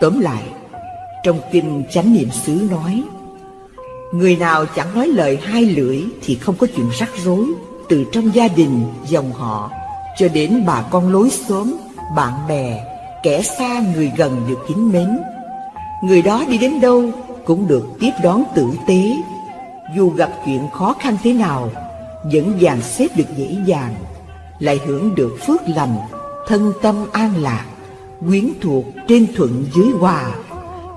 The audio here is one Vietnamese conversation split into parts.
Tóm lại, trong kinh chánh niệm xứ nói, Người nào chẳng nói lời hai lưỡi thì không có chuyện rắc rối, từ trong gia đình, dòng họ, cho đến bà con lối xóm, bạn bè, kẻ xa người gần được kính mến. Người đó đi đến đâu cũng được tiếp đón tử tế, dù gặp chuyện khó khăn thế nào, vẫn dàn xếp được dễ dàng, lại hưởng được phước lành, thân tâm an lạc, quyến thuộc trên thuận dưới hòa,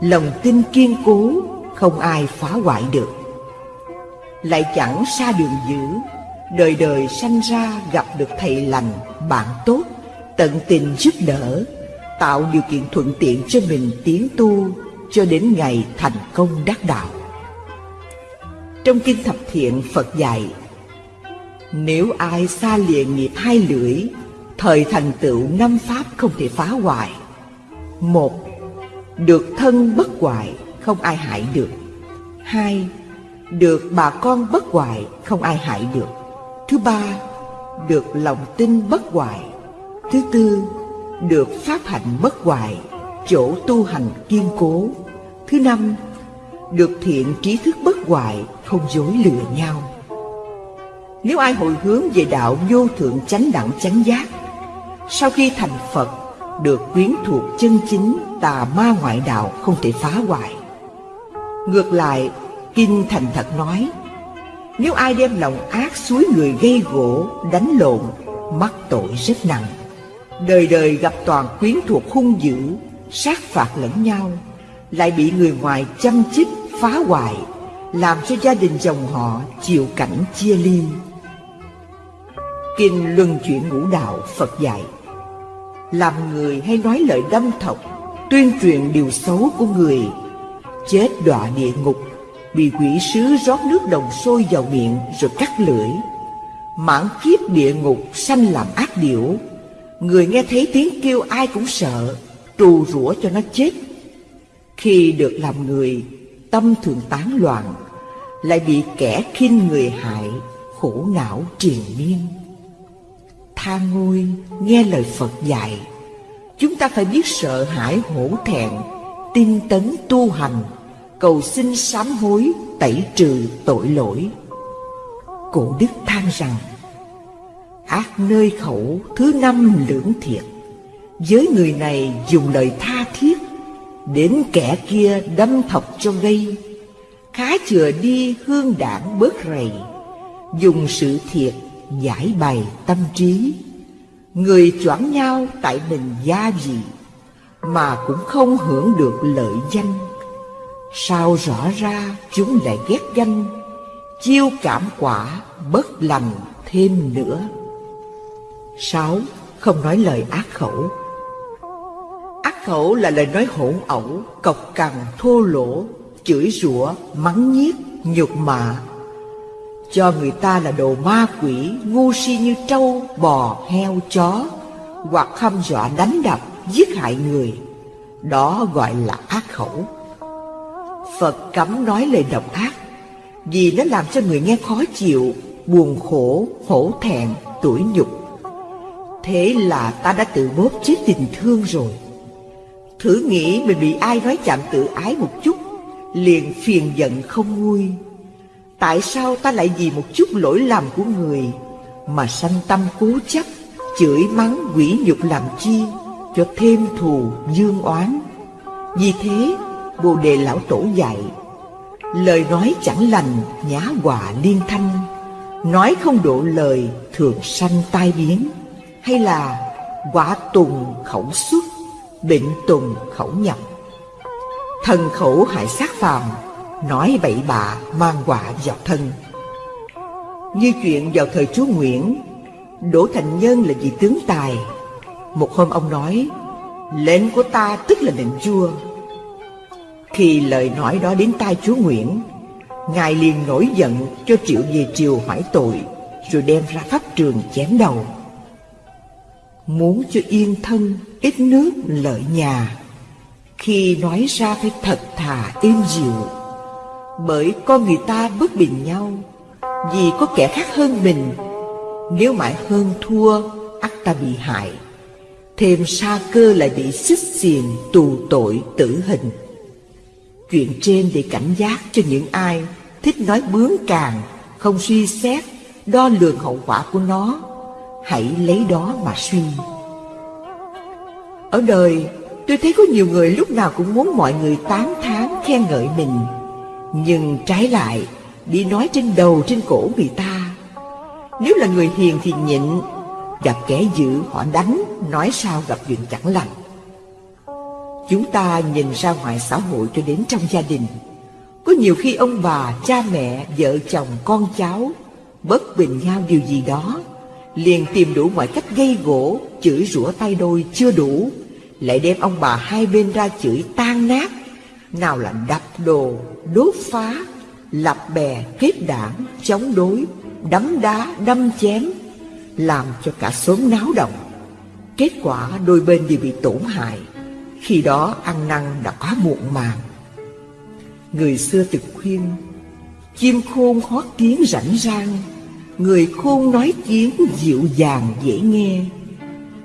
lòng tin kiên cố, không ai phá hoại được. Lại chẳng xa đường dữ, đời đời sanh ra gặp được thầy lành, bạn tốt, tận tình giúp đỡ, tạo điều kiện thuận tiện cho mình tiến tu cho đến ngày thành công đắc đạo. Trong Kinh Thập Thiện Phật dạy Nếu ai xa lìa nghiệp hai lưỡi Thời thành tựu năm pháp không thể phá hoại. Một Được thân bất hoại không ai hại được. Hai Được bà con bất hoại không ai hại được. Thứ ba Được lòng tin bất hoại. Thứ tư Được pháp hạnh bất hoại Chỗ tu hành kiên cố. Thứ năm được thiện trí thức bất hoại, không dối lừa nhau. Nếu ai hồi hướng về đạo vô thượng chánh đẳng chánh giác, sau khi thành Phật, được quyến thuộc chân chính tà ma ngoại đạo không thể phá hoại. Ngược lại, Kinh Thành Thật nói, nếu ai đem lòng ác suối người gây gỗ, đánh lộn, mắc tội rất nặng. Đời đời gặp toàn quyến thuộc hung dữ, sát phạt lẫn nhau, lại bị người ngoài chăm chích phá hoại, làm cho gia đình dòng họ chịu cảnh chia ly. Kinh Luân Chuyển Ngũ Đạo Phật dạy làm người hay nói lời đâm thọc Tuyên truyền điều xấu của người. Chết đọa địa ngục Bị quỷ sứ rót nước đồng sôi vào miệng rồi cắt lưỡi. Mãn kiếp địa ngục sanh làm ác điểu. Người nghe thấy tiếng kêu ai cũng sợ Trù rủa cho nó chết. Khi được làm người tâm thường tán loạn, lại bị kẻ khinh người hại, khổ não triền miên. Tha ngôi nghe lời Phật dạy, chúng ta phải biết sợ hãi hổ thẹn, tinh tấn tu hành, cầu xin sám hối, tẩy trừ tội lỗi. Cổ đức than rằng, ác nơi khẩu thứ năm lưỡng thiệt, với người này dùng lời tha thiết Đến kẻ kia đâm thọc cho gây. Khá chừa đi hương đảng bớt rầy Dùng sự thiệt giải bày tâm trí. Người choảng nhau tại mình gia gì Mà cũng không hưởng được lợi danh. Sao rõ ra chúng lại ghét ganh Chiêu cảm quả bất lành thêm nữa. Sáu, không nói lời ác khẩu. Ác khẩu là lời nói hỗn ẩu, cộc cằn, thô lỗ, chửi rủa, mắng nhiếc, nhục mạ. Cho người ta là đồ ma quỷ, ngu si như trâu, bò, heo, chó, hoặc hăm dọa đánh đập, giết hại người. Đó gọi là ác khẩu. Phật cấm nói lời độc ác, vì nó làm cho người nghe khó chịu, buồn khổ, hổ thẹn, tủi nhục. Thế là ta đã tự bóp chết tình thương rồi. Thử nghĩ mình bị ai nói chạm tự ái một chút Liền phiền giận không nguôi Tại sao ta lại vì một chút lỗi lầm của người Mà sanh tâm cố chấp, Chửi mắng, quỷ nhục làm chi Cho thêm thù, dương oán? Vì thế, Bồ Đề Lão Tổ dạy, Lời nói chẳng lành nhã quả liên thanh, Nói không độ lời thường sanh tai biến. Hay là quả tùng khẩu xuất, Bệnh tùng khẩu nhập, Thần khẩu hại sát phàm Nói bậy bạ mang quả vào thân. Như chuyện vào thời chúa Nguyễn Đỗ Thành Nhân là vị tướng tài. Một hôm ông nói Lệnh của ta tức là lệnh vua. Khi lời nói đó đến tai chúa Nguyễn Ngài liền nổi giận cho triệu về triều hỏi tội Rồi đem ra pháp trường chém đầu. Muốn cho yên thân, ít nước lợi nhà. Khi nói ra phải thật thà êm dịu bởi con người ta bất bình nhau Vì có kẻ khác hơn mình. Nếu mãi hơn thua, ắt ta bị hại. Thêm sa cơ lại bị xích xiềng tù tội tử hình. Chuyện trên để cảnh giác cho những ai thích nói bướng càng Không suy xét, đo lường hậu quả của nó Hãy lấy đó mà suy. Ở đời tôi thấy có nhiều người lúc nào cũng muốn mọi người tán thán khen ngợi mình. Nhưng trái lại đi nói trên đầu trên cổ người ta. Nếu là người hiền thì nhịn Gặp kẻ dữ họ đánh Nói sao gặp chuyện chẳng lành. Chúng ta nhìn ra ngoài xã hội cho đến trong gia đình. Có nhiều khi ông bà, cha mẹ, vợ chồng, con cháu Bất bình nhau điều gì đó Liền tìm đủ mọi cách gây gỗ Chửi rủa tay đôi chưa đủ Lại đem ông bà hai bên ra chửi tan nát. Nào là đập đồ, đốt phá Lập bè, kết đảng, chống đối Đấm đá, đâm chém Làm cho cả xóm náo động. Kết quả đôi bên đều bị tổn hại. Khi đó ăn năn đã quá muộn màng. Người xưa từng khuyên Chim khôn hót tiếng rảnh rang Người khôn nói tiếng dịu dàng dễ nghe.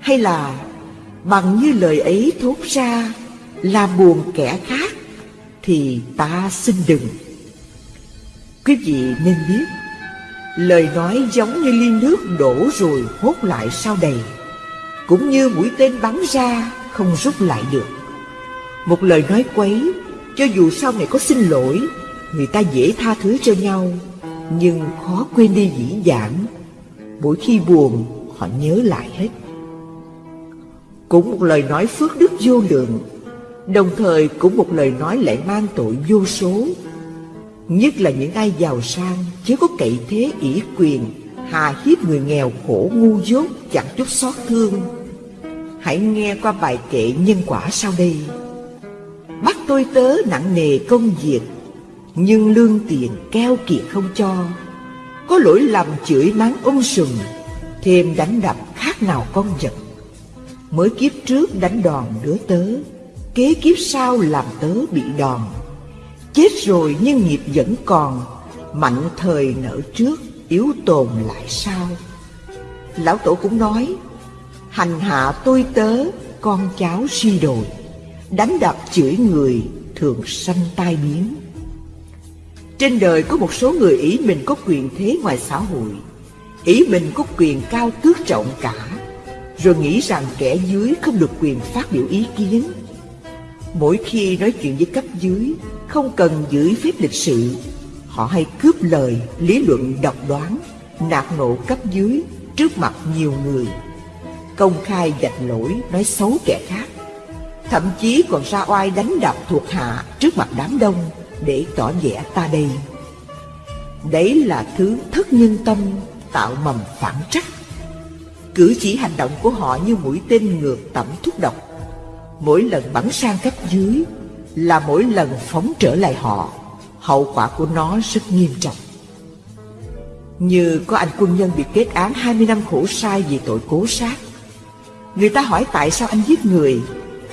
Hay là bằng như lời ấy thốt ra là buồn kẻ khác thì ta xin đừng. Quý vị nên biết, Lời nói giống như ly nước đổ rồi hốt lại sau đầy, Cũng như mũi tên bắn ra không rút lại được. Một lời nói quấy, Cho dù sau này có xin lỗi, Người ta dễ tha thứ cho nhau, Nhưng khó quên đi dĩ dãn. Mỗi khi buồn, họ nhớ lại hết. Cũng một lời nói phước đức vô lượng Đồng thời cũng một lời nói lại mang tội vô số. Nhất là những ai giàu sang Chứ có cậy thế ỷ quyền, Hà hiếp người nghèo khổ ngu dốt, Chẳng chút xót thương. Hãy nghe qua bài kệ nhân quả sau đây. Bắt tôi tớ nặng nề công việc, Nhưng lương tiền keo kiệt không cho. Có lỗi lầm chửi mắng ung sùm, Thêm đánh đập khác nào con vật. Mới kiếp trước đánh đòn đứa tớ. Kế kiếp sau làm tớ bị đòn. Chết rồi nhưng nghiệp vẫn còn Mạnh thời nở trước, Yếu tồn lại sau. Lão Tổ cũng nói, Hành hạ tôi tớ, Con cháu suy đồi, Đánh đập chửi người Thường sanh tai biến. Trên đời có một số người ý mình có quyền thế ngoài xã hội, Ý mình có quyền cao tước trọng cả, Rồi nghĩ rằng kẻ dưới không được quyền phát biểu ý kiến. Mỗi khi nói chuyện với cấp dưới Không cần giữ phép lịch sự. Họ hay cướp lời, lý luận độc đoán Nạt nộ cấp dưới trước mặt nhiều người. Công khai dạch lỗi, nói xấu kẻ khác. Thậm chí còn ra oai đánh đập thuộc hạ trước mặt đám đông Để tỏ vẻ ta đây. Đấy là thứ thất nhân tâm tạo mầm phản trắc. Cử chỉ hành động của họ như mũi tên ngược tẩm thuốc độc. Mỗi lần bắn sang cấp dưới Là mỗi lần phóng trở lại họ, Hậu quả của nó rất nghiêm trọng. Như có anh quân nhân bị kết án 20 năm khổ sai vì tội cố sát. Người ta hỏi tại sao anh giết người?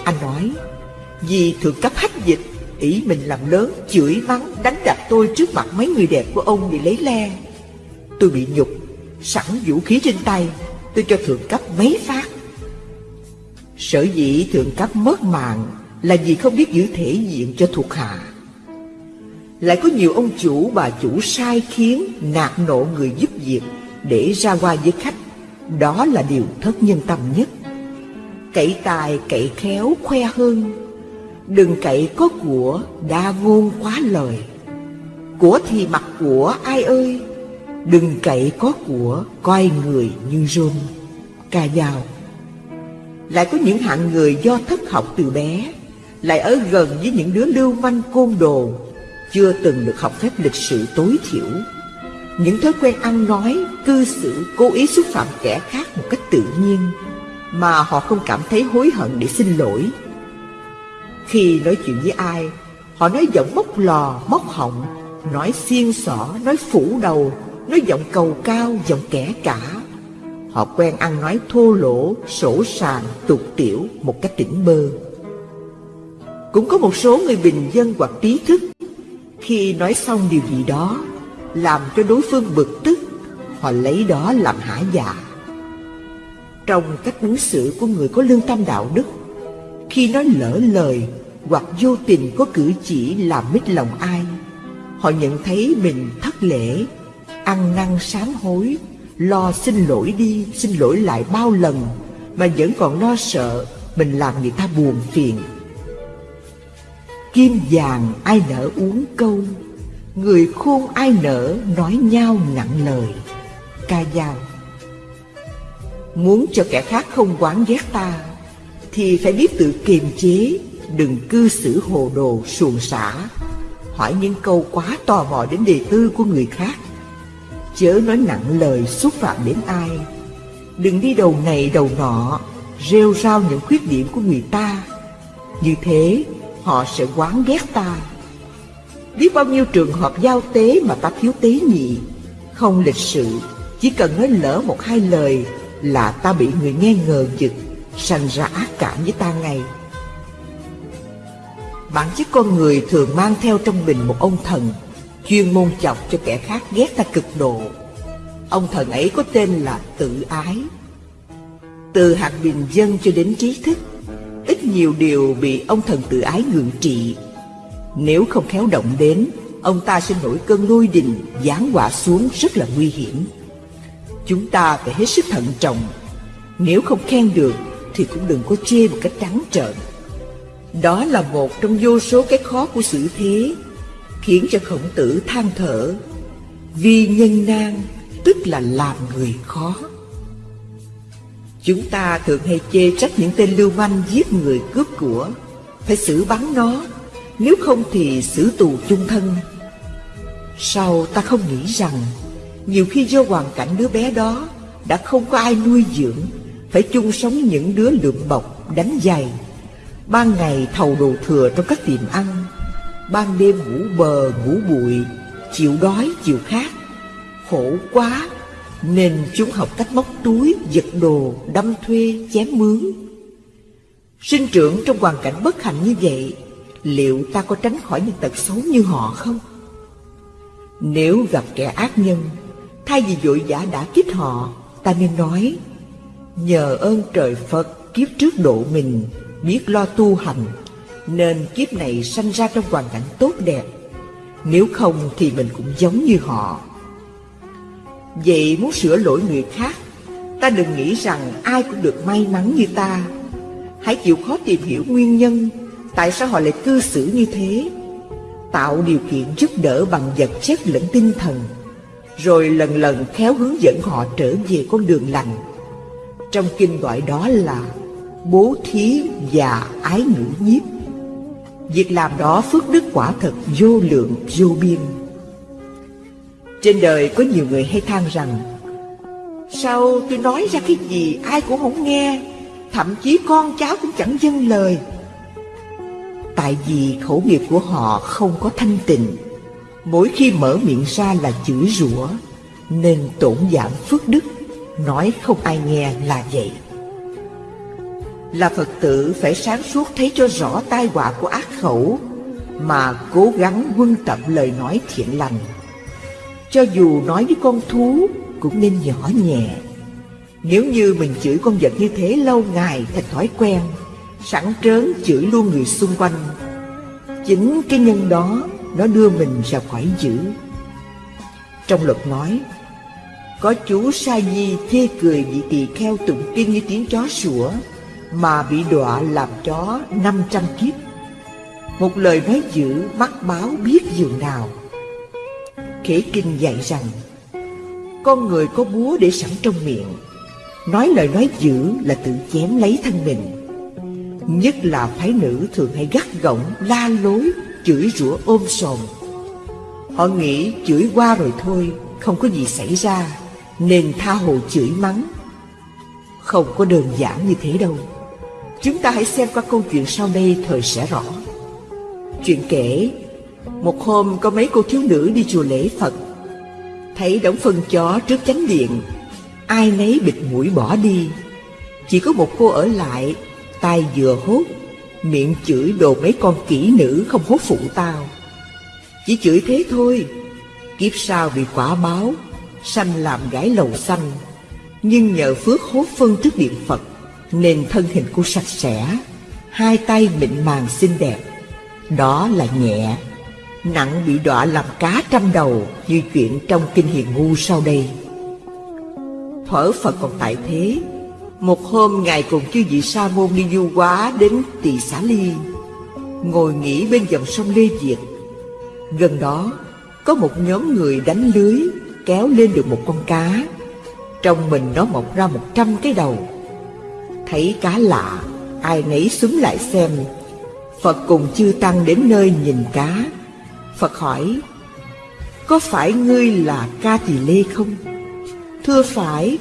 Anh nói, Vì thượng cấp hách dịch, Ý mình làm lớn, chửi mắng, đánh đập tôi trước mặt mấy người đẹp của ông bị lấy le. Tôi bị nhục, Sẵn vũ khí trên tay, Tôi cho thượng cấp mấy phát. Sở dĩ thượng cấp mất mạng Là vì không biết giữ thể diện cho thuộc hạ. Lại có nhiều ông chủ, bà chủ sai khiến, Nạt nộ người giúp việc Để ra qua với khách. Đó là điều thất nhân tâm nhất. Cậy tài, cậy khéo, khoe hơn. Đừng cậy có của, đa ngôn quá lời. Của thì mặc của, ai ơi? Đừng cậy có của, coi người như rôn Ca dao lại có những hạng người do thất học từ bé Lại ở gần với những đứa lưu manh côn đồ Chưa từng được học phép lịch sự tối thiểu. Những thói quen ăn nói, cư xử Cố ý xúc phạm kẻ khác một cách tự nhiên Mà họ không cảm thấy hối hận để xin lỗi. Khi nói chuyện với ai Họ nói giọng móc lò, móc họng Nói xiên xỏ, nói phủ đầu Nói giọng cầu cao, giọng kẻ cả. Họ quen ăn nói thô lỗ, sổ sàng, tục tiểu một cách tỉnh bơ. Cũng có một số người bình dân hoặc trí thức Khi nói xong điều gì đó Làm cho đối phương bực tức Họ lấy đó làm hả dạ Trong cách ứng xử của người có lương tâm đạo đức Khi nói lỡ lời hoặc vô tình có cử chỉ làm mít lòng ai Họ nhận thấy mình thất lễ Ăn năn sám hối Lo xin lỗi đi, xin lỗi lại bao lần. Mà vẫn còn lo sợ Mình làm người ta buồn phiền. Kim vàng ai nỡ uống câu Người khôn ai nỡ nói nhau nặng lời. Ca dao Muốn cho kẻ khác không quán ghét ta Thì phải biết tự kiềm chế Đừng cư xử hồ đồ xuồng xả Hỏi những câu quá tò mò đến đề tư của người khác. Chớ nói nặng lời xúc phạm đến ai. Đừng đi đầu này đầu nọ, Rêu rao những khuyết điểm của người ta. Như thế, họ sẽ quán ghét ta. Biết bao nhiêu trường hợp giao tế mà ta thiếu tế nhị, Không lịch sự, Chỉ cần nói lỡ một hai lời Là ta bị người nghe ngờ giật Sanh ra ác cảm với ta ngay. Bản chất con người thường mang theo trong mình một ông thần Chuyên môn chọc cho kẻ khác ghét ta cực độ. Ông thần ấy có tên là tự ái. Từ hạt bình dân cho đến trí thức, Ít nhiều điều bị ông thần tự ái ngượng trị. Nếu không khéo động đến, Ông ta sẽ nổi cơn lôi đình, giáng quả xuống rất là nguy hiểm. Chúng ta phải hết sức thận trọng. Nếu không khen được, Thì cũng đừng có chê một cách trắng trợn. Đó là một trong vô số cái khó của sự thế. Khiến cho khổng tử than thở. Vì nhân nan Tức là làm người khó. Chúng ta thường hay chê trách những tên lưu manh giết người cướp của. Phải xử bắn nó Nếu không thì xử tù chung thân. Sau ta không nghĩ rằng Nhiều khi do hoàn cảnh đứa bé đó Đã không có ai nuôi dưỡng Phải chung sống những đứa lượm bọc, đánh giày Ban ngày thầu đồ thừa trong các tiệm ăn. Ban đêm ngủ bờ, ngủ bụi Chịu đói, chịu khát Khổ quá nên chúng học cách móc túi, giật đồ, đâm thuê, chém mướn Sinh trưởng trong hoàn cảnh bất hạnh như vậy Liệu ta có tránh khỏi những tật xấu như họ không? Nếu gặp kẻ ác nhân Thay vì vội vã đã kích họ Ta nên nói Nhờ ơn trời Phật kiếp trước độ mình Biết lo tu hành nên kiếp này sanh ra trong hoàn cảnh tốt đẹp. Nếu không thì mình cũng giống như họ. Vậy muốn sửa lỗi người khác, Ta đừng nghĩ rằng ai cũng được may mắn như ta. Hãy chịu khó tìm hiểu nguyên nhân Tại sao họ lại cư xử như thế. Tạo điều kiện giúp đỡ bằng vật chất lẫn tinh thần, Rồi lần lần khéo hướng dẫn họ trở về con đường lành. Trong kinh gọi đó là Bố thí và ái ngữ nhiếp. Việc làm đó phước đức quả thật vô lượng, vô biên. Trên đời có nhiều người hay than rằng, Sao tôi nói ra cái gì ai cũng không nghe, Thậm chí con cháu cũng chẳng dâng lời. Tại vì khẩu nghiệp của họ không có thanh tịnh, Mỗi khi mở miệng ra là chửi rủa, Nên tổn giảm phước đức, Nói không ai nghe là vậy. Là Phật tử phải sáng suốt thấy cho rõ tai họa của ác khẩu, Mà cố gắng quân tập lời nói thiện lành. Cho dù nói với con thú, cũng nên nhỏ nhẹ. Nếu như mình chửi con vật như thế lâu ngày thành thói quen, Sẵn trớn chửi luôn người xung quanh, Chính cái nhân đó, nó đưa mình ra khỏi dữ. Trong luật nói, Có chú sa di thê cười vị tỳ kheo tụng kinh như tiếng chó sủa mà bị đọa làm chó năm trăm kiếp. Một lời nói dữ mắt báo biết dường nào. Khế Kinh dạy rằng Con người có búa để sẵn trong miệng. Nói lời nói dữ là tự chém lấy thân mình. Nhất là phái nữ thường hay gắt gỏng, la lối, chửi rủa ôm sòm. Họ nghĩ chửi qua rồi thôi, không có gì xảy ra Nên tha hồ chửi mắng. Không có đơn giản như thế đâu. Chúng ta hãy xem qua câu chuyện sau đây, thời sẽ rõ. Chuyện kể, một hôm có mấy cô thiếu nữ đi chùa lễ Phật. Thấy đống phân chó trước chánh điện, Ai nấy bịt mũi bỏ đi. Chỉ có một cô ở lại tay vừa hốt, Miệng chửi đồ mấy con kỹ nữ không hốt phụ tao. Chỉ chửi thế thôi, Kiếp sau bị quả báo, Sanh làm gái lầu xanh. Nhưng nhờ phước hốt phân trước điện Phật nên thân hình cô sạch sẽ, Hai tay mịn màng xinh đẹp. Đó là nhẹ, Nặng bị đọa làm cá trăm đầu Như chuyện trong kinh hiền ngu sau đây. Thở Phật còn tại thế, Một hôm Ngài cùng chư vị Sa môn đi du quá đến Tỳ Xá Ly, Ngồi nghỉ bên dòng sông Lê việt. Gần đó, có một nhóm người đánh lưới kéo lên được một con cá, trong mình nó mọc ra một trăm cái đầu thấy cá lạ ai nấy súng lại xem. Phật cùng chư tăng đến nơi nhìn cá. Phật hỏi có phải ngươi là ca tỳ lê không? Thưa phải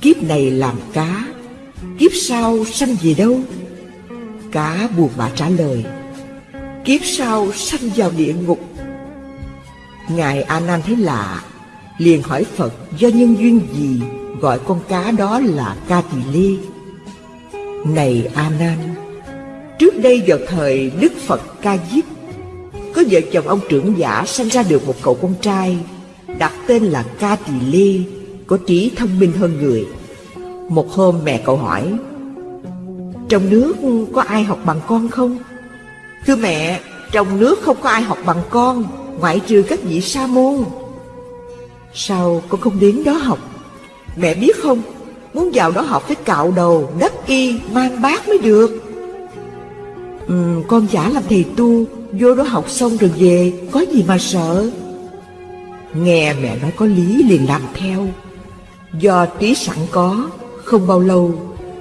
kiếp này làm cá kiếp sau sanh về đâu? Cá buồn bã trả lời kiếp sau sanh vào địa ngục. Ngài A Nan thấy lạ, liền hỏi Phật do nhân duyên gì gọi con cá đó là Ca Tỳ Lê. Này A Nan, trước đây vào thời Đức Phật Ca Diếp, có vợ chồng ông trưởng giả sanh ra được một cậu con trai, đặt tên là Ca Tỳ Lê, có trí thông minh hơn người. Một hôm mẹ cậu hỏi, trong nước có ai học bằng con không? Thưa mẹ, trong nước không có ai học bằng con ngoại trừ các vị sa môn sao con không đến đó học mẹ biết không muốn vào đó học phải cạo đầu đắp y mang bát mới được. Ừ, con giả làm thầy tu vô đó học xong rồi về có gì mà sợ? Nghe mẹ nói có lý liền làm theo. Do trí sẵn có không bao lâu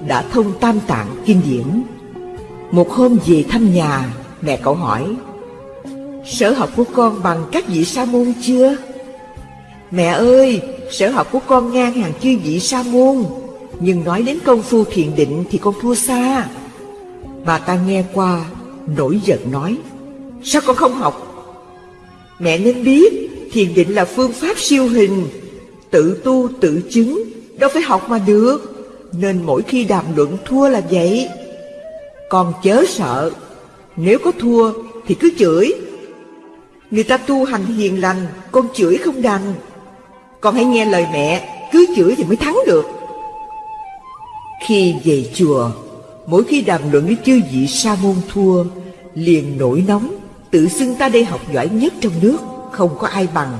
đã thông tam tạng kinh điển. Một hôm về thăm nhà mẹ cậu hỏi Sở học của con bằng các vị sa môn chưa? Mẹ ơi, sở học của con ngang hàng chư vị sa môn. Nhưng nói đến công phu thiền định thì con thua xa. Bà ta nghe qua, nổi giận nói Sao con không học? Mẹ nên biết, thiền định là phương pháp siêu hình. Tự tu tự chứng, đâu phải học mà được. Nên mỗi khi đàm luận thua là vậy. Con chớ sợ Nếu có thua thì cứ chửi. Người ta tu hành hiền lành Con chửi không đành. Con hãy nghe lời mẹ, Cứ chửi thì mới thắng được. Khi về chùa, Mỗi khi đàm luận với chư vị sa môn thua, Liền nổi nóng, Tự xưng ta đây học giỏi nhất trong nước, Không có ai bằng.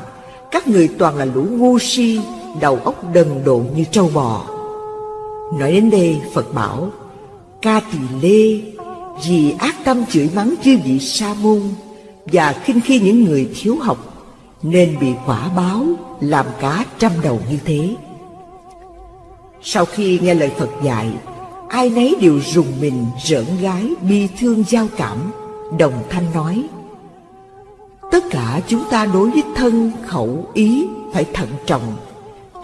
Các người toàn là lũ ngu si, Đầu óc đần độn như trâu bò. Nói đến đây, Phật bảo, Ca tỳ lê, Vì ác tâm chửi mắng chư vị sa môn và khinh khi những người thiếu học nên bị quả báo làm cá trăm đầu như thế. Sau khi nghe lời Phật dạy, ai nấy đều rùng mình rỡn gái bi thương giao cảm, đồng thanh nói Tất cả chúng ta đối với thân khẩu ý phải thận trọng,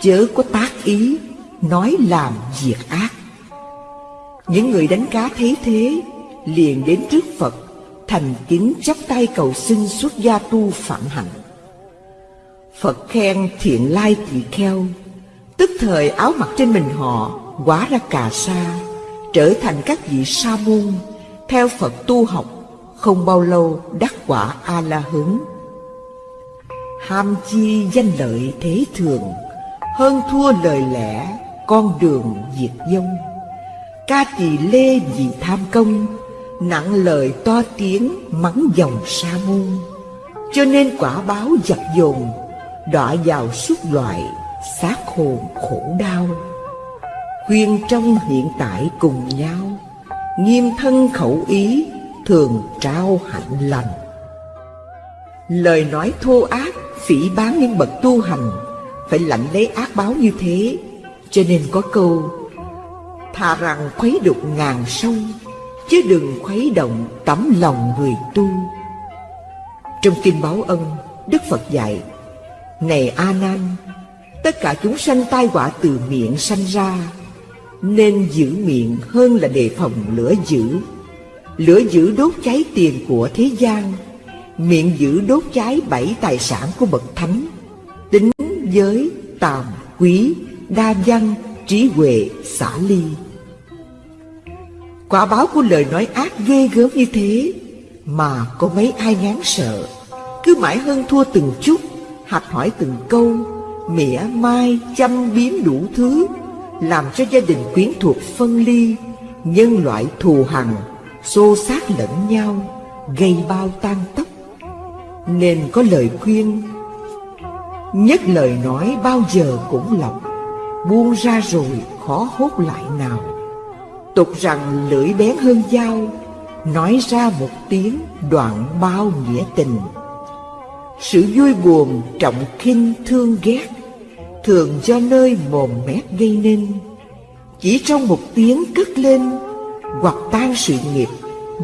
chớ có tác ý, nói làm việc ác. Những người đánh cá thấy thế liền đến trước Phật thành kính chắp tay cầu xin xuất gia tu phạm hạnh. Phật khen thiện lai tỳ kheo, tức thời áo mặc trên mình họ Quá ra cà sa, trở thành các vị sa môn, theo Phật tu học, không bao lâu đắc quả A La Hứng. Ham chi danh lợi thế thường, hơn thua lời lẽ, con đường diệt vong. Ca tỳ lê vì tham công, nặng lời to tiếng mắng dòng sa môn cho nên quả báo giặc dồn đọa vào suốt loại xác hồn khổ đau. Khuyên trong hiện tại cùng nhau nghiêm thân khẩu ý thường trao hạnh lành. Lời nói thô ác phỉ bán những bậc tu hành phải lãnh lấy ác báo như thế. Cho nên có câu thà rằng khuấy đục ngàn sông chứ đừng khuấy động tấm lòng người tu. Trong kinh báo ân, Đức Phật dạy, này A Nan, tất cả chúng sanh tai họa từ miệng sanh ra, nên giữ miệng hơn là đề phòng lửa dữ. Lửa dữ đốt cháy tiền của thế gian, miệng dữ đốt cháy bảy tài sản của bậc thánh, tính giới, tàm, quý, đa văn, trí huệ, xả ly. Quả báo của lời nói ác ghê gớm như thế Mà có mấy ai ngán sợ Cứ mãi hơn thua từng chút Học hỏi từng câu, mỉa mai chăm biếm đủ thứ, làm cho gia đình quyến thuộc phân ly, nhân loại thù hằn, xô xát lẫn nhau, gây bao tan tóc. Nên có lời khuyên, nhất lời nói bao giờ cũng lọc, buông ra rồi khó hốt lại nào. Tục rằng lưỡi bén hơn dao, nói ra một tiếng đoạn bao nghĩa tình sự vui buồn trọng khinh thương ghét, thường do nơi mồm mép gây nên. Chỉ trong một tiếng cất lên, hoặc tan sự nghiệp,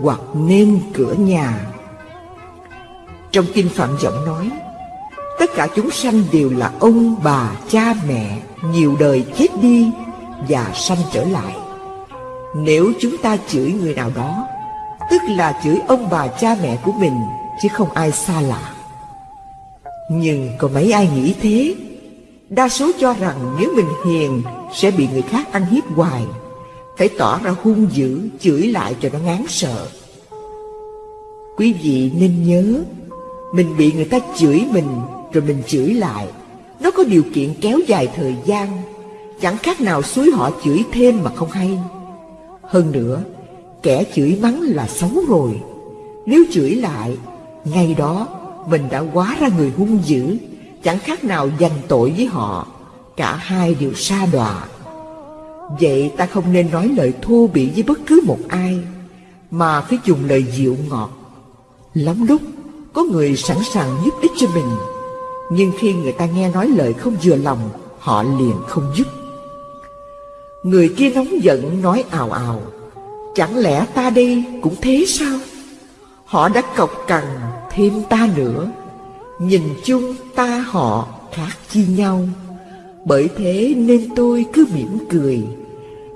hoặc nên cửa nhà. Trong kinh phạm giọng nói, tất cả chúng sanh đều là ông bà, cha, mẹ, nhiều đời chết đi và sanh trở lại. Nếu chúng ta chửi người nào đó, tức là chửi ông bà, cha, mẹ của mình, chứ không ai xa lạ nhưng có mấy ai nghĩ thế? Đa số cho rằng nếu mình hiền, Sẽ bị người khác ăn hiếp hoài. Phải tỏ ra hung dữ, Chửi lại cho nó ngán sợ. Quý vị nên nhớ, Mình bị người ta chửi mình, Rồi mình chửi lại. Nó có điều kiện kéo dài thời gian. Chẳng khác nào suối họ chửi thêm mà không hay. Hơn nữa, Kẻ chửi mắng là xấu rồi. Nếu chửi lại, Ngay đó mình đã quá ra người hung dữ, chẳng khác nào dành tội với họ. Cả hai đều sa đọa. Vậy ta không nên nói lời thô bỉ với bất cứ một ai, mà phải dùng lời dịu ngọt. Lắm lúc, có người sẵn sàng giúp ích cho mình, nhưng khi người ta nghe nói lời không vừa lòng, họ liền không giúp. Người kia nóng giận nói ào ào, chẳng lẽ ta đây cũng thế sao? Họ đã cọc cằn thêm ta nữa. Nhìn chung ta họ khác chi nhau. Bởi thế nên tôi cứ mỉm cười.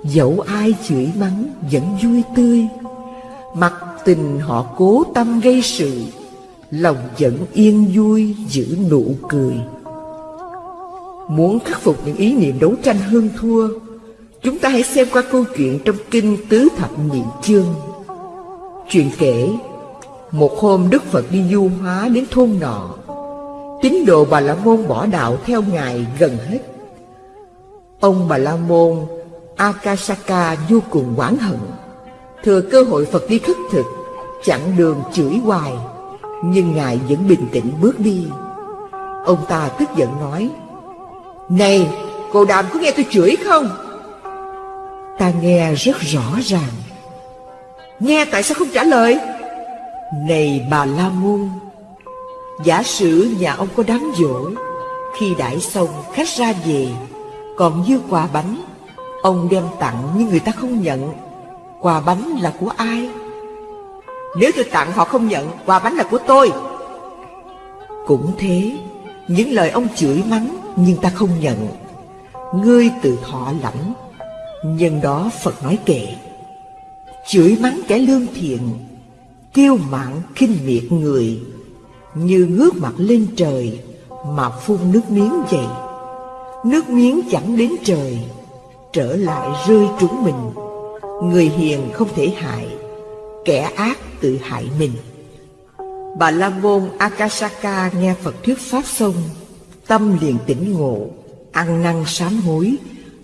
Dẫu ai chửi mắng vẫn vui tươi. Mặc tình họ cố tâm gây sự, Lòng vẫn yên vui giữ nụ cười. Muốn khắc phục những ý niệm đấu tranh hơn thua, Chúng ta hãy xem qua câu chuyện trong kinh Tứ Thập Nhị Chương. Chuyện kể một hôm Đức Phật đi du hóa đến thôn nọ. Tín đồ Bà La Môn bỏ đạo theo Ngài gần hết. Ông Bà La Môn Akasaka vô cùng oán hận. Thừa cơ hội Phật đi khất thực Chặn đường chửi hoài, Nhưng Ngài vẫn bình tĩnh bước đi. Ông ta tức giận nói, Này, cô đàm có nghe tôi chửi không? Ta nghe rất rõ ràng. Nghe tại sao không trả lời? Này bà La Môn, Giả sử nhà ông có đám dỗ Khi đãi xong khách ra về, Còn dư quà bánh, Ông đem tặng nhưng người ta không nhận Quà bánh là của ai? Nếu tôi tặng họ không nhận Quà bánh là của tôi. Cũng thế, Những lời ông chửi mắng Nhưng ta không nhận. Ngươi tự thọ lãnh, Nhân đó Phật nói kệ. Chửi mắng kẻ lương thiện Kiêu mạn khinh miệt người, như ngước mặt lên trời mà phun nước miếng vậy. Nước miếng chẳng đến trời, trở lại rơi trúng mình. Người hiền không thể hại, kẻ ác tự hại mình. Bà la môn akasaka nghe phật thuyết pháp xong, tâm liền tỉnh ngộ, ăn năn sám hối,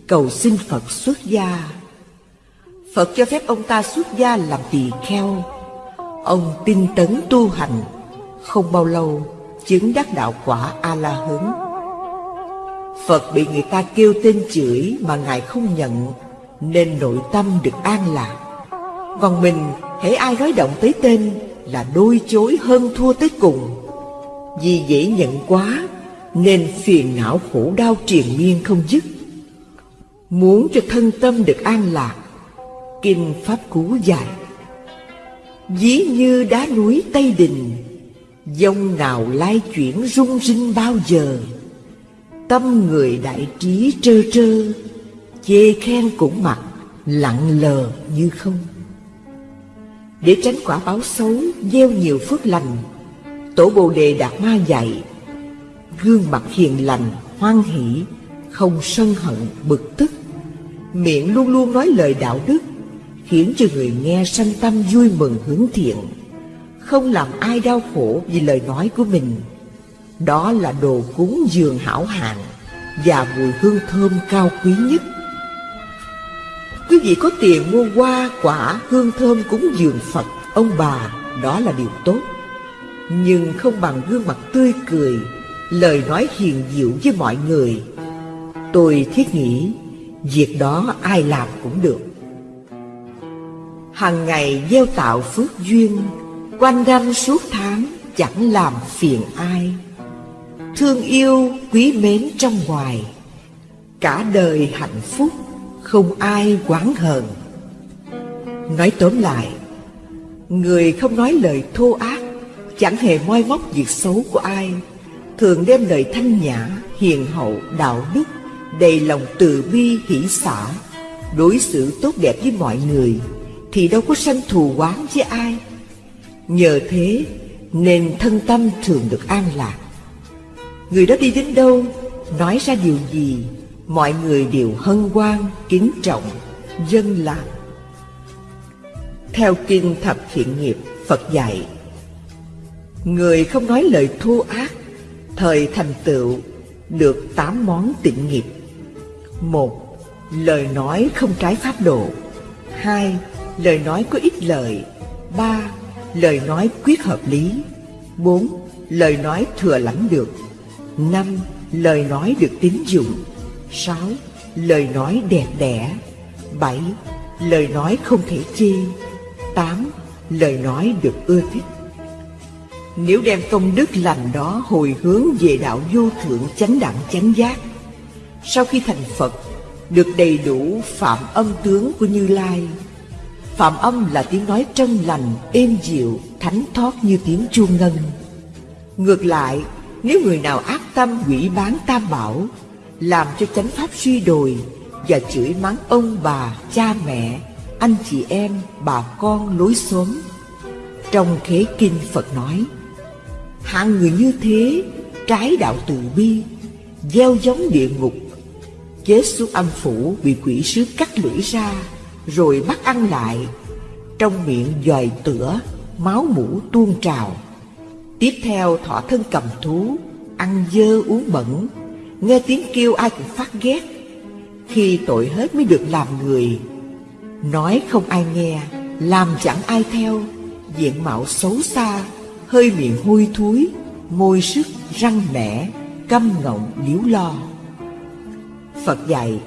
cầu xin phật xuất gia. Phật cho phép ông ta xuất gia làm tỳ kheo ông tinh tấn tu hành, không bao lâu chứng đắc đạo quả a la hứng phật bị người ta kêu tên chửi mà ngài không nhận, nên nội tâm được an lạc. Còn mình, hễ ai nói động tới tên là đôi chối hơn thua tới cùng. Vì dễ nhận quá, nên phiền não khổ đau triền miên không dứt. Muốn cho thân tâm được an lạc, kinh pháp cú dạy ví như đá núi tây đình Dông nào lai chuyển rung rinh bao giờ? Tâm người đại trí trơ trơ, Chê khen cũng mặc, Lặng lờ như không. Để tránh quả báo xấu, Gieo nhiều phước lành, Tổ Bồ Đề Đạt Ma dạy, Gương mặt hiền lành, Hoan hỷ, Không sân hận, bực tức. Miệng luôn luôn nói lời đạo đức Khiến cho người nghe sanh tâm vui mừng hướng thiện không làm ai đau khổ vì lời nói của mình. Đó là đồ cúng dường hảo hạng, và mùi hương thơm cao quý nhất. Quý vị có tiền mua hoa, quả, hương thơm cúng dường Phật, ông bà, đó là điều tốt. Nhưng không bằng gương mặt tươi cười, lời nói hiền diệu với mọi người. Tôi thiết nghĩ, việc đó ai làm cũng được. Hằng ngày gieo tạo phước duyên, quanh ganh suốt tháng chẳng làm phiền ai. Thương yêu quý mến trong ngoài, cả đời hạnh phúc không ai quán hờn. Nói tóm lại, người không nói lời thô ác, chẳng hề moi móc việc xấu của ai, thường đem lời thanh nhã, hiền hậu, đạo đức, đầy lòng từ bi hỷ xả, đối xử tốt đẹp với mọi người, thì đâu có sanh thù oán với ai. Nhờ thế nên thân tâm thường được an lạc. Người đó đi đến đâu, nói ra điều gì, mọi người đều hân hoan, kính trọng, dân làm. Theo Kinh Thập Thiện Nghiệp, Phật dạy, Người không nói lời thô ác, thời thành tựu được tám món tịnh nghiệp. Một, lời nói không trái pháp độ. Hai, lời nói có ích lợi. Ba, lời nói quyết hợp lý. Bốn, lời nói thừa lãnh được. Năm, lời nói được tín dụng. Sáu, lời nói đẹp đẽ. Bảy, lời nói không thể chê. Tám, lời nói được ưa thích. Nếu đem công đức lành đó hồi hướng về đạo vô thượng chánh đẳng chánh giác Sau khi thành Phật Được đầy đủ phạm âm tướng của Như Lai Phạm âm là tiếng nói trân lành, êm dịu, thánh thoát như tiếng chuông ngân. Ngược lại, nếu người nào ác tâm quỷ bán tam bảo Làm cho chánh pháp suy đồi Và chửi mắng ông bà, cha mẹ, anh chị em, bà con lối xóm. Trong khế kinh Phật nói Hạng người như thế trái đạo từ bi Gieo giống địa ngục. Chết xuống âm phủ bị quỷ sứ cắt lưỡi ra rồi bắt ăn lại. Trong miệng dòi tửa Máu mũ tuôn trào. Tiếp theo thọ thân cầm thú Ăn dơ uống bẩn Nghe tiếng kêu ai cũng phát ghét. Khi tội hết mới được làm người. Nói không ai nghe Làm chẳng ai theo. Diện mạo xấu xa hơi miệng hôi thối, môi sức răng nẻ, căm ngọng liếu lo. Phật dạy,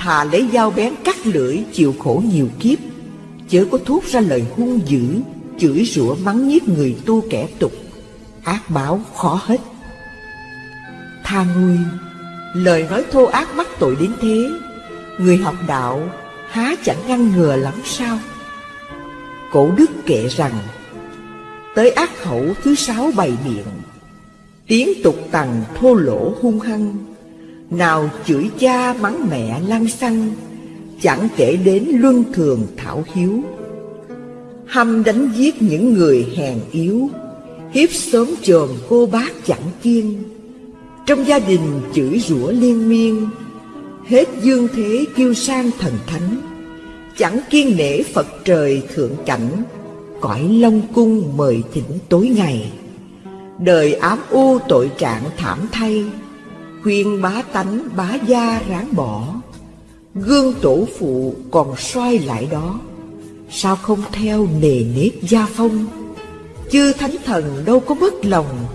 thà lấy dao bén cắt lưỡi chịu khổ nhiều kiếp, chớ có thốt ra lời hung dữ, chửi rủa mắng nhiếc người tu kẻ tục, ác báo khó hết. Tha ngươi, lời nói thô ác mắc tội đến thế, người học đạo há chẳng ngăn ngừa lắm sao? Cổ đức kệ rằng Tới ác khẩu thứ sáu bày miệng Tiếng tục tằng thô lỗ hung hăng nào chửi cha mắng mẹ lăng xăng Chẳng kể đến luân thường thảo hiếu. Hăm đánh giết những người hèn yếu Hiếp sớm trồm cô bác chẳng kiên Trong gia đình chửi rủa liên miên Hết dương thế kêu sang thần thánh. Chẳng kiên nể Phật trời thượng cảnh cõi Long Cung mời thỉnh tối ngày. Đời ám u tội trạng thảm thay, khuyên bá tánh bá gia ráng bỏ. Gương tổ phụ còn soi lại đó, sao không theo nề nếp gia phong? Chư thánh thần đâu có bất lòng,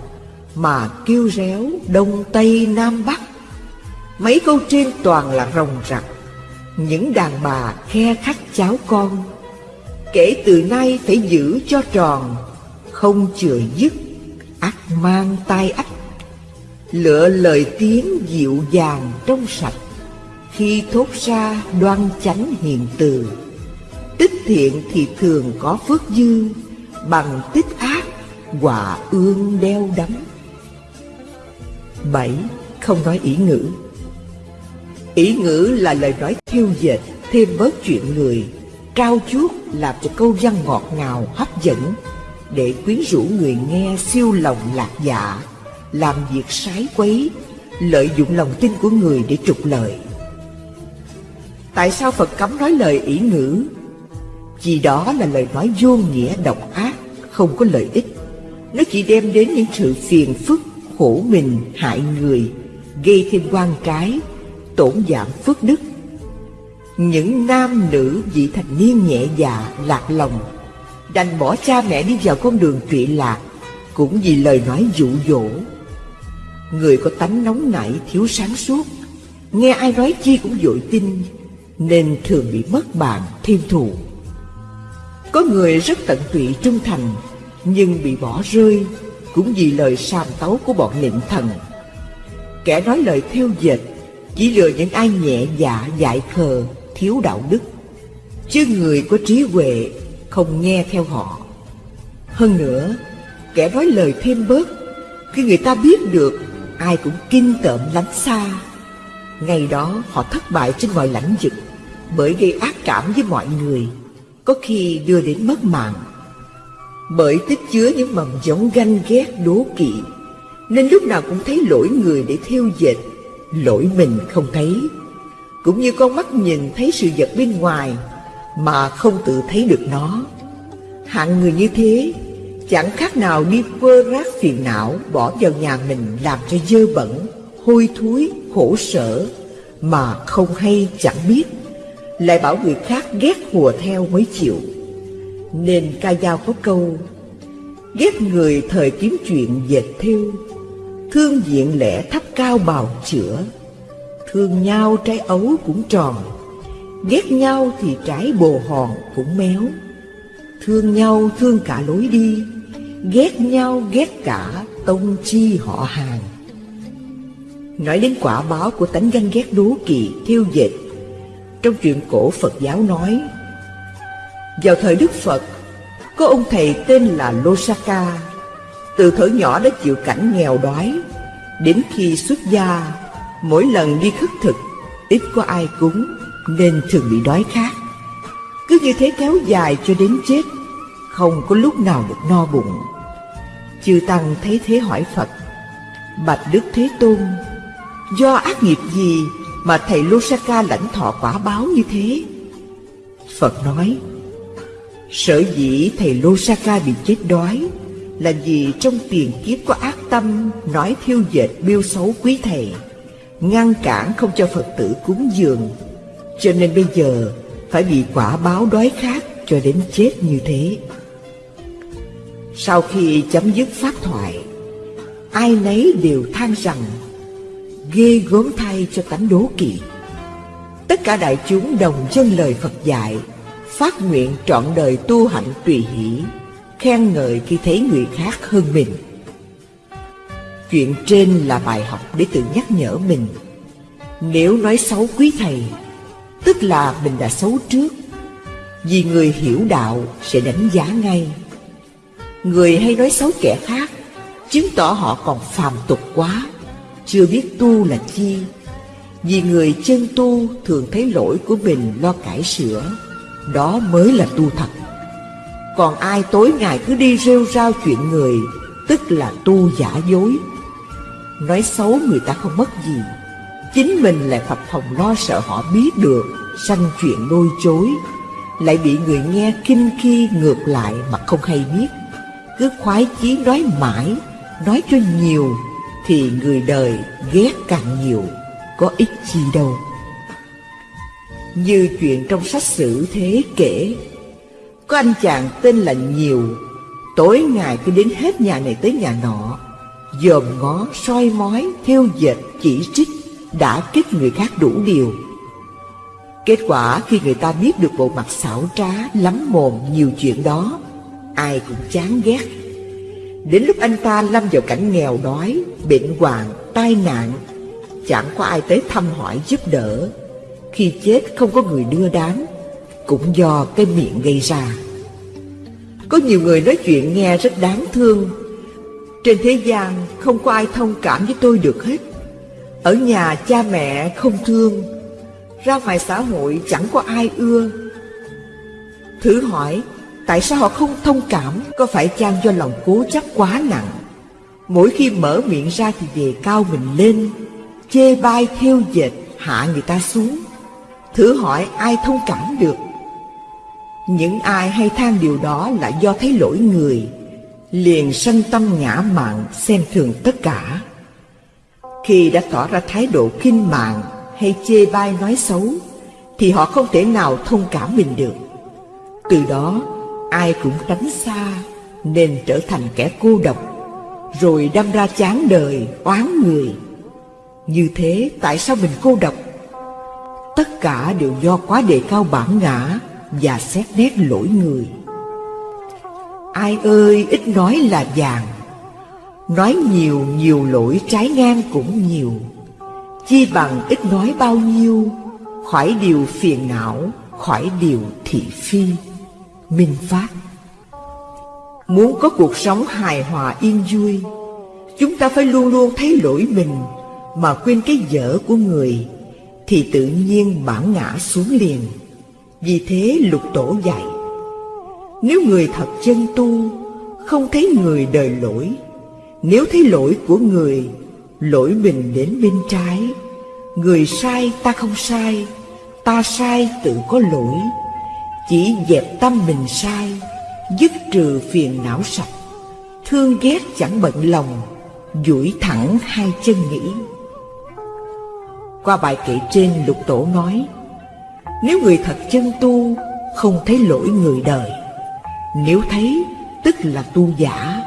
mà kêu réo đông tây nam bắc. Mấy câu trên toàn là rồng rặc, những đàn bà khe khắc cháu con Kể từ nay phải giữ cho tròn Không chừa dứt ắt mang tai ách Lựa lời tiếng dịu dàng trong sạch. Khi thốt ra đoan chánh hiền từ, Tích thiện thì thường có phước dư, Bằng tích ác quả ương đeo đắm. Bảy, Không nói ý ngữ. Ý ngữ là lời nói thiêu dệt, Thêm bớt chuyện người trao chuốt, làm cho câu văn ngọt ngào, hấp dẫn, để quyến rũ người nghe siêu lòng lạc dạ làm việc sái quấy lợi dụng lòng tin của người để trục lợi tại sao phật cấm nói lời ỷ ngữ vì đó là lời nói vô nghĩa độc ác không có lợi ích nó chỉ đem đến những sự phiền phức khổ mình hại người gây thêm quan trái, tổn giảm phước đức. Những nam nữ vị thành niên nhẹ dạ, lạc lòng, đành bỏ cha mẹ đi vào con đường trụy lạc, cũng vì lời nói dụ dỗ. Người có tánh nóng nảy, thiếu sáng suốt, nghe ai nói chi cũng dội tin, nên thường bị mất bạn, thêm thù. Có người rất tận tụy trung thành, nhưng bị bỏ rơi cũng vì lời sàm tấu của bọn nịnh thần. Kẻ nói lời theo dệt chỉ lừa những ai nhẹ dạ dại khờ, thiếu đạo đức. Chứ người có trí huệ không nghe theo họ. Hơn nữa, kẻ nói lời thêm bớt, khi người ta biết được, ai cũng kinh tởm lánh xa. Ngày đó họ thất bại trên mọi lãnh vực bởi gây ác cảm với mọi người, có khi đưa đến mất mạng. Bởi tích chứa những mầm giống ganh ghét đố kỵ, nên lúc nào cũng thấy lỗi người để theo dệt, lỗi mình không thấy. Cũng như con mắt nhìn thấy sự vật bên ngoài mà không tự thấy được nó. Hạng người như thế chẳng khác nào đi vơ rác phiền não bỏ vào nhà mình làm cho dơ bẩn, hôi thối, khổ sở mà không hay chẳng biết. Lại bảo người khác ghét hùa theo mới chịu. Nên ca dao có câu Ghét người thời kiếm chuyện dệt thêu Thương diện lẽ thấp cao bào chữa. Thương nhau trái ấu cũng tròn Ghét nhau thì trái bồ hòn cũng méo. Thương nhau thương cả lối đi Ghét nhau ghét cả tông chi họ hàng. Nói đến quả báo của tánh ganh ghét đố kỵ, thiêu dệt trong chuyện cổ Phật giáo nói Vào thời Đức Phật Có ông thầy tên là Losaka Từ thở nhỏ đã chịu cảnh nghèo đói. Đến khi xuất gia Mỗi lần đi khất thực Ít có ai cúng Nên thường bị đói khát. Cứ như thế kéo dài cho đến chết không có lúc nào được no bụng Chư Tăng thấy thế hỏi Phật Bạch Đức Thế Tôn Do ác nghiệp gì mà thầy Losaka lãnh thọ quả báo như thế? Phật nói, sở dĩ thầy Losaka bị chết đói là vì trong tiền kiếp có ác tâm nói thiêu dệt biêu xấu quý thầy, ngăn cản không cho Phật tử cúng dường, cho nên bây giờ phải bị quả báo đói khát cho đến chết như thế. Sau khi chấm dứt pháp thoại, ai nấy đều than rằng ghê gớm thay cho tánh đố kỵ. Tất cả đại chúng đồng dân lời Phật dạy, phát nguyện trọn đời tu hạnh tùy hỷ, khen ngợi khi thấy người khác hơn mình. Chuyện trên là bài học để tự nhắc nhở mình. Nếu nói xấu quý thầy, tức là mình đã xấu trước, vì người hiểu đạo sẽ đánh giá ngay. Người hay nói xấu kẻ khác, chứng tỏ họ còn phàm tục quá chưa biết tu là chi. Vì người chân tu thường thấy lỗi của mình lo cải sửa Đó mới là tu thật. Còn ai tối ngày cứ đi rêu rao chuyện người Tức là tu giả dối. Nói xấu người ta không mất gì Chính mình lại phập phòng lo sợ họ biết được Sanh chuyện lôi chối Lại bị người nghe kinh khi ngược lại mà không hay biết. Cứ khoái chí nói mãi Nói cho nhiều thì người đời ghét càng nhiều, có ích chi đâu. Như chuyện trong sách sử thế kể, có anh chàng tên là Nhiều, tối ngày cứ đến hết nhà này tới nhà nọ, dòm ngó, soi mói, theo dệt, chỉ trích, đã kích người khác đủ điều. Kết quả khi người ta biết được bộ mặt xảo trá, lắm mồm nhiều chuyện đó, ai cũng chán ghét Đến lúc anh ta lâm vào cảnh nghèo đói, bệnh hoạn, tai nạn, chẳng có ai tới thăm hỏi giúp đỡ. Khi chết không có người đưa đám, cũng do cái miệng gây ra. Có nhiều người nói chuyện nghe rất đáng thương. Trên thế gian không có ai thông cảm với tôi được hết. Ở nhà cha mẹ không thương, ra ngoài xã hội chẳng có ai ưa. Thử hỏi Tại sao họ không thông cảm? Có phải chăng do lòng cố chấp quá nặng? Mỗi khi mở miệng ra thì đề cao mình lên Chê bai theo dệt hạ người ta xuống. Thử hỏi ai thông cảm được? Những ai hay than điều đó là do thấy lỗi người Liền sân tâm ngã mạn xem thường tất cả. Khi đã tỏ ra thái độ khinh mạng hay chê bai nói xấu, thì họ không thể nào thông cảm mình được. Từ đó, ai cũng tránh xa, nên trở thành kẻ cô độc, rồi đâm ra chán đời, oán người. Như thế tại sao mình cô độc? Tất cả đều do quá đề cao bản ngã và xét nét lỗi người. Ai ơi ít nói là vàng Nói nhiều nhiều lỗi trái ngang cũng nhiều Chi bằng ít nói bao nhiêu Khỏi điều phiền não Khỏi điều thị phi Minh Pháp Muốn có cuộc sống hài hòa yên vui, Chúng ta phải luôn luôn thấy lỗi mình Mà quên cái dở của người, Thì tự nhiên bản ngã xuống liền. Vì thế lục tổ dạy, Nếu người thật chân tu, Không thấy người đời lỗi, Nếu thấy lỗi của người, Lỗi mình đến bên trái. Người sai ta không sai, Ta sai tự có lỗi. Chỉ dẹp tâm mình sai, Dứt trừ phiền não sạch. Thương ghét chẳng bận lòng, duỗi thẳng hai chân nghĩ. Qua bài kệ trên, lục tổ nói, Nếu người thật chân tu, Không thấy lỗi người đời. Nếu thấy, tức là tu giả.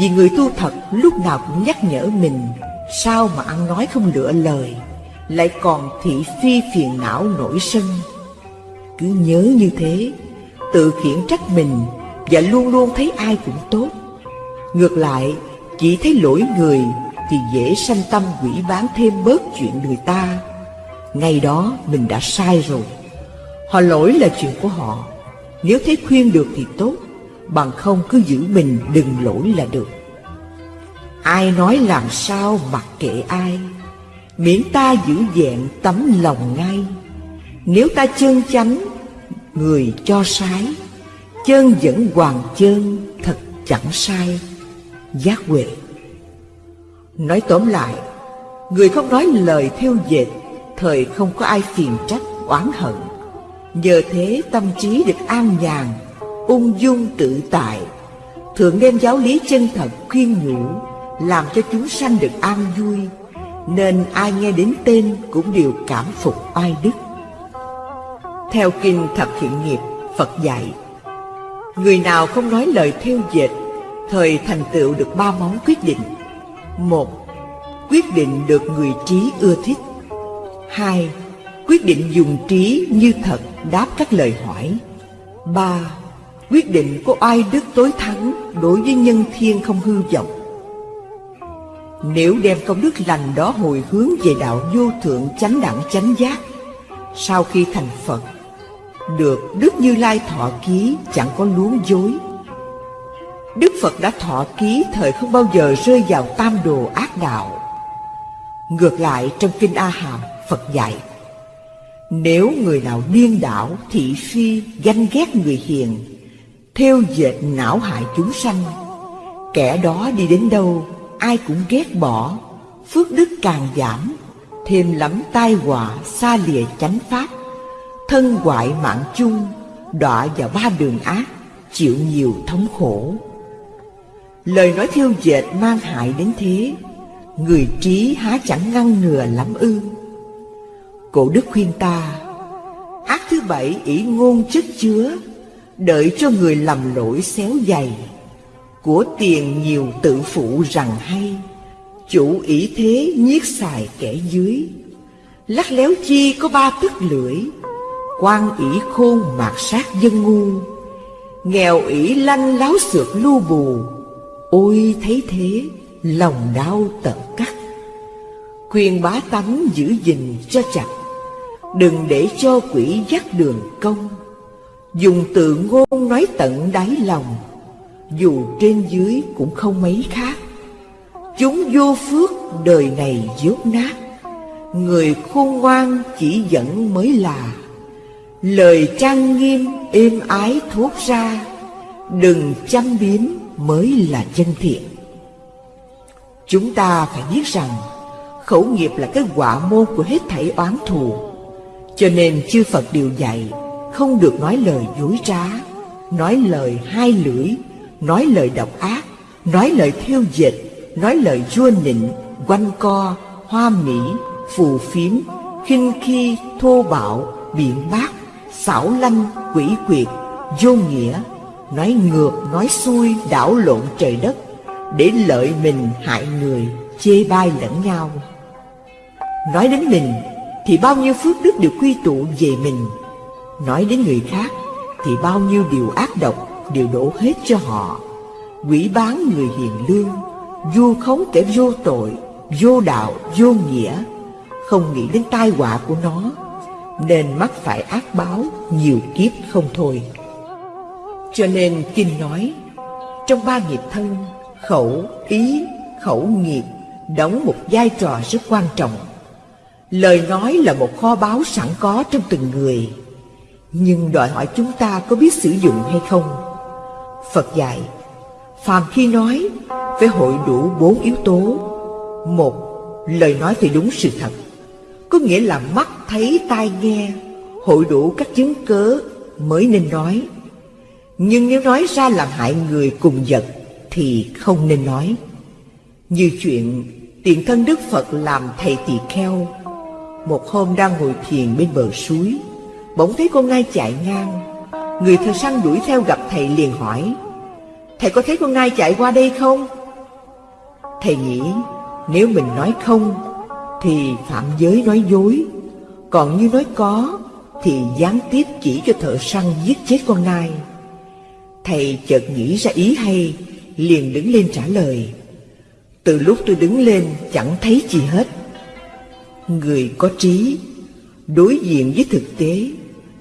Vì người tu thật lúc nào cũng nhắc nhở mình, Sao mà ăn nói không lựa lời, Lại còn thị phi phiền não nổi sân. Cứ nhớ như thế, Tự khiển trách mình Và luôn luôn thấy ai cũng tốt. Ngược lại, Chỉ thấy lỗi người Thì dễ sanh tâm quỷ bán thêm bớt chuyện người ta. Ngày đó mình đã sai rồi. Họ lỗi là chuyện của họ. Nếu thấy khuyên được thì tốt, Bằng không cứ giữ mình đừng lỗi là được. Ai nói làm sao mặc kệ ai, Miễn ta giữ vẹn tấm lòng ngay. Nếu ta chân chánh, Người cho sái Chân vẫn hoàng chân Thật chẳng sai. Giác huệ. Nói tóm lại, Người không nói lời theo dệt, Thời không có ai phiền trách, oán hận. Nhờ thế tâm trí được an nhàn, ung dung tự tại. Thường đem giáo lý chân thật khuyên nhủ, Làm cho chúng sanh được an vui. Nên ai nghe đến tên cũng đều cảm phục oai đức. Theo kinh thập thiện nghiệp, Phật dạy, Người nào không nói lời theo dệt, Thời thành tựu được ba món quyết định. Một, Quyết định được người trí ưa thích. Hai, Quyết định dùng trí như thật đáp các lời hỏi. Ba, Quyết định có ai đức tối thắng đối với nhân thiên không hư vọng. Nếu đem công đức lành đó hồi hướng về đạo vô thượng chánh đẳng chánh giác, Sau khi thành Phật được Đức Như Lai thọ ký chẳng có luống dối. Đức Phật đã thọ ký thời không bao giờ rơi vào tam đồ ác đạo. Ngược lại trong Kinh A Hàm Phật dạy Nếu người nào điên đảo, thị phi, ganh ghét người hiền theo dệt não hại chúng sanh Kẻ đó đi đến đâu Ai cũng ghét bỏ Phước đức càng giảm Thêm lắm tai họa xa lìa chánh pháp. Thân hoại mạng chung, Đọa vào ba đường ác, Chịu nhiều thống khổ. Lời nói thiêu dệt mang hại đến thế, Người trí há chẳng ngăn ngừa lắm ư. Cổ đức khuyên ta, Ác thứ bảy ỷ ngôn chất chứa, Đợi cho người lầm lỗi xéo dày. Của tiền nhiều tự phụ rằng hay, Chủ ý thế nhiếc xài kẻ dưới. Lắc léo chi có ba tức lưỡi quan ỷ khôn mạt sát dân ngu. Nghèo ỷ lanh láo xược lưu bù. Ôi thấy thế, lòng đau tận cắt. Khuyên bá tánh giữ gìn cho chặt. Đừng để cho quỷ dắt đường công Dùng tự ngôn nói tận đáy lòng. Dù trên dưới cũng không mấy khác. Chúng vô phước đời này dốt nát. Người khôn ngoan chỉ dẫn mới là Lời trang nghiêm êm ái thốt ra Đừng chăm biếm mới là chân thiện. Chúng ta phải biết rằng Khẩu nghiệp là cái quả môn của hết thảy oán thù. Cho nên chư Phật điều dạy không được nói lời dối trá, nói lời hai lưỡi, nói lời độc ác, nói lời thiêu dịch, nói lời vua nịnh, quanh co, hoa mỹ, phù phiếm, khinh khi, thô bạo, biện bác, xảo lanh, quỷ quyệt, vô nghĩa, nói ngược, nói xuôi, đảo lộn trời đất, để lợi mình hại người, chê bai lẫn nhau. Nói đến mình, thì bao nhiêu phước đức đều quy tụ về mình. Nói đến người khác, thì bao nhiêu điều ác độc đều đổ hết cho họ. Quỷ bán người hiền lương, vu khống kẻ vô tội, vô đạo, vô nghĩa, không nghĩ đến tai họa của nó, nên mắc phải ác báo nhiều kiếp không thôi. Cho nên Kinh nói, trong ba nghiệp thân, khẩu, ý, khẩu nghiệp đóng một vai trò rất quan trọng. Lời nói là một kho báu sẵn có trong từng người, nhưng đòi hỏi chúng ta có biết sử dụng hay không. Phật dạy, phàm khi nói phải hội đủ bốn yếu tố. Một, lời nói phải đúng sự thật, có nghĩa là mắt thấy tai nghe, hội đủ các chứng cớ mới nên nói. Nhưng nếu nói ra làm hại người cùng vật thì không nên nói. Như chuyện tiền thân Đức Phật làm thầy tỳ kheo. Một hôm đang ngồi thiền bên bờ suối, bỗng thấy con ngai chạy ngang. Người thợ săn đuổi theo gặp thầy liền hỏi, Thầy có thấy con ngai chạy qua đây không? Thầy nghĩ nếu mình nói không thì phạm giới nói dối, còn như nói có thì gián tiếp chỉ cho thợ săn giết chết con nai. Thầy chợt nghĩ ra ý hay, liền đứng lên trả lời. Từ lúc tôi đứng lên chẳng thấy gì hết. Người có trí, đối diện với thực tế,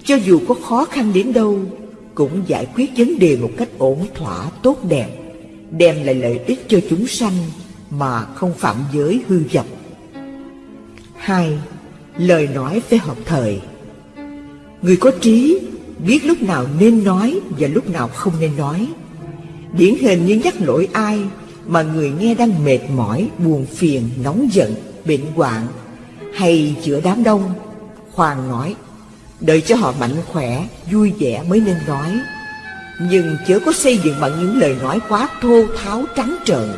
cho dù có khó khăn đến đâu, cũng giải quyết vấn đề một cách ổn thỏa tốt đẹp, đem lại lợi ích cho chúng sanh mà không phạm giới hư vọng. Hai, lời nói phải hợp thời. Người có trí biết lúc nào nên nói và lúc nào không nên nói. Điển hình như nhắc lỗi ai mà người nghe đang mệt mỏi, buồn phiền, nóng giận, bệnh hoạn hay giữa đám đông, khoan nói, đợi cho họ mạnh khỏe, vui vẻ mới nên nói. Nhưng chớ có xây dựng bằng những lời nói quá thô tháo trắng trợn,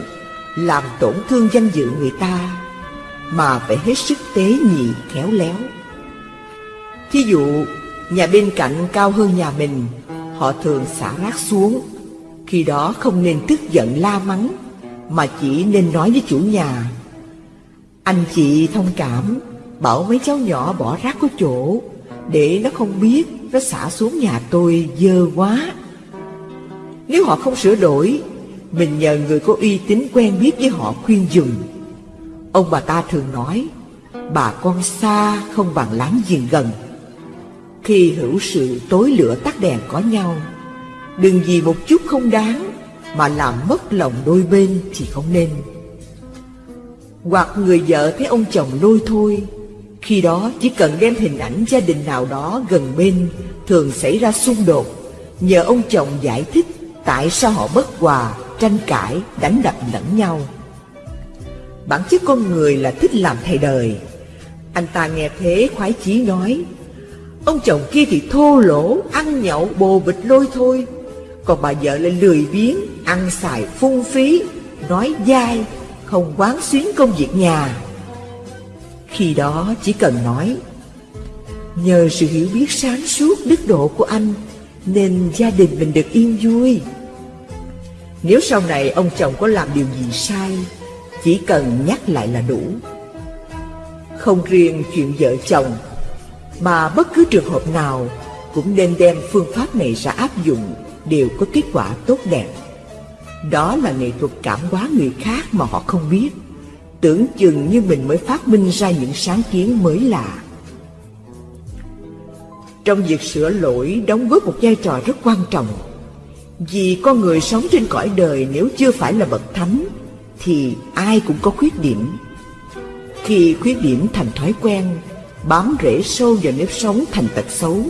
làm tổn thương danh dự người ta, mà phải hết sức tế nhị khéo léo. Thí dụ, nhà bên cạnh cao hơn nhà mình, họ thường xả rác xuống. Khi đó không nên tức giận la mắng, mà chỉ nên nói với chủ nhà. Anh chị thông cảm, bảo mấy cháu nhỏ bỏ rác có chỗ, để nó không biết nó xả xuống nhà tôi dơ quá. Nếu họ không sửa đổi, mình nhờ người có uy tín quen biết với họ khuyên dùng. Ông bà ta thường nói, bà con xa không bằng láng giềng gần. Khi hữu sự tối lửa tắt đèn có nhau, đừng vì một chút không đáng mà làm mất lòng đôi bên thì không nên. Hoặc người vợ thấy ông chồng lôi thôi, khi đó chỉ cần đem hình ảnh gia đình nào đó gần bên thường xảy ra xung đột, nhờ ông chồng giải thích tại sao họ bất hòa, tranh cãi, đánh đập lẫn nhau. Bản chất con người là thích làm thầy đời. Anh ta nghe thế khoái chí nói, ông chồng kia thì thô lỗ, ăn nhậu, bồ bịch lôi thôi, còn bà vợ lại lười biếng, ăn xài phung phí, nói dai, không quán xuyến công việc nhà. Khi đó chỉ cần nói, nhờ sự hiểu biết sáng suốt đức độ của anh, nên gia đình mình được yên vui. Nếu sau này ông chồng có làm điều gì sai, chỉ cần nhắc lại là đủ. Không riêng chuyện vợ chồng, mà bất cứ trường hợp nào cũng nên đem phương pháp này ra áp dụng đều có kết quả tốt đẹp. Đó là nghệ thuật cảm hóa người khác mà họ không biết, tưởng chừng như mình mới phát minh ra những sáng kiến mới lạ. Trong việc sửa lỗi đóng góp một vai trò rất quan trọng Vì con người sống trên cõi đời nếu chưa phải là bậc thánh thì ai cũng có khuyết điểm. Khi khuyết điểm thành thói quen Bám rễ sâu vào nếp sống thành tật xấu.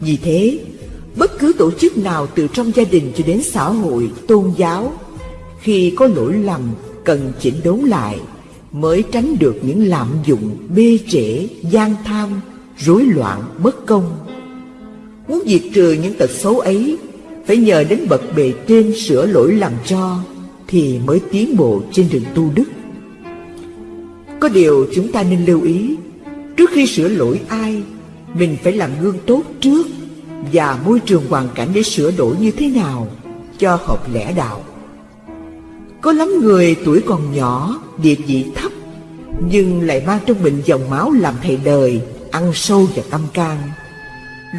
Vì thế Bất cứ tổ chức nào từ trong gia đình cho đến xã hội, tôn giáo Khi có lỗi lầm cần chỉnh đốn lại Mới tránh được những lạm dụng, bê trễ, gian tham, rối loạn, bất công. Muốn diệt trừ những tật xấu ấy Phải nhờ đến bậc bề trên sửa lỗi làm cho. Thì mới tiến bộ trên đường tu đức. Có điều chúng ta nên lưu ý, Trước khi sửa lỗi ai, Mình phải làm gương tốt trước Và môi trường hoàn cảnh để sửa đổi như thế nào Cho hợp lẽ đạo. Có lắm người tuổi còn nhỏ, Địa vị thấp, Nhưng lại mang trong mình dòng máu làm thầy đời, Ăn sâu và tâm can.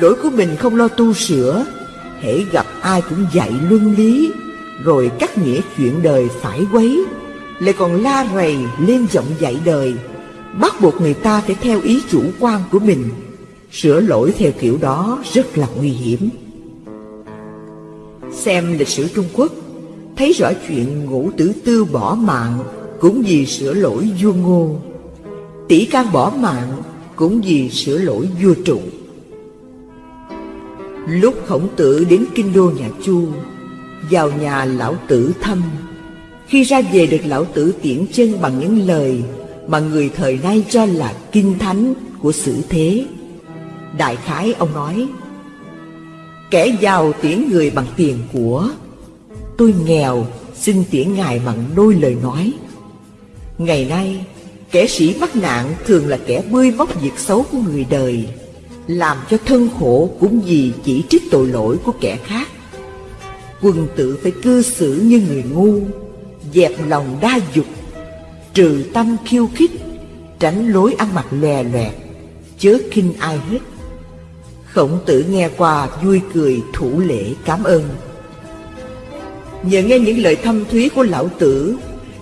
Lỗi của mình không lo tu sửa, hễ gặp ai cũng dạy luân lý rồi cắt nghĩa chuyện đời phải quấy, lại còn la rầy lên giọng dạy đời. Bắt buộc người ta phải theo ý chủ quan của mình. Sửa lỗi theo kiểu đó rất là nguy hiểm. Xem lịch sử trung quốc, thấy rõ chuyện ngũ tử tư bỏ mạng cũng vì sửa lỗi vua ngô. Tỷ can bỏ mạng cũng vì sửa lỗi vua trụ. Lúc khổng tử đến kinh đô nhà Chu vào nhà lão tử thăm. Khi ra về được lão tử tiễn chân bằng những lời Mà người thời nay cho là kinh thánh của sử thế. Đại khái ông nói, Kẻ giàu tiễn người bằng tiền của, Tôi nghèo xin tiễn ngài bằng đôi lời nói. Ngày nay, Kẻ sĩ mắc nạn thường là kẻ bươi móc việc xấu của người đời, làm cho thân khổ cũng vì chỉ trích tội lỗi của kẻ khác. Quân tử phải cư xử như người ngu, dẹp lòng đa dục, trừ tâm khiêu khích, tránh lối ăn mặc lòe loẹt, chớ khinh ai hết. Khổng tử nghe qua vui cười thủ lễ cảm ơn. Nhờ nghe những lời thâm thúy của lão tử,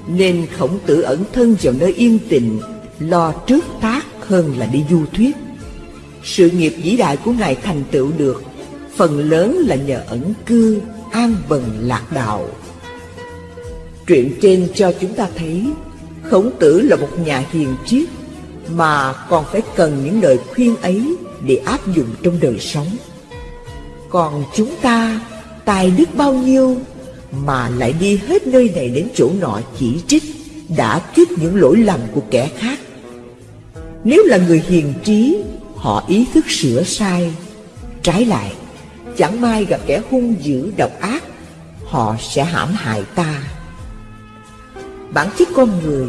nên khổng tử ẩn thân vào nơi yên tịnh, lo trước tác hơn là đi du thuyết. Sự nghiệp vĩ đại của Ngài thành tựu được Phần lớn là nhờ ẩn cư, an bần lạc đạo. Truyện trên cho chúng ta thấy, Khổng tử là một nhà hiền triết Mà còn phải cần những lời khuyên ấy Để áp dụng trong đời sống. Còn chúng ta, tài đức bao nhiêu Mà lại đi hết nơi này đến chỗ nọ chỉ trích, Đã kích những lỗi lầm của kẻ khác. Nếu là người hiền trí, họ ý thức sửa sai, trái lại chẳng may gặp kẻ hung dữ độc ác, họ sẽ hãm hại ta. Bản chất con người,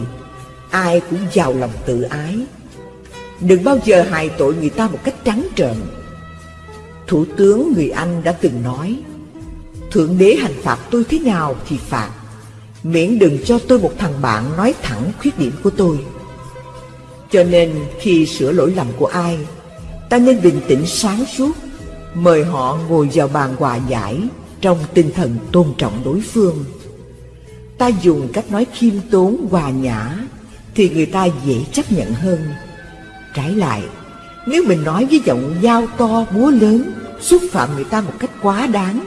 ai cũng giàu lòng tự ái. Đừng bao giờ hại tội người ta một cách trắng trợn. Thủ tướng người anh đã từng nói, thượng đế hành phạt tôi thế nào thì phạt, miễn đừng cho tôi một thằng bạn nói thẳng khuyết điểm của tôi. Cho nên khi sửa lỗi lầm của ai, ta nên bình tĩnh sáng suốt mời họ ngồi vào bàn hòa giải trong tinh thần tôn trọng đối phương. Ta dùng cách nói khiêm tốn, hòa nhã thì người ta dễ chấp nhận hơn. Trái lại, nếu mình nói với giọng dao to búa lớn, xúc phạm người ta một cách quá đáng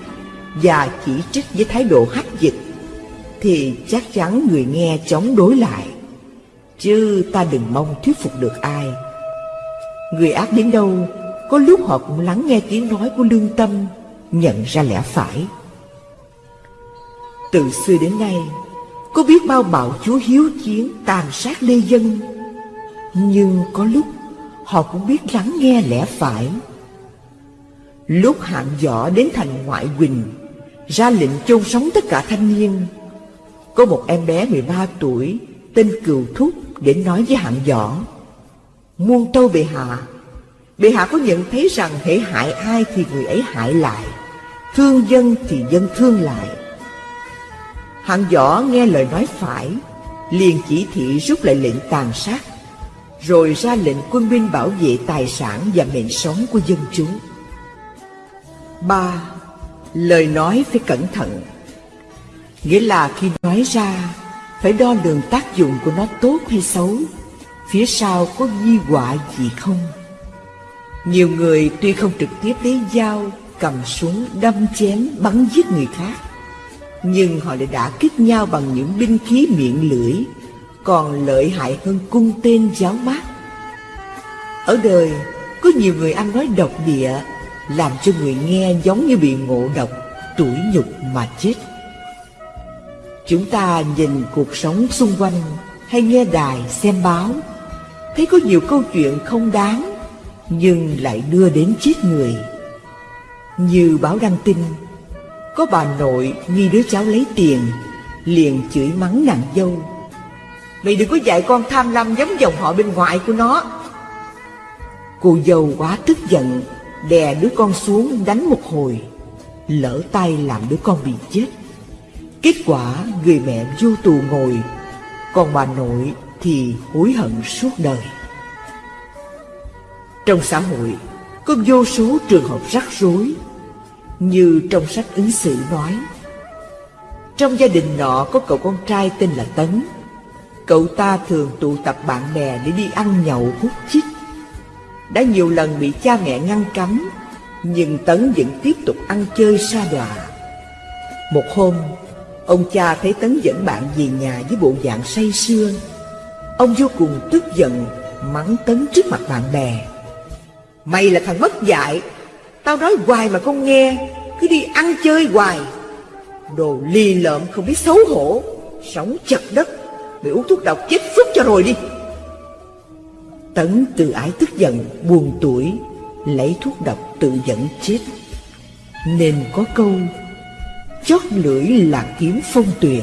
và chỉ trích với thái độ hách dịch, thì chắc chắn người nghe chống đối lại. Chứ ta đừng mong thuyết phục được ai. Người ác đến đâu có lúc họ cũng lắng nghe tiếng nói của lương tâm, Nhận ra lẽ phải. Từ xưa đến nay, Có biết bao bạo chúa hiếu chiến, Tàn sát lê dân. Nhưng có lúc, Họ cũng biết lắng nghe lẽ phải. Lúc hạng võ đến thành ngoại quỳnh, Ra lệnh chôn sống tất cả thanh niên. Có một em bé 13 tuổi, Tên Cừu Thúc, Đến nói với hạng võ muôn tâu bệ hạ bệ hạ có nhận thấy rằng hễ hại ai thì người ấy hại lại, thương dân thì dân thương lại. Hạng võ nghe lời nói phải, liền chỉ thị rút lại lệnh tàn sát, rồi ra lệnh quân binh bảo vệ tài sản và mệnh sống của dân chúng. Ba, lời nói phải cẩn thận. Nghĩa là khi nói ra, phải đo lường tác dụng của nó tốt hay xấu, phía sau có di họa gì không? Nhiều người tuy không trực tiếp lấy dao, cầm súng, đâm chém, bắn giết người khác, nhưng họ lại đã kích nhau bằng những binh khí miệng lưỡi, còn lợi hại hơn cung tên giáo mát. Ở đời, có nhiều người ăn nói độc địa, làm cho người nghe giống như bị ngộ độc, tủi nhục mà chết. Chúng ta nhìn cuộc sống xung quanh hay nghe đài, xem báo thấy có nhiều câu chuyện không đáng nhưng lại đưa đến chết người. Như báo đăng tin, có bà nội nghi đứa cháu lấy tiền, liền chửi mắng nàng dâu. Mày đừng có dạy con tham lam giống dòng họ bên ngoài của nó. Cô dâu quá tức giận, Đè đứa con xuống đánh một hồi, Lỡ tay làm đứa con bị chết. Kết quả người mẹ vô tù ngồi, Còn bà nội thì hối hận suốt đời. Trong xã hội, có vô số trường hợp rắc rối, Như trong sách ứng xử nói. Trong gia đình nọ có cậu con trai tên là Tấn. Cậu ta thường tụ tập bạn bè để đi ăn nhậu hút chích. Đã nhiều lần bị cha mẹ ngăn cấm, Nhưng Tấn vẫn tiếp tục ăn chơi xa đọa. Một hôm, Ông cha thấy Tấn dẫn bạn về nhà với bộ dạng say sưa. Ông vô cùng tức giận, Mắng Tấn trước mặt bạn bè. Mày là thằng mất dạy Tao nói hoài mà không nghe. Cứ đi ăn chơi hoài. Đồ ly lợm không biết xấu hổ. Sống chật đất. Mày uống thuốc độc chết phút cho rồi đi. Tấn từ ái tức giận, Buồn tuổi, Lấy thuốc độc tự dẫn chết. Nên có câu, Chót lưỡi là kiếm phong tuyền,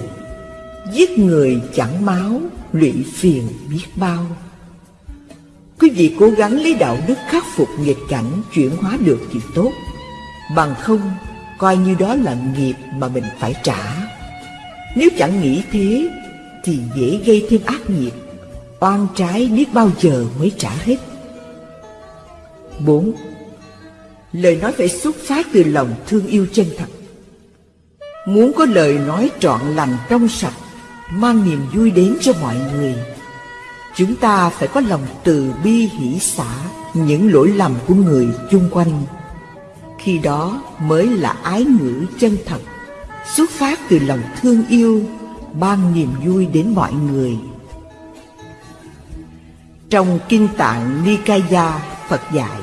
Giết người chẳng máu, Lụy phiền biết bao. Quý vị cố gắng lấy đạo đức khắc phục nghịch cảnh Chuyển hóa được thì tốt. Bằng không, Coi như đó là nghiệp mà mình phải trả. Nếu chẳng nghĩ thế, Thì dễ gây thêm ác nghiệp. Oan trái biết bao giờ mới trả hết. 4. Lời nói phải xuất phát từ lòng thương yêu chân thật. Muốn có lời nói trọn lành trong sạch, Mang niềm vui đến cho mọi người Chúng ta phải có lòng từ bi hỷ xả Những lỗi lầm của người chung quanh. Khi đó mới là ái ngữ chân thật, Xuất phát từ lòng thương yêu Ban niềm vui đến mọi người. Trong Kinh Tạng Nikaya, Phật dạy,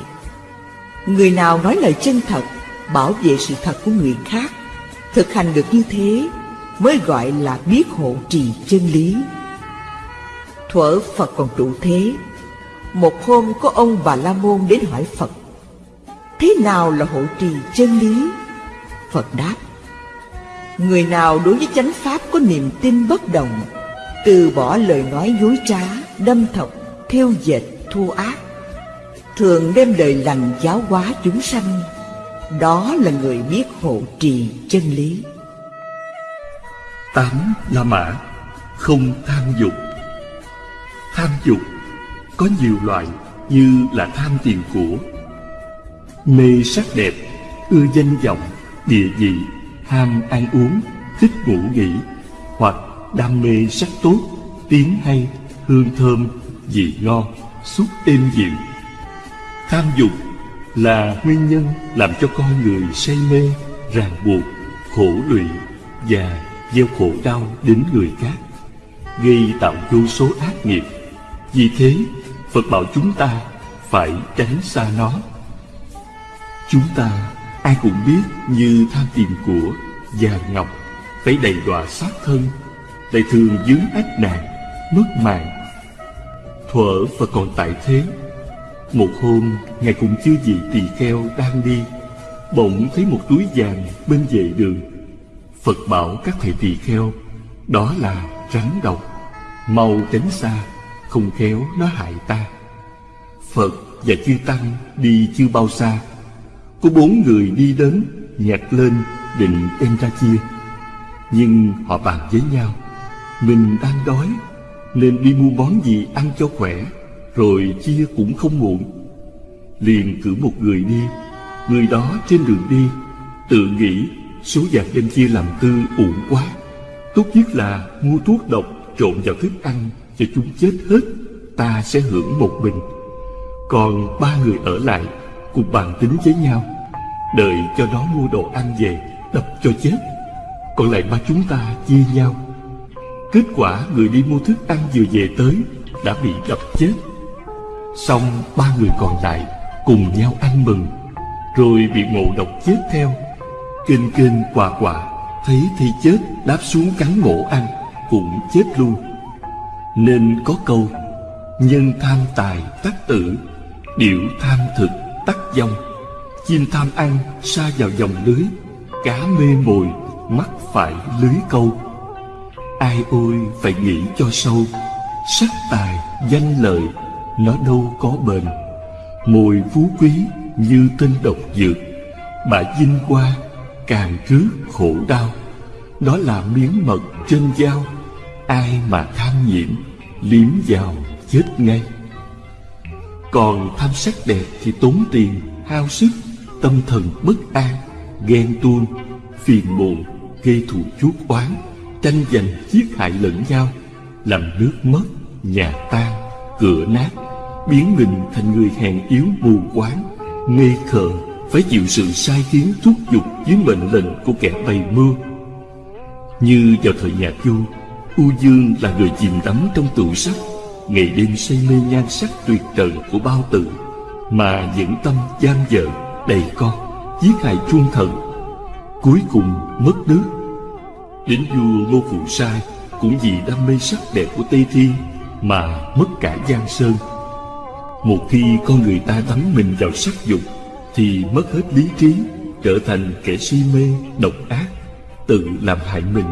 Người nào nói lời chân thật, Bảo vệ sự thật của người khác, Thực hành được như thế, Mới gọi là biết hộ trì chân lý. Thuở Phật còn trụ thế. Một hôm có ông Bà La Môn đến hỏi Phật Thế nào là hộ trì chân lý? Phật đáp Người nào đối với chánh pháp có niềm tin bất động Từ bỏ lời nói dối trá, đâm thọc, theo dệt, thua ác Thường đem lời lành giáo hóa chúng sanh Đó là người biết hộ trì chân lý. Tám La Mã Không tham dục. Tham dục. Có nhiều loại như là tham tiền của. Mê sắc đẹp, ưa danh vọng, địa vị, ham ăn uống, thích ngủ nghỉ Hoặc đam mê sắc tốt, tiếng hay, hương thơm, vị ngon, xúc êm dịu. Tham dục là nguyên nhân làm cho con người say mê, ràng buộc, khổ lụy và gieo khổ đau đến người khác, gây tạo vô số ác nghiệp. Vì thế, Phật bảo chúng ta phải tránh xa nó. Chúng ta ai cũng biết như tham tiền của, vàng ngọc, phải đầy đọa sát thân, lại thường dướng ách nạn, mất mạng. Thuở Phật còn tại thế, một hôm Ngài cùng chư vị tỳ kheo đang đi, bỗng thấy một túi vàng bên vệ đường Phật bảo các thầy tỳ kheo Đó là rắn độc Mau tránh xa không khéo nó hại ta. Phật và chư Tăng đi chưa bao xa. Có bốn người đi đến Nhặt lên, định đem ra chia. Nhưng họ bàn với nhau, Mình đang đói, Nên đi mua món gì ăn cho khỏe, Rồi chia cũng không muộn. Liền cử một người đi, Người đó trên đường đi, Tự nghĩ Số vàng đem chia làm tư uổng quá. Tốt nhất là mua thuốc độc trộn vào thức ăn cho chúng chết hết, Ta sẽ hưởng một mình. Còn ba người ở lại Cùng bàn tính với nhau, Đợi cho nó mua đồ ăn về, Đập cho chết. Còn lại ba chúng ta chia nhau. Kết quả người đi mua thức ăn vừa về tới Đã bị đập chết. Xong ba người còn lại Cùng nhau ăn mừng, Rồi bị ngộ độc chết theo. Kinh kinh quà quà, Thấy thì chết, đáp xuống cắn mổ ăn, Cũng chết luôn. Nên có câu Nhân tham tài tắc tử Điểu tham thực tắc dông Chim tham ăn xa vào dòng lưới Cá mê mồi mắc phải lưới câu. Ai ôi phải nghĩ cho sâu Sắc tài, danh lợi Nó đâu có bền. Mùi phú quý như tên độc dược Bả dinh qua càng rước khổ đau. Đó là miếng mật trên dao Ai mà tham nhiễm, Liếm vào, chết ngay. Còn tham sắc đẹp thì tốn tiền, Hao sức, Tâm thần bất an, Ghen tuông, Phiền muộn Gây thù chuốc oán, Tranh giành giết hại lẫn nhau, Làm nước mất, Nhà tan, Cửa nát, Biến mình thành người hèn yếu mù quáng Ngây khờ, Phải chịu sự sai khiến thúc giục Dưới mệnh lệnh của kẻ bày mưu. Như vào thời nhà Chu U Dương là người chìm đắm trong tựu sắc. Ngày đêm say mê nhan sắc tuyệt trần của bao tử Mà dẫn tâm giam vợ đầy con Giết hại chuông thần. Cuối cùng mất nước. Đến vua Ngô Phụ Sai Cũng vì đam mê sắc đẹp của Tây Thiên Mà mất cả Giang Sơn. Một khi con người ta đắm mình vào sắc dục Thì mất hết lý trí Trở thành kẻ si mê, độc ác Tự làm hại mình,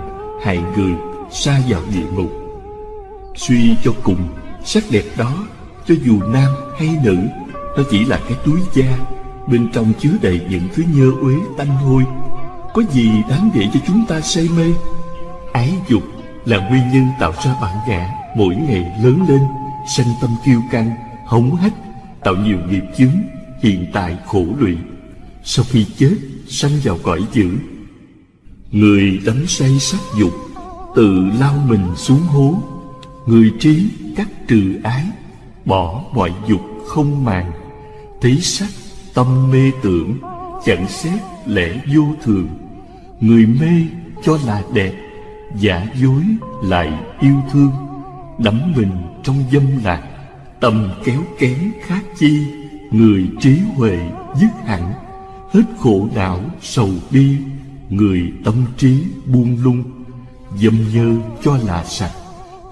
hại người. Xa vào địa ngục. Suy cho cùng, Sắc đẹp đó, Cho dù nam hay nữ, Nó chỉ là cái túi da, Bên trong chứa đầy những thứ nhơ uế tanh hôi. Có gì đáng để cho chúng ta say mê? Ái dục là nguyên nhân tạo ra bản ngã Mỗi ngày lớn lên, Sanh tâm kiêu căng, Hống hách, Tạo nhiều nghiệp chướng, Hiện tại khổ lụy. Sau khi chết, Sanh vào cõi dữ. Người đắm say sắc dục Tự lao mình xuống hố. Người trí cắt trừ ái, Bỏ mọi dục không màng. Thấy sắc tâm mê tưởng, Chẳng xét lẽ vô thường. Người mê cho là đẹp, Giả dối lại yêu thương. Đắm mình trong dâm lạc, Tâm kéo kén khác chi. Người trí huệ dứt hẳn, Hết khổ não sầu bi. Người tâm trí buông lung Dâm nhơ cho là sạch,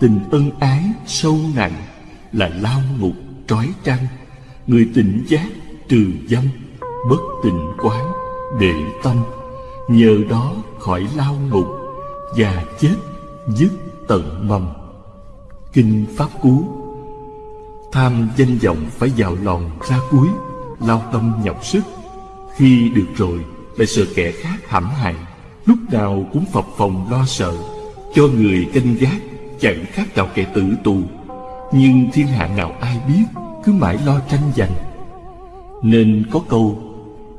Tình ân ái sâu nặng Là lao ngục trói trăng. Người tỉnh giác trừ dâm, Bất tình quán để tâm. Nhờ đó khỏi lao ngục Và chết dứt tận mầm. Kinh Pháp Cú. Tham danh vọng phải vào lòng ra cuối, Lao tâm nhọc sức. Khi được rồi, lại sợ kẻ khác hãm hại, Lúc nào cũng phập phòng lo sợ. Cho người canh gác, Chẳng khác nào kẻ tử tù. Nhưng thiên hạ nào ai biết, Cứ mãi lo tranh giành. Nên có câu,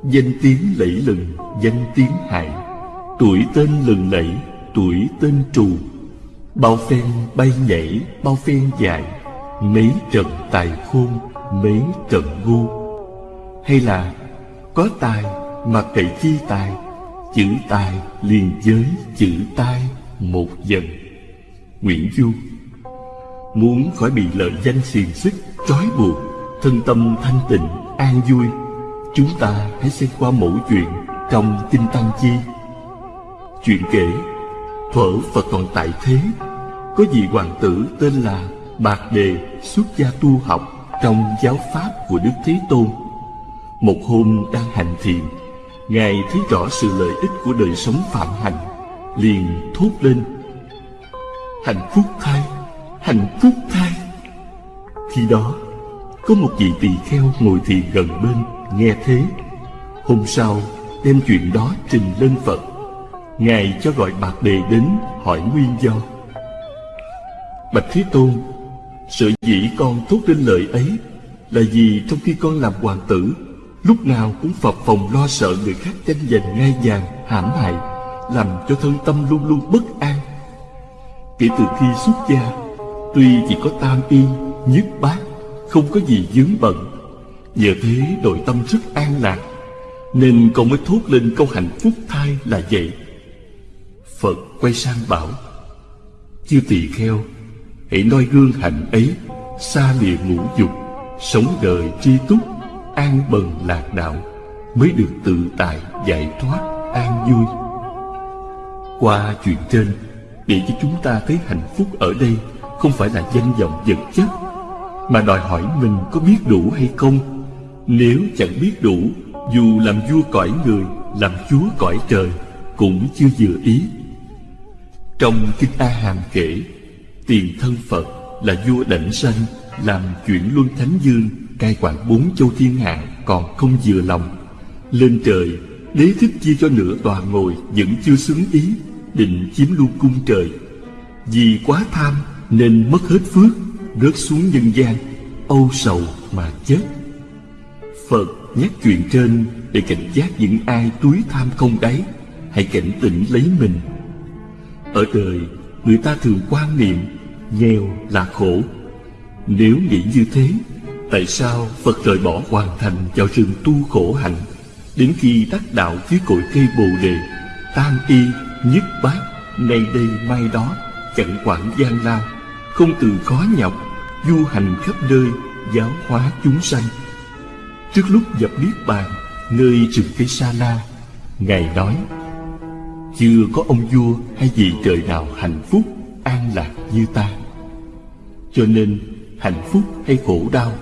Danh tiếng lẫy lừng, Danh tiếng hại. Tuổi tên lừng lẫy, Tuổi tên trù. Bao phen bay nhảy, Bao phen dài. Mấy trận tài khôn, Mấy trận ngu. Hay là, Có tài mà cậy chi tài? Chữ tài liền với chữ tai. Một dần Nguyễn Du Muốn khỏi bị lợi danh xiềng xích Trói buộc Thân tâm thanh tịnh, an vui Chúng ta hãy xem qua mẫu chuyện Trong Kinh Tăng Chi. Chuyện kể Thuở Phật còn tại thế Có vị hoàng tử tên là Bạc Đề xuất gia tu học Trong giáo pháp của Đức Thế Tôn. Một hôm đang hành thiền Ngài thấy rõ sự lợi ích của đời sống phạm hạnh Liền thốt lên. Hạnh phúc thay Hạnh phúc thay Khi đó Có một vị tỳ kheo ngồi thiền gần bên Nghe thế. Hôm sau đem chuyện đó trình lên Phật. Ngài cho gọi Bạc Đề đến hỏi nguyên do. Bạch Thế Tôn Sự dĩ con thốt lên lời ấy Là vì trong khi con làm hoàng tử Lúc nào cũng phập phòng lo sợ người khác tranh giành ngai vàng, hãm hại. Làm cho thân tâm luôn luôn bất an. Kể từ khi xuất gia Tuy chỉ có tam y, nhất bát Không có gì dướng bận Nhờ thế nội tâm rất an lạc Nên con mới thốt lên câu hạnh phúc thai là vậy. Phật quay sang bảo Chư tỳ kheo Hãy noi gương hạnh ấy Xa lìa ngũ dục Sống đời tri túc An bần lạc đạo Mới được tự tại giải thoát an vui. Qua chuyện trên Để cho chúng ta thấy hạnh phúc ở đây Không phải là danh vọng vật chất, Mà đòi hỏi mình có biết đủ hay không. Nếu chẳng biết đủ, Dù làm vua cõi người, Làm chúa cõi trời Cũng chưa vừa ý. Trong Kinh A Hàm kể, Tiền thân Phật là vua đảnh sanh, làm chuyển luân thánh dương, cai quản bốn châu thiên hạ còn không vừa lòng. Lên trời, đế thích chia cho nửa tòa ngồi vẫn chưa xứng ý định chiếm luôn cung trời. Vì quá tham nên mất hết phước, rớt xuống nhân gian, âu sầu mà chết. Phật nhắc chuyện trên để cảnh giác những ai túi tham không đáy, hãy cảnh tỉnh lấy mình. Ở đời, người ta thường quan niệm, nghèo là khổ. Nếu nghĩ như thế, tại sao phật rời bỏ hoàn thành vào rừng tu khổ hạnh, đến khi đắc đạo dưới cội cây bồ đề, tam y nhất bát, nay đây mai đó, chẳng quản gian lao. Không từ khó nhọc, du hành khắp nơi, giáo hóa chúng sanh. Trước lúc dập niết bàn, nơi rừng cây sa la, ngài nói, chưa có ông vua hay vị trời nào hạnh phúc, an lạc như ta. Cho nên, hạnh phúc hay khổ đau,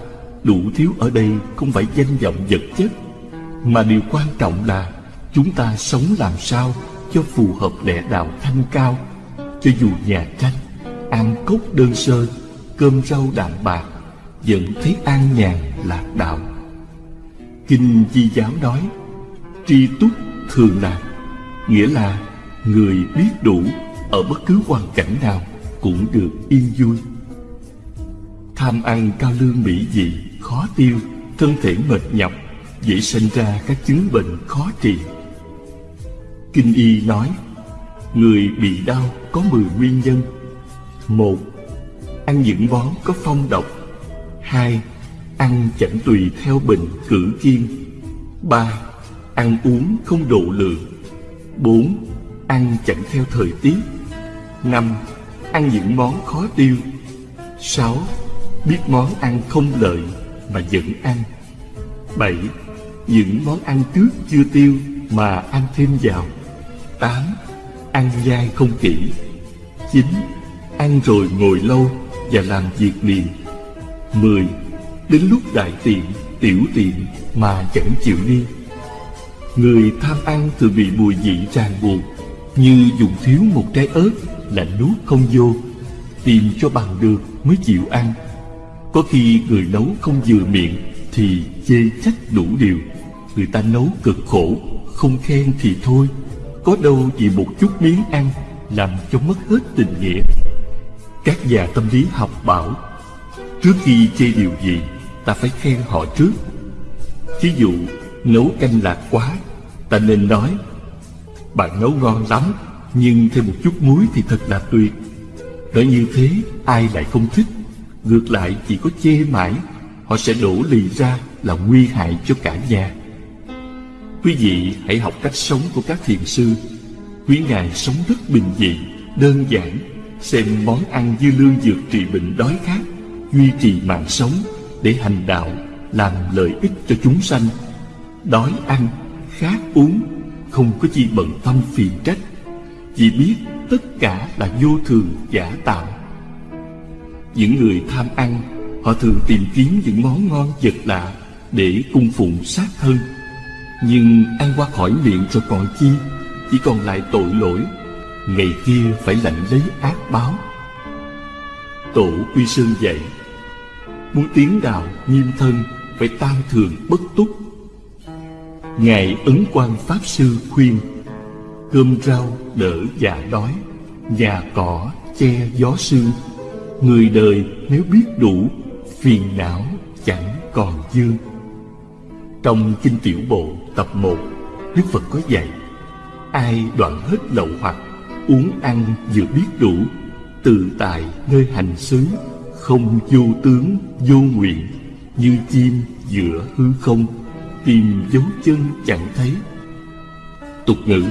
đủ thiếu ở đây không phải danh vọng vật chất, mà điều quan trọng là chúng ta sống làm sao cho phù hợp lẽ đạo thanh cao, cho dù nhà tranh ăn cốc đơn sơ, cơm rau đạm bạc, vẫn thấy an nhàn lạc đạo. Kinh di giáo nói, tri túc thường lạc nghĩa là người biết đủ ở bất cứ hoàn cảnh nào cũng được yên vui. Tham ăn cao lương mỹ vị khó tiêu, thân thể mệt nhọc, dễ sinh ra các chứng bệnh khó trị kinh y nói, người bị đau có mười nguyên nhân. Một, ăn những món có phong độc. Hai, ăn chẳng tùy theo bệnh cử kiên. Ba, ăn uống không độ lượng. Bốn, ăn chẳng theo thời tiết. Năm, ăn những món khó tiêu. Sáu, biết món ăn không lợi mà vẫn ăn. Bảy, những món ăn trước chưa tiêu mà ăn thêm vào tám, ăn dai không kỹ. Chín, ăn rồi ngồi lâu và làm việc liền. Mười, đến lúc đại tiện, tiểu tiện mà chẳng chịu đi. Người tham ăn thường bị mùi vị ràng buộc, như dùng thiếu một trái ớt là nuốt không vô. Tìm cho bằng được mới chịu ăn. Có khi người nấu không vừa miệng thì chê trách đủ điều. Người ta nấu cực khổ, không khen thì thôi có đâu vì một chút miếng ăn làm cho mất hết tình nghĩa. Các nhà tâm lý học bảo, trước khi chê điều gì, ta phải khen họ trước. Ví dụ, nấu canh lạc quá, ta nên nói, bạn nấu ngon lắm, nhưng thêm một chút muối thì thật là tuyệt. Nói như thế, ai lại không thích? Ngược lại, chỉ có chê mãi, họ sẽ đổ lì ra là nguy hại cho cả nhà quý vị hãy học cách sống của các thiền sư. Quý ngài sống rất bình dị, đơn giản, xem món ăn dư lương dược trị bệnh đói khát, duy trì mạng sống để hành đạo, làm lợi ích cho chúng sanh. Đói ăn, khát uống, không có chi bận tâm phiền trách, chỉ biết tất cả là vô thường giả tạo. Những người tham ăn, họ thường tìm kiếm những món ngon vật lạ để cung phụng sát thân nhưng ăn qua khỏi miệng rồi còn chi, chỉ còn lại tội lỗi. Ngày kia phải lãnh lấy ác báo. Tổ quy sơn dạy, muốn tiến đạo nghiêm thân, phải tam thường bất túc. Ngài ấn quan pháp sư khuyên, cơm rau đỡ dạ đói, nhà cỏ che gió sương. Người đời nếu biết đủ, phiền não chẳng còn dư. Trong kinh tiểu bộ tập 1 đức phật có dạy, ai đoạn hết lậu hoặc uống ăn vừa biết đủ tự tại nơi hành xứ, không vô tướng, vô nguyện, như chim giữa hư không, tìm dấu chân chẳng thấy. Tục ngữ,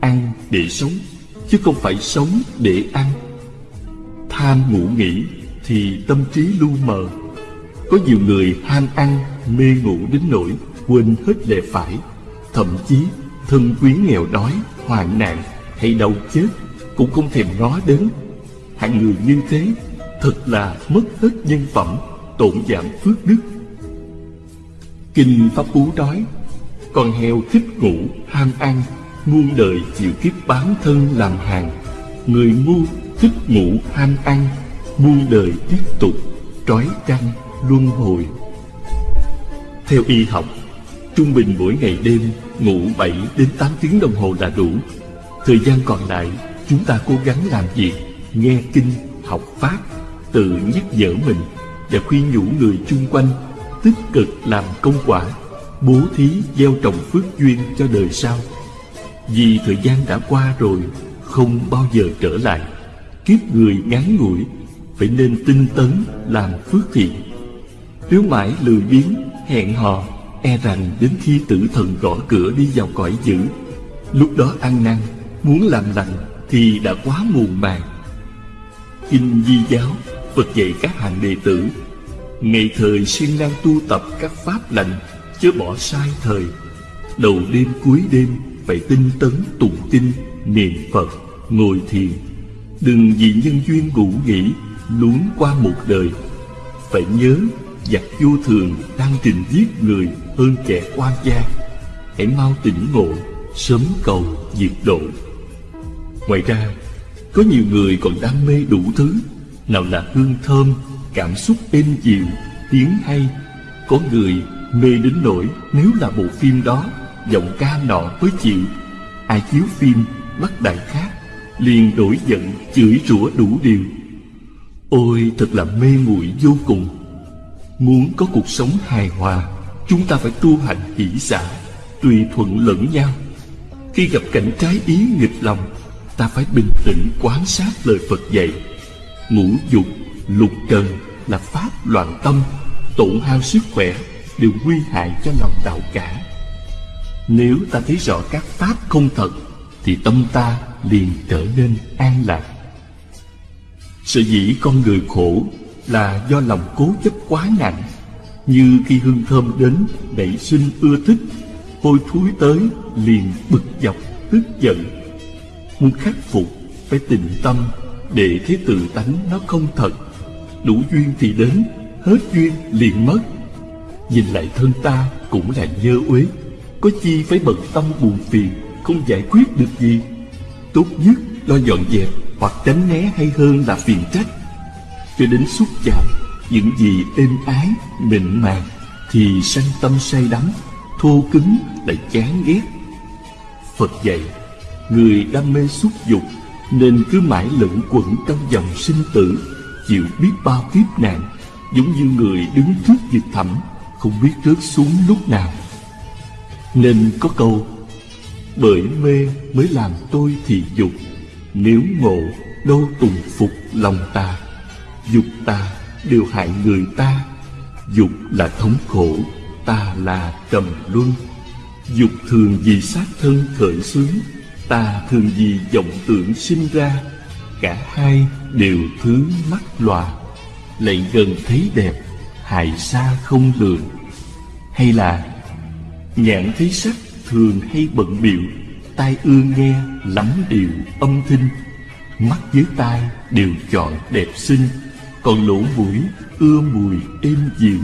ăn để sống, chứ không phải sống để ăn. Tham ngủ nghỉ thì tâm trí lu mờ. Có nhiều người ham ăn, mê ngủ đến nỗi quên hết lệ phải. Thậm chí, thân quyến nghèo đói, hoạn nạn hay đau chết cũng không thèm ngó đến. Hạng người như thế thật là mất hết nhân phẩm, tổn giảm phước đức. Kinh pháp cú nói, con heo thích ngủ, ham ăn, muôn đời chịu kiếp bán thân làm hàng. Người ngu thích ngủ, ham ăn, muôn đời tiếp tục trói trăng luân hồi. Theo y học trung bình mỗi ngày đêm, ngủ 7 đến 8 tiếng đồng hồ là đủ. Thời gian còn lại, chúng ta cố gắng làm việc nghe kinh, học pháp, tự nhắc nhở mình và khuyên nhủ người chung quanh tích cực làm công quả, bố thí, gieo trồng phước duyên cho đời sau. Vì thời gian đã qua rồi, không bao giờ trở lại. Kiếp người ngắn ngủi, phải nên tinh tấn làm phước thiện. Nếu mãi lười biếng, hẹn hò e rằng đến khi tử thần gõ cửa đi vào cõi dữ, lúc đó ăn năn, muốn làm lành thì đã quá muộn màng. Kinh di giáo, phật dạy các hàng đệ tử, ngày thời siêng năng tu tập các pháp lành, chớ bỏ sai thời. Đầu đêm cuối đêm, phải tinh tấn tụng kinh, niệm phật, ngồi thiền. Đừng vì nhân duyên ngủ nghỉ, luống qua một đời. Phải nhớ giặc vô thường đang trình giết người hơn kẻ quan gia. Hãy mau tỉnh ngộ, sớm cầu diệt độ. Ngoài ra, có nhiều người còn đam mê đủ thứ. Nào là hương thơm, cảm xúc êm dịu, tiếng hay. Có người mê đến nỗi nếu là bộ phim đó, giọng ca nọ mới chịu. Ai chiếu phim, bắt đại khác, liền đổi giận chửi rủa đủ điều. Ôi, thật là mê muội vô cùng muốn có cuộc sống hài hòa, chúng ta phải tu hành hỷ xả tùy thuận lẫn nhau. Khi gặp cảnh trái ý nghịch lòng, ta phải bình tĩnh quan sát lời phật dạy. Ngũ dục, lục trần là pháp loạn tâm, tổn hao sức khỏe, đều nguy hại cho lòng đạo cả. Nếu ta thấy rõ các pháp không thật, thì tâm ta liền trở nên an lạc. Sở dĩ con người khổ là do lòng cố chấp quá nặng, như khi hương thơm đến đẩy sinh ưa thích, hôi thối tới liền bực dọc, tức giận. Muốn khắc phục, phải tình tâm, để thấy tự tánh nó không thật. Đủ duyên thì đến, hết duyên liền mất. Nhìn lại thân ta cũng là nhơ uế, có chi phải bận tâm buồn phiền, không giải quyết được gì. Tốt nhất lo dọn dẹp hoặc tránh né hay hơn là phiền trách cho đến xúc chạm những gì êm ái, mịn màng, thì sanh tâm say đắm, thô cứng lại chán ghét. Phật dạy, người đam mê xúc dục nên cứ mãi lẫn quẩn trong dòng sinh tử, chịu biết bao kiếp nạn, giống như người đứng trước vực thẳm, không biết rớt xuống lúc nào. Nên có câu, bởi mê mới làm tôi thì dục, nếu ngộ, đâu tùng phục lòng ta dục ta đều hại người ta. Dục là thống khổ, ta là trầm luân. Dục thường vì sát thân khởi xướng, ta thường vì vọng tưởng sinh ra. Cả hai đều thứ mắt loà lại gần thấy đẹp, hại xa không lường. Hay là, nhãn thấy sắc thường hay bận biệu tai ưa nghe lắm điều âm thanh. Mắt với tai đều chọn đẹp xinh còn lỗ mũi, ưa mùi, êm dịu.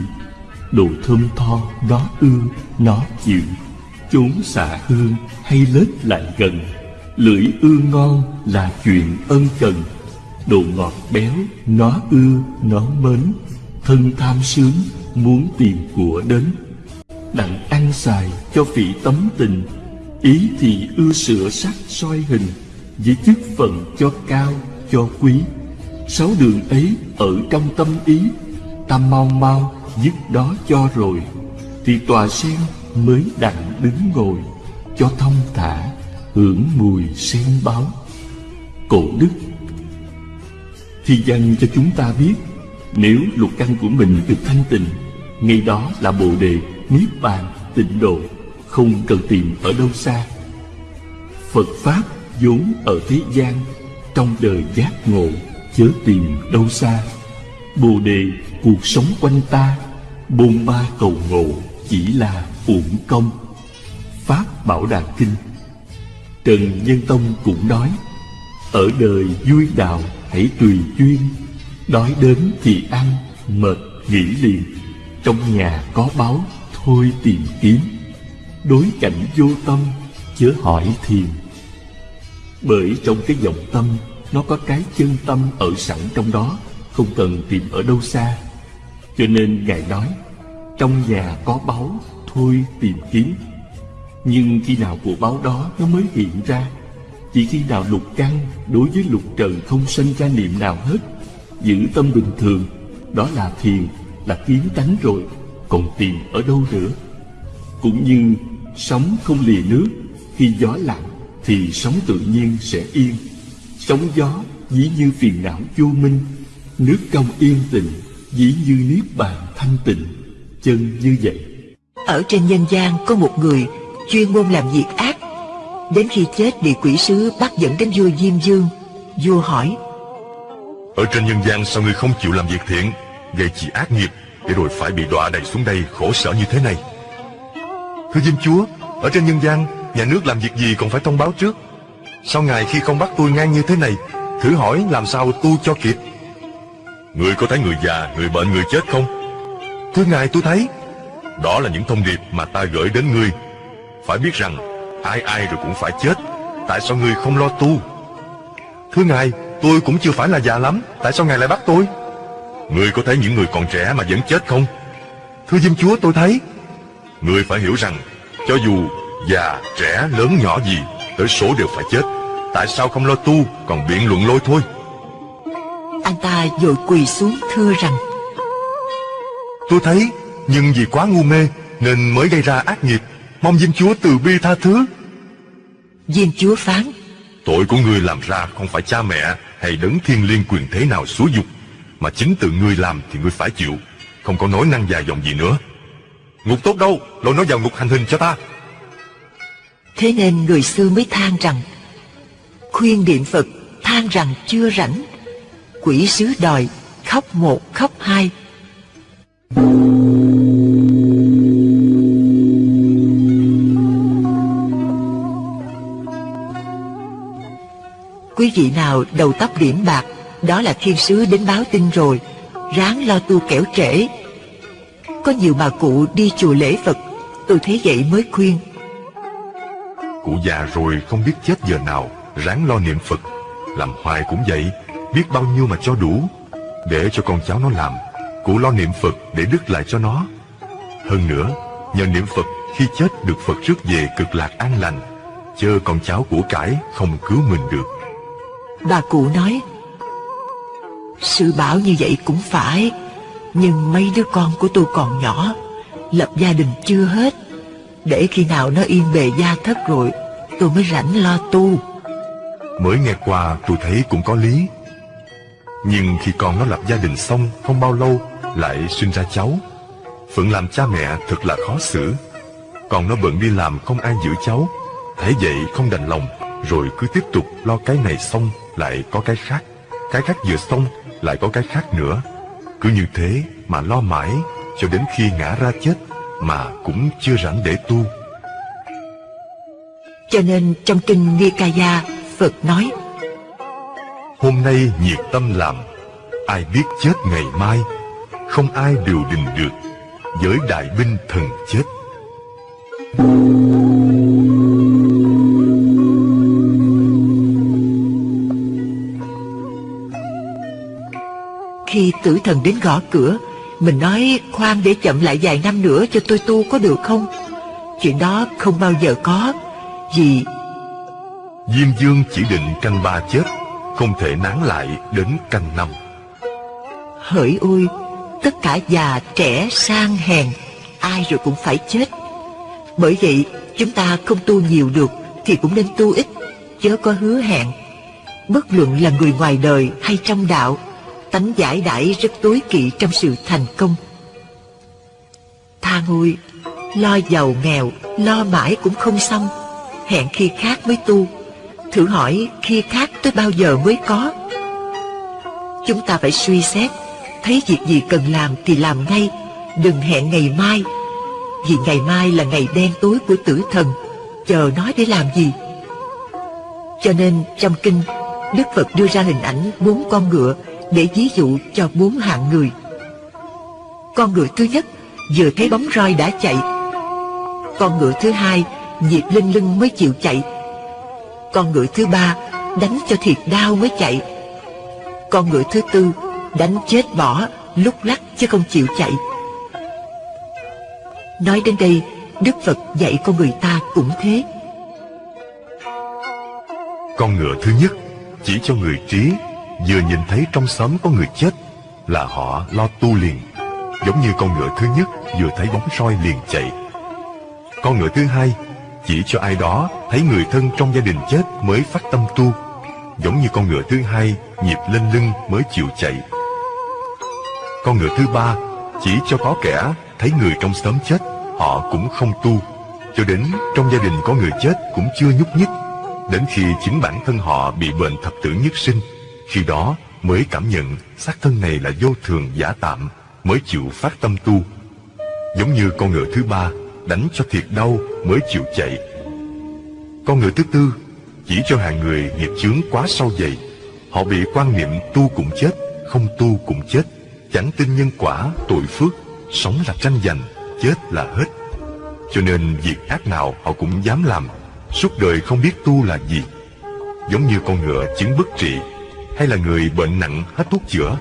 Đồ thơm tho, nó ưa, nó chịu. Chốn xạ hương hay lết lại gần. Lưỡi ưa ngon là chuyện ân cần. Đồ ngọt béo, nó ưa, nó mến. Thân tham sướng, muốn tìm của đến. Đặng ăn xài cho vị tấm tình. Ý thì ưa sửa sắc soi hình, với chức phận cho cao, cho quý sáu đường ấy ở trong tâm ý, ta mau mau dứt đó cho rồi, thì tòa sen mới đặng đứng ngồi, cho thông thả hưởng mùi sen báo. Cổ đức, thì dành cho chúng ta biết, nếu lục căn của mình được thanh tịnh, ngay đó là bồ đề niết bàn tịnh độ, không cần tìm ở đâu xa. Phật pháp vốn ở thế gian, trong đời giác ngộ chớ tìm đâu xa. Bồ đề, cuộc sống quanh ta, bôn ba cầu ngộ chỉ là uổng công. Pháp bảo đà kinh, trần nhân tông cũng nói, ở đời vui đạo hãy tùy duyên, đói đến thì ăn, mệt nghỉ liền. Trong nhà có báu, thôi tìm kiếm. Đối cảnh vô tâm, chớ hỏi thiền. Bởi trong cái vọng tâm nó có cái chân tâm ở sẵn trong đó không cần tìm ở đâu xa. Cho nên Ngài nói, trong nhà có báu, thôi tìm kiếm. Nhưng khi nào của báu đó nó mới hiện ra Chỉ khi nào lục căn đối với lục trần không sinh ra niệm nào hết Giữ tâm bình thường Đó là thiền, là kiến tánh rồi Còn tìm ở đâu nữa Cũng như sóng không lìa nước Khi gió lặng thì sóng tự nhiên sẽ yên Sóng gió dĩ như phiền não vô minh Nước công yên tịnh dĩ như niết bàn thanh tịnh Chân như vậy. Ở trên nhân gian có một người chuyên môn làm việc ác. Đến khi chết bị quỷ sứ bắt dẫn đến vua Diêm Dương. Vua hỏi Ở trên nhân gian sao ngươi không chịu làm việc thiện Gây chỉ ác nghiệp Để rồi phải bị đọa đầy xuống đây khổ sở như thế này? Thưa Diêm Chúa Ở trên nhân gian Nhà nước làm việc gì còn phải thông báo trước Sao ngài khi không bắt tôi ngang như thế này? Thử hỏi làm sao tu cho kịp? Người có thấy người già, người bệnh, người chết không? Thưa ngài tôi thấy. Đó là những thông điệp mà ta gửi đến ngươi. Phải biết rằng ai ai rồi cũng phải chết. Tại sao ngươi không lo tu? Thưa ngài tôi cũng chưa phải là già lắm. Tại sao ngài lại bắt tôi? Ngươi có thấy những người còn trẻ mà vẫn chết không? Thưa Diêm Chúa tôi thấy. Ngươi phải hiểu rằng Cho dù già, trẻ, lớn, nhỏ gì Tới số đều phải chết. Tại sao không lo tu Còn biện luận lôi thôi? Anh ta vội quỳ xuống thưa rằng Tôi thấy Nhưng vì quá ngu mê Nên mới gây ra ác nghiệp. Mong Diêm Chúa từ bi tha thứ. Diêm Chúa phán Tội của ngươi làm ra không phải cha mẹ Hay đấng thiên liên quyền thế nào xúa dục Mà chính tự ngươi làm thì ngươi phải chịu. Không có nói năng dài dòng gì nữa. Ngục tốt đâu Lôi nó vào ngục hành hình cho ta Thế nên người xưa mới than rằng, Khuyên điện Phật, than rằng chưa rảnh. Quỷ sứ đòi, khóc một, khóc hai. Quý vị nào đầu tóc điểm bạc, Đó là thiên sứ đến báo tin rồi, Ráng lo tu kẻo trễ. Có nhiều bà cụ đi chùa lễ Phật, Tôi thấy vậy mới khuyên. Cụ già rồi không biết chết giờ nào, Ráng lo niệm Phật. Làm hoài cũng vậy, Biết bao nhiêu mà cho đủ. Để cho con cháu nó làm, Cụ lo niệm Phật để đứt lại cho nó. Hơn nữa, Nhờ niệm Phật, khi chết được Phật rước về cực lạc an lành, Chớ con cháu của cải không cứu mình được. Bà cụ nói Sư bảo như vậy cũng phải, Nhưng mấy đứa con của tôi còn nhỏ, Lập gia đình chưa hết để khi nào nó yên bề gia thất rồi, Tôi mới rảnh lo tu. Mới nghe qua, tôi thấy cũng có lý. Nhưng khi con nó lập gia đình xong Không bao lâu, lại sinh ra cháu. Phận làm cha mẹ thật là khó xử. Còn nó bận đi làm không ai giữ cháu. Thế vậy không đành lòng, Rồi cứ tiếp tục lo cái này xong, lại có cái khác. Cái khác vừa xong, lại có cái khác nữa. Cứ như thế mà lo mãi, Cho đến khi ngã ra chết. Mà cũng chưa rảnh để tu. Cho nên trong kinh Nikaya Phật nói Hôm nay nhiệt tâm làm Ai biết chết ngày mai Không ai điều đình được Với đại binh thần chết. Khi tử thần đến gõ cửa Mình nói khoan để chậm lại vài năm nữa cho tôi tu có được không? Chuyện đó không bao giờ có Vì Diêm Dương chỉ định canh ba chết Không thể nán lại đến canh năm. Hỡi ôi Tất cả già trẻ sang hèn Ai rồi cũng phải chết. Bởi vậy chúng ta không tu nhiều được Thì cũng nên tu ít Chớ có hứa hẹn. Bất luận là người ngoài đời hay trong đạo tánh giải đãi rất tối kỵ trong sự thành công. Tha ngôi, lo giàu nghèo, lo mãi cũng không xong, hẹn khi khác mới tu. Thử hỏi khi khác tới bao giờ mới có? Chúng ta phải suy xét, thấy việc gì cần làm thì làm ngay, đừng hẹn ngày mai. Vì ngày mai là ngày đen tối của tử thần, chờ nói để làm gì? Cho nên trong kinh, Đức Phật đưa ra hình ảnh bốn con ngựa để ví dụ cho bốn hạng người. Con ngựa thứ nhất vừa thấy bóng roi đã chạy. Con ngựa thứ hai nhịp lên lưng mới chịu chạy. Con ngựa thứ ba đánh cho thiệt đau mới chạy. Con ngựa thứ tư Đánh chết bỏ, lúc lắc chứ không chịu chạy. Nói đến đây, Đức Phật dạy con người ta cũng thế. Con ngựa thứ nhất chỉ cho người trí vừa nhìn thấy trong xóm có người chết, là họ lo tu liền. Giống như con ngựa thứ nhất vừa thấy bóng soi liền chạy. Con ngựa thứ hai, chỉ cho ai đó thấy người thân trong gia đình chết mới phát tâm tu. Giống như con ngựa thứ hai nhịp lên lưng mới chịu chạy. Con ngựa thứ ba, chỉ cho có kẻ thấy người trong xóm chết, họ cũng không tu cho đến trong gia đình có người chết cũng chưa nhúc nhích, đến khi chính bản thân họ bị bệnh thập tử nhất sinh khi đó mới cảm nhận xác thân này là vô thường giả tạm, mới chịu phát tâm tu. Giống như con ngựa thứ ba đánh cho thiệt đau mới chịu chạy. Con ngựa thứ tư chỉ cho hàng người nghiệp chướng quá sâu dày. Họ bị quan niệm tu cũng chết, không tu cũng chết. Chẳng tin nhân quả, tội phước, sống là tranh giành, chết là hết. Cho nên việc ác nào họ cũng dám làm, suốt đời không biết tu là gì. Giống như con ngựa chứng bất trị hay là người bệnh nặng hết thuốc chữa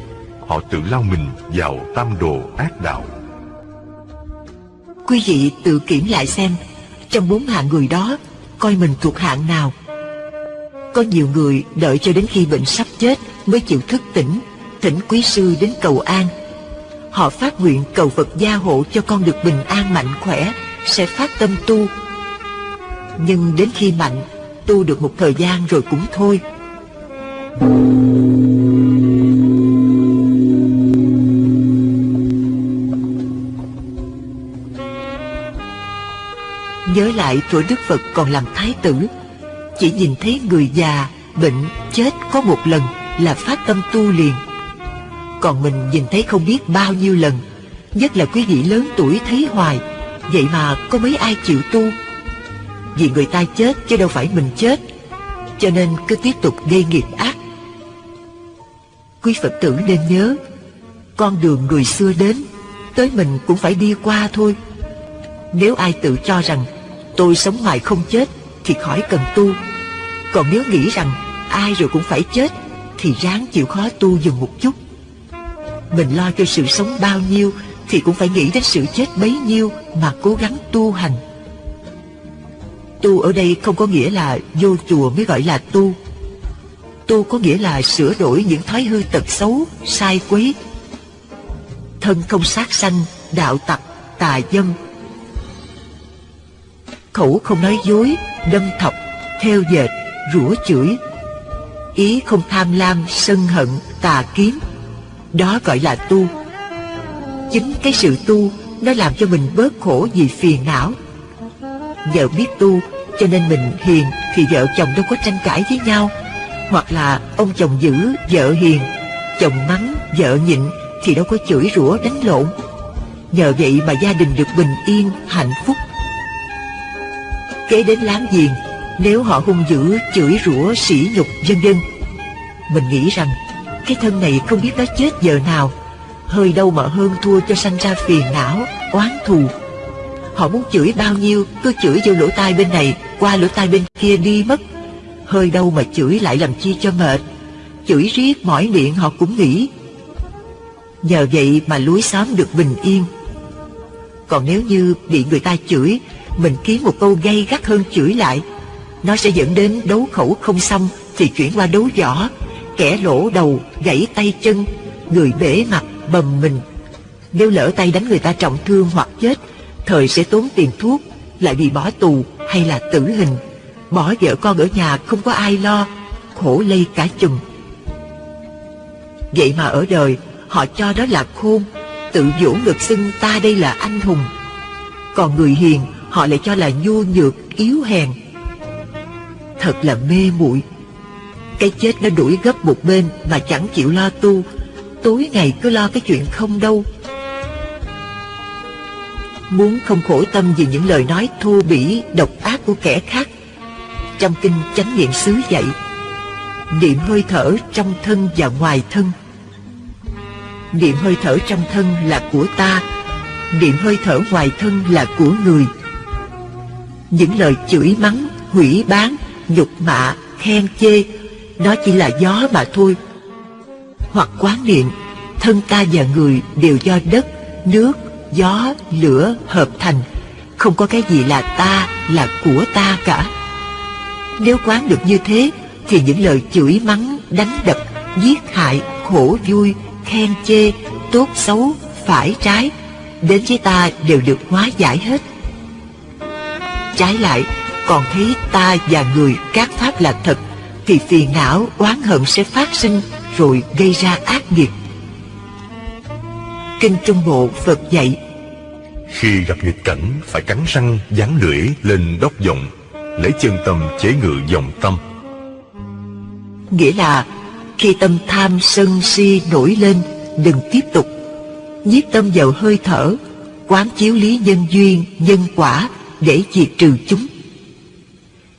họ tự lao mình vào tam đồ ác đạo quý vị tự kiểm lại xem trong bốn hạng người đó coi mình thuộc hạng nào có nhiều người đợi cho đến khi bệnh sắp chết mới chịu thức tỉnh thỉnh quý sư đến cầu an Họ phát nguyện cầu Phật gia hộ cho con được bình an mạnh khỏe, sẽ phát tâm tu. Nhưng đến khi mạnh, tu được một thời gian rồi cũng thôi. Nhớ lại tuổi Đức Phật còn làm thái tử, chỉ nhìn thấy người già, bệnh, chết có một lần là phát tâm tu liền. Còn mình nhìn thấy không biết bao nhiêu lần Nhất là quý vị lớn tuổi thấy hoài Vậy mà có mấy ai chịu tu? Vì người ta chết chứ đâu phải mình chết Cho nên cứ tiếp tục gây nghiệp ác. Quý Phật tử nên nhớ, Con đường người xưa đến, Tới mình cũng phải đi qua thôi. Nếu ai tự cho rằng, Tôi sống hoài không chết, Thì khỏi cần tu. Còn nếu nghĩ rằng, Ai rồi cũng phải chết, Thì ráng chịu khó tu dừng một chút. Mình lo cho sự sống bao nhiêu, Thì cũng phải nghĩ đến sự chết bấy nhiêu Mà cố gắng tu hành. Tu ở đây không có nghĩa là Vô chùa mới gọi là tu. Tu có nghĩa là sửa đổi những thói hư tật xấu Sai quấy. Thân không sát sanh Đạo tặc, tà dâm. Khẩu không nói dối Đâm thọc, theo dệt, rủa chửi. Ý không tham lam, sân hận, tà kiếm đó gọi là tu. Chính cái sự tu Nó làm cho mình bớt khổ vì phiền não. Vợ biết tu Cho nên mình hiền Thì vợ chồng đâu có tranh cãi với nhau. Hoặc là ông chồng giữ, Vợ hiền, Chồng mắng, vợ nhịn Thì đâu có chửi rủa đánh lộn. Nhờ vậy mà gia đình được bình yên, Hạnh phúc. Kế đến láng giềng, Nếu họ hung dữ, chửi rủa, sỉ nhục vân vân, Mình nghĩ rằng cái thân này không biết nó chết giờ nào. Hơi đâu mà hơn thua cho sanh ra phiền não, Oán thù. Họ muốn chửi bao nhiêu, Cứ chửi vô lỗ tai bên này, Qua lỗ tai bên kia đi mất. Hơi đâu mà chửi lại làm chi cho mệt. Chửi riết mỏi miệng họ cũng nghĩ. Nhờ vậy mà lúi xóm được bình yên. Còn nếu như bị người ta chửi Mình kiếm một câu gay gắt hơn chửi lại. Nó sẽ dẫn đến đấu khẩu không xong Thì chuyển qua đấu võ. Kẻ lỗ đầu, gãy tay chân, người bể mặt, bầm mình. Nếu lỡ tay đánh người ta trọng thương hoặc chết, thời sẽ tốn tiền thuốc, lại bị bỏ tù hay là tử hình. Bỏ vợ con ở nhà không có ai lo, khổ lây cả chùm. Vậy mà ở đời, họ cho đó là khôn, tự vỗ ngực xưng ta đây là anh hùng. Còn người hiền, họ lại cho là nhu nhược, yếu hèn. Thật là mê muội cái chết nó đuổi gấp một bên mà chẳng chịu lo tu Tối ngày cứ lo cái chuyện không đâu Muốn không khổ tâm vì những lời nói thô bỉ, độc ác của kẻ khác trong kinh chánh niệm xứ dạy Niệm hơi thở trong thân và ngoài thân Niệm hơi thở trong thân là của ta Niệm hơi thở ngoài thân là của người Những lời chửi mắng, hủy bán, nhục mạ, khen chê nó chỉ là gió mà thôi Hoặc quán niệm thân ta và người đều do đất, nước, gió, lửa hợp thành. Không có cái gì là ta, là của ta cả. Nếu quán được như thế, thì những lời chửi mắng, đánh đập, giết hại, khổ vui, khen chê, tốt xấu, phải trái, đến với ta đều được hóa giải hết. Trái lại, còn thấy ta và người các pháp là thật, thì phiền não, oán hận sẽ phát sinh rồi gây ra ác nghiệp. Kinh Trung Bộ Phật dạy Khi gặp nghịch cảnh phải cắn răng dán lưỡi lên đốc vọng Lấy chân tâm chế ngự dòng tâm. Nghĩa là khi tâm tham sân si nổi lên Đừng tiếp tục. Nhiếp tâm vào hơi thở Quán chiếu lý nhân duyên, nhân quả Để diệt trừ chúng.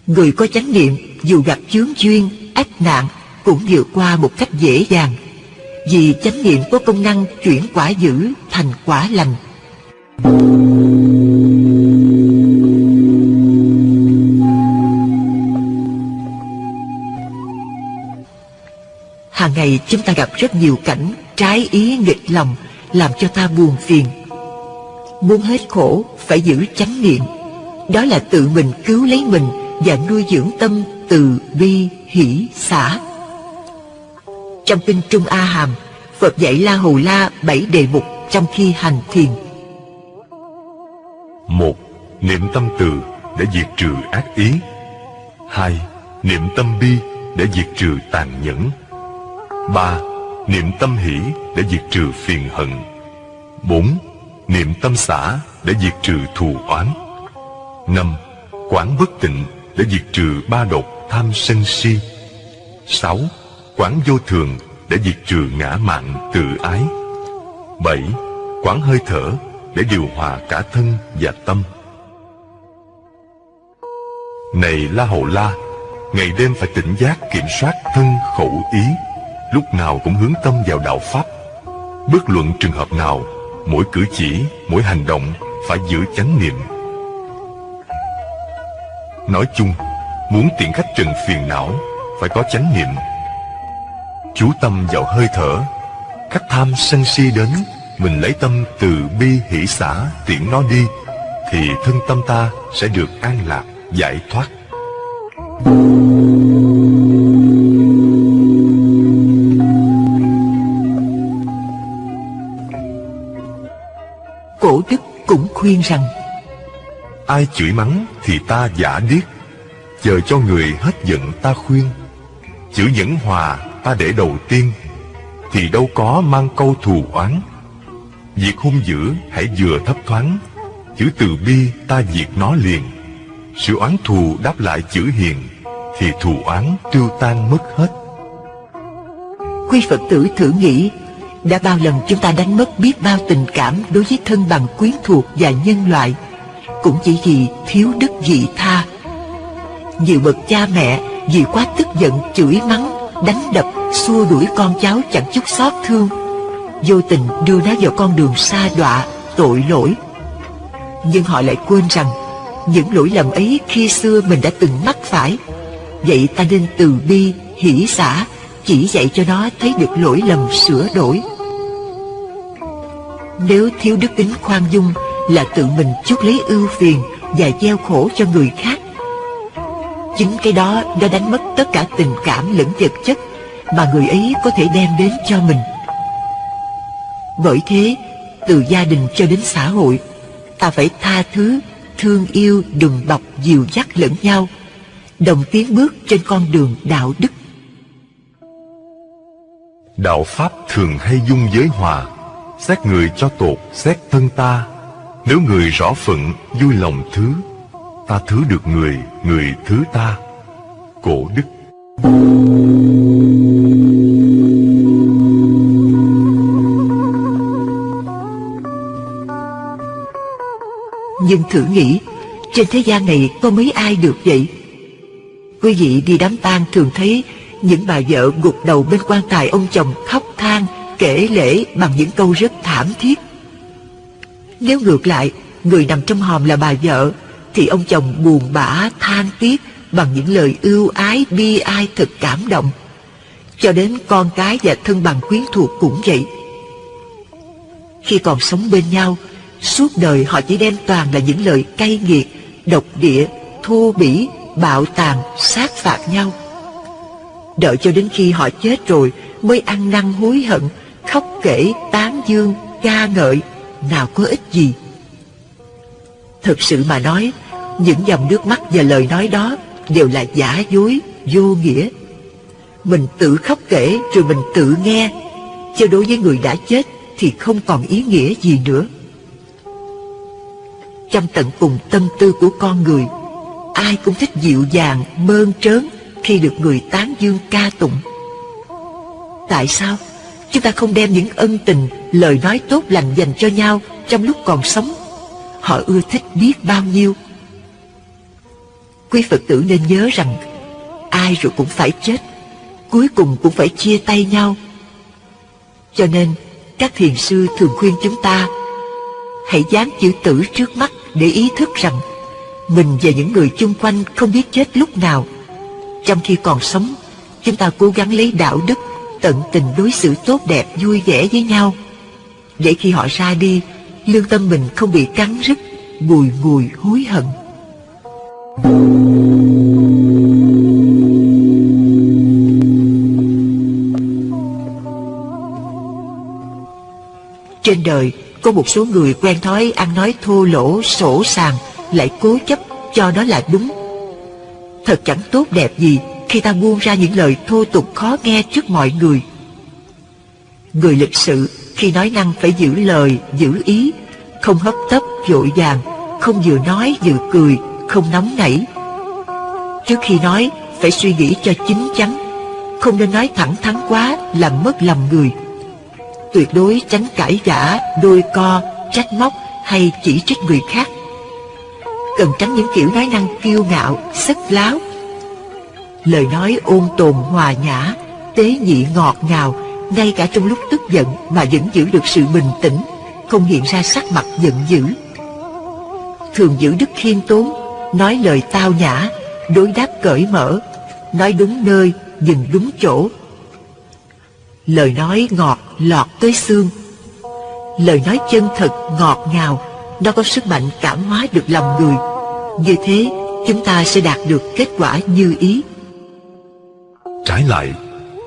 Người có chánh niệm dù gặp chướng duyên, ách nạn Cũng vượt qua một cách dễ dàng. Vì chánh niệm có công năng chuyển quả dữ thành quả lành. Hàng ngày chúng ta gặp rất nhiều cảnh trái ý nghịch lòng làm cho ta buồn phiền. Muốn hết khổ phải giữ chánh niệm. Đó là tự mình cứu lấy mình và nuôi dưỡng tâm từ bi hỷ xả. Trong kinh Trung A Hàm, Phật dạy La Hầu La bảy đề mục trong khi hành thiền. một Niệm tâm từ để diệt trừ ác ý. hai Niệm tâm bi để diệt trừ tàn nhẫn ba Niệm tâm hỷ để diệt trừ phiền hận. bốn Niệm tâm xả để diệt trừ thù oán. năm Quán bất tịnh để diệt trừ ba độc tham sân si. sáu quán vô thường để diệt trừ ngã mạn tự ái. 7. Quán hơi thở để điều hòa cả thân và tâm. Này La Hầu La, ngày đêm phải tỉnh giác kiểm soát thân khẩu ý, lúc nào cũng hướng tâm vào đạo Pháp. Bất luận trường hợp nào, mỗi cử chỉ, mỗi hành động phải giữ chánh niệm. Nói chung, muốn tiện khách trần phiền não, phải có chánh niệm chú tâm vào hơi thở khách tham sân si đến mình lấy tâm từ bi hỷ xã tiện nó đi thì thân tâm ta sẽ được an lạc giải thoát Thank you. Cũng khuyên rằng ai chửi mắng thì ta giả điếc. Chờ cho người hết giận ta khuyên. Chữ nhẫn hòa ta để đầu tiên Thì đâu có mang câu thù oán. Việc hung dữ hãy vừa thấp thoáng Chữ từ bi ta diệt nó liền. Sự oán thù đáp lại chữ hiền Thì thù oán tiêu tan mất hết. Quý Phật tử thử nghĩ đã bao lần chúng ta đánh mất biết bao tình cảm Đối với thân bằng quyến thuộc và nhân loại Cũng chỉ vì thiếu đức vị tha Nhiều bậc cha mẹ vì quá tức giận chửi mắng đánh đập, xua đuổi con cháu chẳng chút xót thương, vô tình đưa nó vào con đường xa đọa, tội lỗi. Nhưng họ lại quên rằng, những lỗi lầm ấy khi xưa mình đã từng mắc phải. Vậy ta nên từ bi, hỷ xả, chỉ dạy cho nó thấy được lỗi lầm sửa đổi. Nếu thiếu đức tính khoan dung là tự mình chuốc lấy ưu phiền và gieo khổ cho người khác, Chính cái đó đã đánh mất tất cả tình cảm lẫn vật chất mà người ấy có thể đem đến cho mình. Bởi thế, từ gia đình cho đến xã hội, ta phải tha thứ, thương yêu, đùm bọc, dìu dắt lẫn nhau, đồng tiến bước trên con đường đạo đức. Đạo Pháp thường hay dung giới hòa, xét người cho tột, xét thân ta. Nếu người rõ phận, vui lòng thứ, ta thứ được người, người thứ ta. Cổ đức Nhưng thử nghĩ, trên thế gian này có mấy ai được vậy? Quý vị đi đám tang thường thấy những bà vợ gục đầu bên quan tài ông chồng khóc than, kể lễ bằng những câu rất thảm thiết. Nếu ngược lại, người nằm trong hòm là bà vợ, thì ông chồng buồn bã than tiếc bằng những lời ưu ái bi ai thật cảm động. Cho đến con cái và thân bằng quyến thuộc cũng vậy. Khi còn sống bên nhau, suốt đời họ chỉ đem toàn là những lời cay nghiệt, độc địa, thô bỉ, bạo tàn, sát phạt nhau. Đợi cho đến khi họ chết rồi mới ăn năn hối hận, khóc kể, tán dương, ca ngợi, nào có ích gì. Thực sự mà nói, những dòng nước mắt và lời nói đó đều là giả dối, vô nghĩa. Mình tự khóc kể rồi mình tự nghe, chứ đối với người đã chết thì không còn ý nghĩa gì nữa. Trong tận cùng tâm tư của con người, ai cũng thích dịu dàng, mơn trớn khi được người tán dương ca tụng. Tại sao chúng ta không đem những ân tình, lời nói tốt lành dành cho nhau trong lúc còn sống? Họ ưa thích biết bao nhiêu. Quý Phật tử nên nhớ rằng ai rồi cũng phải chết, cuối cùng cũng phải chia tay nhau. Cho nên, các thiền sư thường khuyên chúng ta hãy dán chữ tử trước mắt để ý thức rằng mình và những người chung quanh không biết chết lúc nào. Trong khi còn sống, chúng ta cố gắng lấy đạo đức, tận tình đối xử tốt đẹp, vui vẻ với nhau. Để khi họ ra đi, lương tâm mình không bị cắn rứt, bùi ngùi hối hận. Trên đời có một số người quen thói ăn nói thô lỗ, sổ sàng, lại cố chấp cho đó là đúng. Thật chẳng tốt đẹp gì khi ta buông ra những lời thô tục khó nghe trước mọi người. Người lịch sự khi nói năng phải giữ lời, giữ ý, không hấp tấp, vội vàng, không vừa nói vừa cười, không nóng nảy. Trước khi nói, phải suy nghĩ cho chín chắn, không nên nói thẳng thắn quá làm mất lòng người. Tuyệt đối tránh cãi vã, đôi co, trách móc hay chỉ trích người khác. Cần tránh những kiểu nói năng kiêu ngạo, sức láo. Lời nói ôn tồn hòa nhã, tế nhị ngọt ngào, ngay cả trong lúc tức giận mà vẫn giữ được sự bình tĩnh, không hiện ra sắc mặt giận dữ. Thường giữ đức khiêm tốn, nói lời tao nhã, đối đáp cởi mở, nói đúng nơi, dừng đúng chỗ. Lời nói ngọt lọt tới xương. Lời nói chân thật ngọt ngào, nó có sức mạnh cảm hóa được lòng người. Như thế, chúng ta sẽ đạt được kết quả như ý. Trái lại,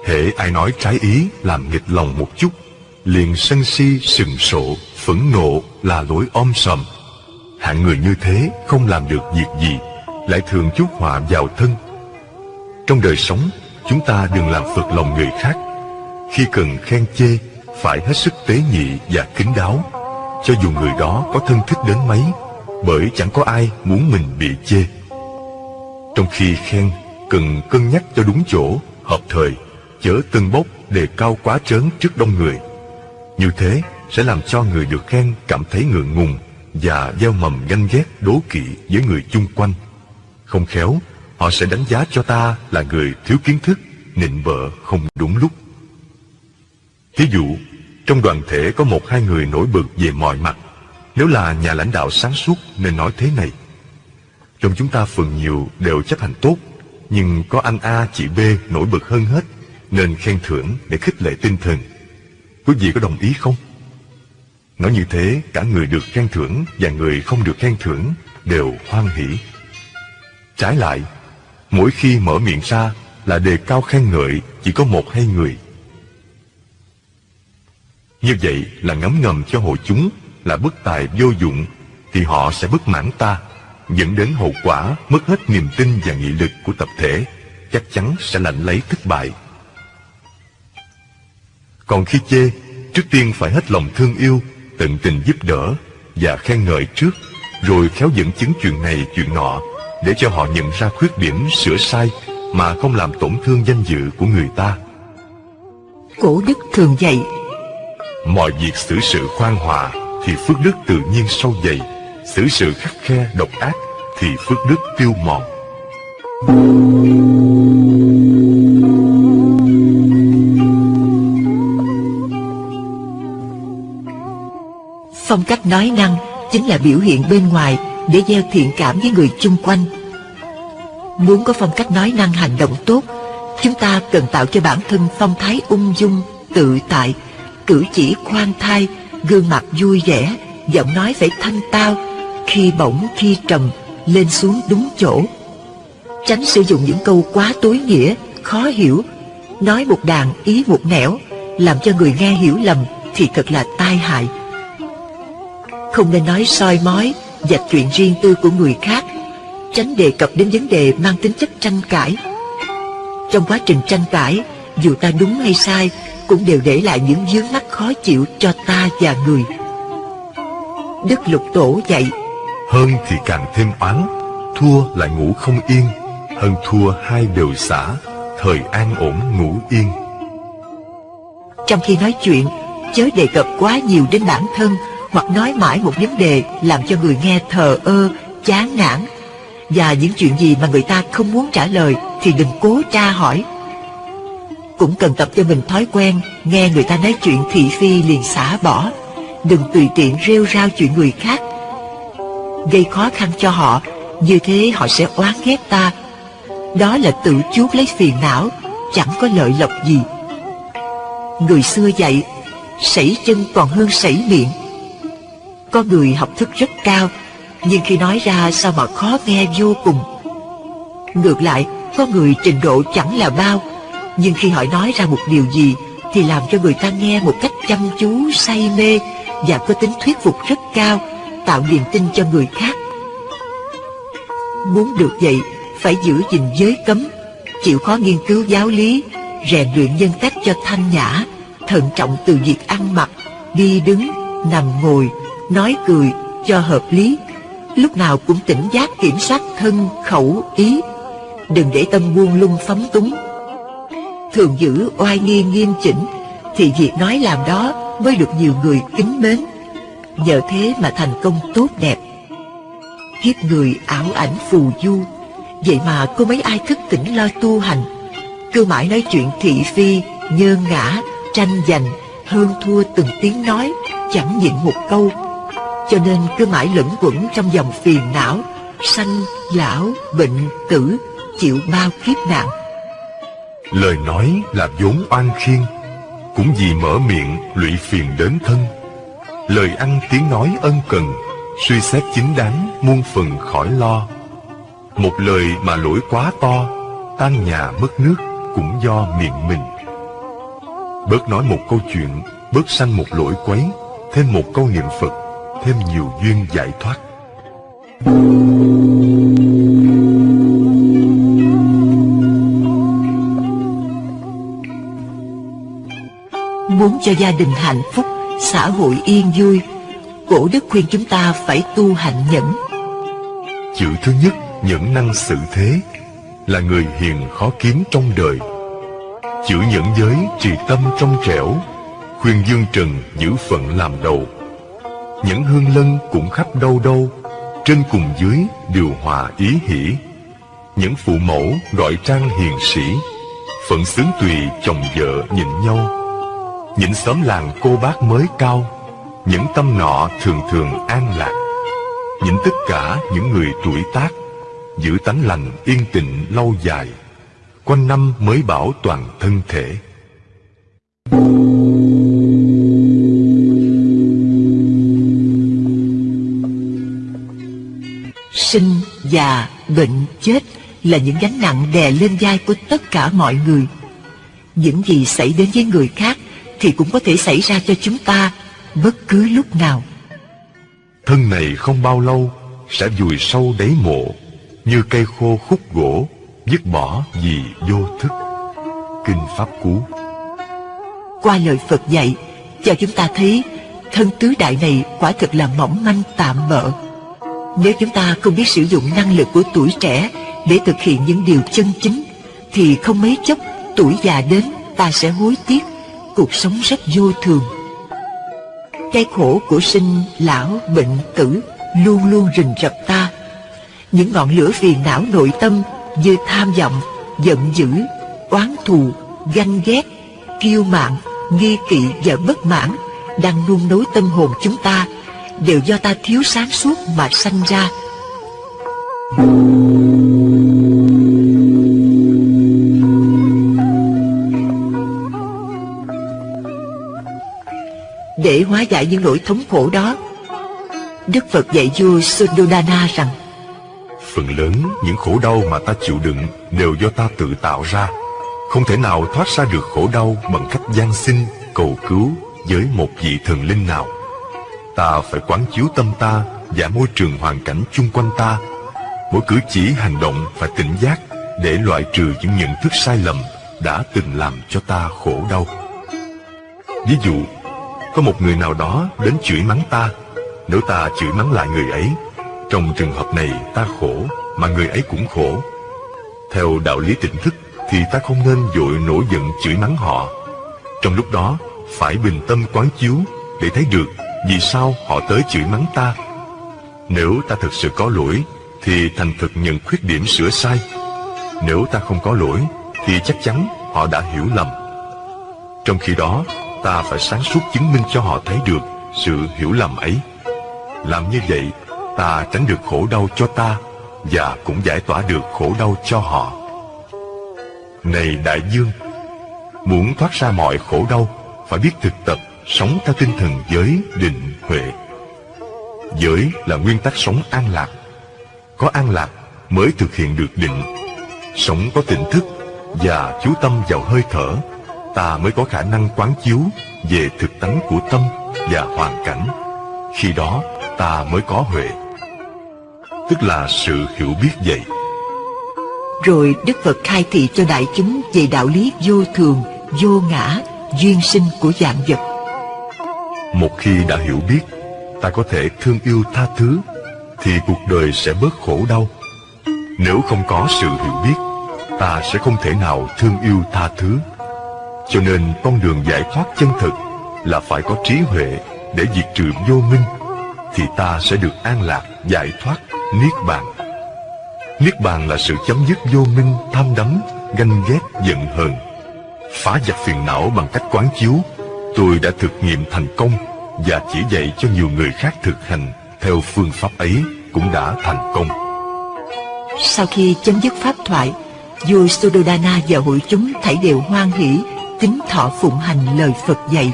hễ ai nói trái ý làm nghịch lòng một chút, liền sân si sừng sộ, phẫn nộ là lối om sòm. Hạng người như thế không làm được việc gì, lại thường chuốc họa vào thân. Trong đời sống, chúng ta đừng làm phật lòng người khác. Khi cần khen chê, phải hết sức tế nhị và kính đáo, cho dù người đó có thân thích đến mấy, bởi chẳng có ai muốn mình bị chê. Trong khi khen, cần cân nhắc cho đúng chỗ, hợp thời, chớ tân bốc đề cao quá trớn trước đông người. Như thế sẽ làm cho người được khen cảm thấy ngượng ngùng và gieo mầm ganh ghét đố kỵ với người chung quanh. Không khéo, họ sẽ đánh giá cho ta là người thiếu kiến thức, nịnh bợ không đúng lúc. Ví dụ, trong đoàn thể có một hai người nổi bật về mọi mặt. Nếu là nhà lãnh đạo sáng suốt nên nói thế này. Trong chúng ta phần nhiều đều chấp hành tốt, nhưng có anh A, chị B nổi bật hơn hết, nên khen thưởng để khích lệ tinh thần. Quý vị có đồng ý không? Nói như thế, cả người được khen thưởng và người không được khen thưởng đều hoan hỷ. Trái lại, mỗi khi mở miệng ra là đề cao khen ngợi chỉ có một hai người. Như vậy là ngấm ngầm cho hội chúng là bất tài vô dụng thì họ sẽ bất mãn ta, dẫn đến hậu quả mất hết niềm tin và nghị lực của tập thể, chắc chắn sẽ lãnh lấy thất bại. Còn khi chê, trước tiên phải hết lòng thương yêu, tận tình giúp đỡ và khen ngợi trước, rồi khéo dẫn chứng chuyện này chuyện nọ để cho họ nhận ra khuyết điểm sửa sai mà không làm tổn thương danh dự của người ta. Cổ đức thường dạy Mọi việc xử sự khoan hòa thì phước đức tự nhiên sâu dày, xử sự khắc khe độc ác thì phước đức tiêu mòn. Phong cách nói năng chính là biểu hiện bên ngoài để gieo thiện cảm với người chung quanh. Muốn có phong cách nói năng hành động tốt, chúng ta cần tạo cho bản thân phong thái ung dung, tự tại, cử chỉ khoan thai, Gương mặt vui vẻ, Giọng nói phải thanh tao. Khi bổng khi trầm, Lên xuống đúng chỗ. Tránh sử dụng những câu quá tối nghĩa, Khó hiểu. Nói một đàn, ý một nẻo, Làm cho người nghe hiểu lầm Thì thật là tai hại. Không nên nói soi mói, Dạch chuyện riêng tư của người khác. Tránh đề cập đến vấn đề mang tính chất tranh cãi. Trong quá trình tranh cãi, Dù ta đúng hay sai cũng đều để lại những vướng mắc khó chịu cho ta và người. Đức Lục Tổ dạy Hơn thì càng thêm oán Thua lại ngủ không yên. Hơn thua hai đều xả Thời an ổn ngủ yên. Trong khi nói chuyện Chớ đề cập quá nhiều đến bản thân Hoặc nói mãi một vấn đề Làm cho người nghe thờ ơ, chán nản. Và những chuyện gì mà người ta không muốn trả lời Thì đừng cố tra hỏi cũng cần tập cho mình thói quen, Nghe người ta nói chuyện thị phi liền xả bỏ. Đừng tùy tiện rêu rao chuyện người khác. Gây khó khăn cho họ, Như thế họ sẽ oán ghét ta. Đó là tự chuốc lấy phiền não, Chẳng có lợi lộc gì. Người xưa dạy, Sảy chân còn hơn sảy miệng. Có người học thức rất cao, Nhưng khi nói ra sao mà khó nghe vô cùng. Ngược lại, Có người trình độ chẳng là bao. Nhưng khi họ nói ra một điều gì Thì làm cho người ta nghe một cách chăm chú, say mê Và có tính thuyết phục rất cao Tạo niềm tin cho người khác. Muốn được vậy Phải giữ gìn giới cấm Chịu khó nghiên cứu giáo lý Rèn luyện nhân cách cho thanh nhã Thận trọng từ việc ăn mặc Đi đứng, nằm ngồi Nói cười cho hợp lý. Lúc nào cũng tỉnh giác kiểm soát thân, khẩu, ý. Đừng để tâm buông lung phóng túng. Thường giữ oai nghi nghiêm chỉnh Thì việc nói làm đó mới được nhiều người kính mến. Nhờ thế mà thành công tốt đẹp. Kiếp người ảo ảnh phù du. Vậy mà có mấy ai thức tỉnh lo tu hành? Cứ mãi nói chuyện thị phi, nhơn ngã, tranh giành Hơn thua từng tiếng nói Chẳng nhịn một câu. Cho nên cứ mãi lẫn quẩn trong dòng phiền não Sanh, lão, bệnh, tử Chịu bao kiếp nạn. Lời nói là vốn oan khiên, Cũng vì mở miệng lụy phiền đến thân. Lời ăn tiếng nói ân cần, Suy xét chính đáng muôn phần khỏi lo. Một lời mà lỗi quá to, Tan nhà mất nước cũng do miệng mình. Bớt nói một câu chuyện, Bớt sanh một lỗi quấy, Thêm một câu niệm Phật, Thêm nhiều duyên giải thoát. Muốn cho gia đình hạnh phúc, Xã hội yên vui, Cổ đức khuyên chúng ta phải tu hạnh nhẫn. Chữ thứ nhất, nhẫn năng sự thế, Là người hiền khó kiếm trong đời. Chữ nhẫn giới, trì tâm trong trẻo, Khuyên dương trần giữ phận làm đầu. Nhẫn hương lân cũng khắp đâu đâu, Trên cùng dưới điều hòa ý hỷ. Những phụ mẫu, gọi trang hiền sĩ, Phận xứng tùy chồng vợ nhìn nhau. Những xóm làng cô bác mới cao Những tâm nọ thường thường an lạc. Những tất cả những người tuổi tác Giữ tánh lành yên tịnh lâu dài Quanh năm mới bảo toàn thân thể. Sinh, già, bệnh, chết Là những gánh nặng đè lên vai của tất cả mọi người. Những gì xảy đến với người khác thì cũng có thể xảy ra cho chúng ta Bất cứ lúc nào. Thân này không bao lâu Sẽ vùi sâu đáy mộ Như cây khô khúc gỗ Dứt bỏ vì vô thức. Kinh Pháp Cú. Qua lời Phật dạy Cho chúng ta thấy Thân tứ đại này quả thực là mỏng manh tạm bợ. Nếu chúng ta không biết sử dụng năng lực của tuổi trẻ Để thực hiện những điều chân chính Thì không mấy chốc tuổi già đến Ta sẽ hối tiếc Cuộc sống rất vô thường cái khổ của sinh, lão, bệnh, tử luôn luôn rình rập ta. Những ngọn lửa phiền não nội tâm như tham vọng, giận dữ, oán thù, ganh ghét, kiêu mạn, nghi kỵ và bất mãn đang nung nối tâm hồn chúng ta đều do ta thiếu sáng suốt mà sanh ra. Để hóa giải những nỗi thống khổ đó. Đức Phật dạy vua Suddhodana rằng Phần lớn những khổ đau mà ta chịu đựng đều do ta tự tạo ra. Không thể nào thoát ra được khổ đau bằng cách gian xin, cầu cứu với một vị thần linh nào. Ta phải quán chiếu tâm ta và môi trường hoàn cảnh chung quanh ta. Mỗi cử chỉ hành động phải tỉnh giác để loại trừ những nhận thức sai lầm đã từng làm cho ta khổ đau. Ví dụ, có một người nào đó đến chửi mắng ta, nếu ta chửi mắng lại người ấy, trong trường hợp này ta khổ mà người ấy cũng khổ. Theo đạo lý tỉnh thức thì ta không nên vội nổi giận chửi mắng họ. Trong lúc đó, phải bình tâm quán chiếu để thấy được vì sao họ tới chửi mắng ta. Nếu ta thực sự có lỗi thì thành thực nhận khuyết điểm sửa sai. Nếu ta không có lỗi thì chắc chắn họ đã hiểu lầm. Trong khi đó, ta phải sáng suốt chứng minh cho họ thấy được sự hiểu lầm ấy. Làm như vậy, ta tránh được khổ đau cho ta và cũng giải tỏa được khổ đau cho họ. Này đại dương, muốn thoát ra mọi khổ đau, phải biết thực tập sống theo tinh thần giới định huệ. Giới là nguyên tắc sống an lạc. Có an lạc mới thực hiện được định. Sống có tỉnh thức và chú tâm vào hơi thở, ta mới có khả năng quán chiếu về thực tánh của tâm và hoàn cảnh. Khi đó, ta mới có huệ. Tức là sự hiểu biết vậy. Rồi Đức Phật khai thị cho đại chúng về đạo lý vô thường, vô ngã, duyên sinh của dạng vật. Một khi đã hiểu biết, ta có thể thương yêu tha thứ, thì cuộc đời sẽ bớt khổ đau. Nếu không có sự hiểu biết, ta sẽ không thể nào thương yêu tha thứ. Cho nên con đường giải thoát chân thực là phải có trí huệ để diệt trừ vô minh, thì ta sẽ được an lạc, giải thoát, niết bàn. Niết bàn là sự chấm dứt vô minh, tham đắm, ganh ghét, giận hờn. Phá giặc phiền não bằng cách quán chiếu, tôi đã thực nghiệm thành công và chỉ dạy cho nhiều người khác thực hành theo phương pháp ấy cũng đã thành công. Sau khi chấm dứt pháp thoại, vua Suddhodana và hội chúng thảy đều hoan hỷ, kính thọ phụng hành lời Phật dạy.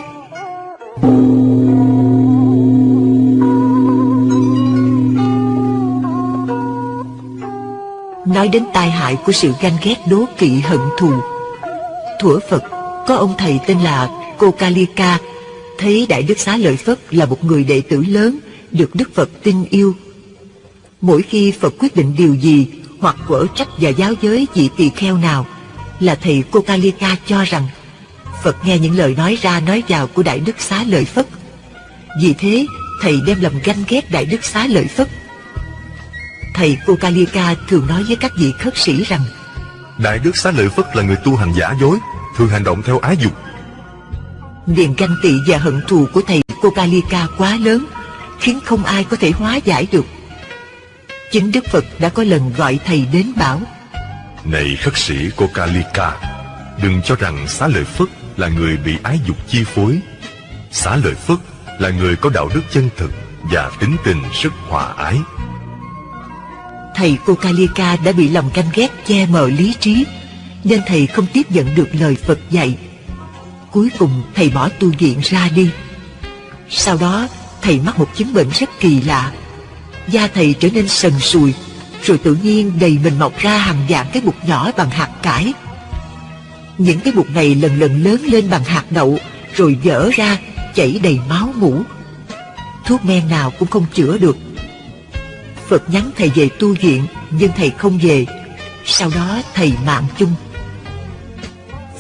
Nói đến tai hại của sự ganh ghét đố kỵ hận thù. Thuở Phật, có ông thầy tên là Kokalika, thấy Đại Đức Xá Lợi Phất là một người đệ tử lớn, được Đức Phật tin yêu. Mỗi khi Phật quyết định điều gì, hoặc quở trách và giáo giới vị tỳ kheo nào, là thầy Kokalika cho rằng Phật nghe những lời nói ra nói vào của Đại Đức Xá Lợi Phất. Vì thế, thầy đem lầm ganh ghét Đại Đức Xá Lợi Phất. Thầy Kokalika thường nói với các vị khất sĩ rằng Đại Đức Xá Lợi Phất là người tu hành giả dối, thường hành động theo ái dục. niềm ganh tị và hận thù của thầy Kokalika quá lớn, khiến không ai có thể hóa giải được. Chính Đức Phật đã có lần gọi thầy đến bảo Này khất sĩ Kokalika, đừng cho rằng Xá Lợi Phất là người bị ái dục chi phối. Xá Lợi Phất là người có đạo đức chân thực và tính tình rất hòa ái. Thầy Kokalika đã bị lòng canh ghét che mờ lý trí, nên thầy không tiếp nhận được lời Phật dạy. Cuối cùng thầy bỏ tu viện ra đi. Sau đó, thầy mắc một chứng bệnh rất kỳ lạ. Da thầy trở nên sần sùi, rồi tự nhiên đầy mình mọc ra hàng dạng cái bụt nhỏ bằng hạt cải. Những cái bụt này lần lần lớn lên bằng hạt đậu, rồi vỡ ra, chảy đầy máu mũ. Thuốc men nào cũng không chữa được. Phật nhắn thầy về tu viện, nhưng thầy không về. Sau đó thầy mạng chung.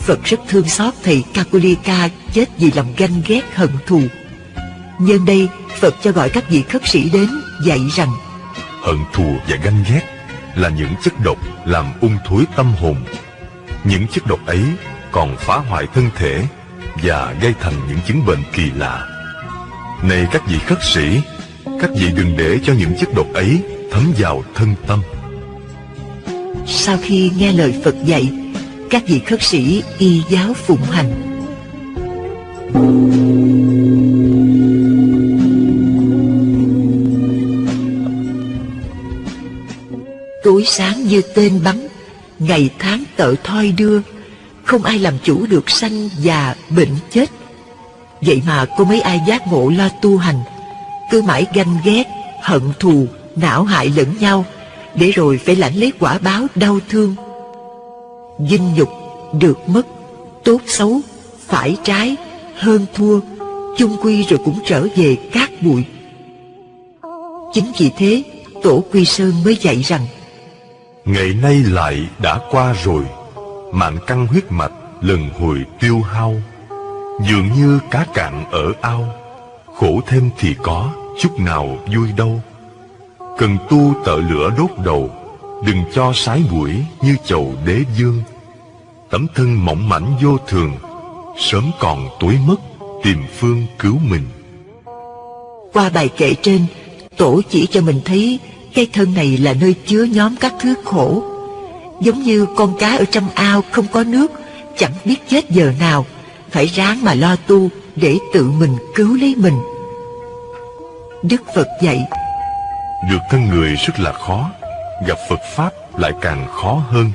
Phật rất thương xót thầy Kakulika chết vì lòng ganh ghét hận thù. Nhân đây, Phật cho gọi các vị khất sĩ đến dạy rằng Hận thù và ganh ghét là những chất độc làm ung thối tâm hồn. Những chất độc ấy còn phá hoại thân thể và gây thành những chứng bệnh kỳ lạ. Này các vị khất sĩ, các vị đừng để cho những chất độc ấy thấm vào thân tâm. Sau khi nghe lời Phật dạy, các vị khất sĩ y giáo phụng hành. Tối sáng như tên bắn, ngày tháng tợ thoi đưa, không ai làm chủ được sanh già bệnh chết. Vậy mà có mấy ai giác ngộ lo tu hành Cứ mãi ganh ghét, hận thù, não hại lẫn nhau Để rồi phải lãnh lấy quả báo đau thương Dinh nhục, được mất, tốt xấu, phải trái, hơn thua chung quy rồi cũng trở về cát bụi chính vì thế tổ quy sơn mới dạy rằng ngày nay lại đã qua rồi. Mạng căng huyết mạch lần hồi tiêu hao. Dường như cá cạn ở ao. Khổ thêm thì có chút nào vui đâu. Cần tu tợ lửa đốt đầu. Đừng cho sái mũi như chầu đế dương. Tấm thân mỏng mảnh vô thường. Sớm còn tối mất tìm phương cứu mình. Qua bài kệ trên, Tổ chỉ cho mình thấy cái thân này là nơi chứa nhóm các thứ khổ. Giống như con cá ở trong ao không có nước, chẳng biết chết giờ nào, phải ráng mà lo tu để tự mình cứu lấy mình. Đức Phật dạy Được thân người rất là khó, gặp Phật Pháp lại càng khó hơn.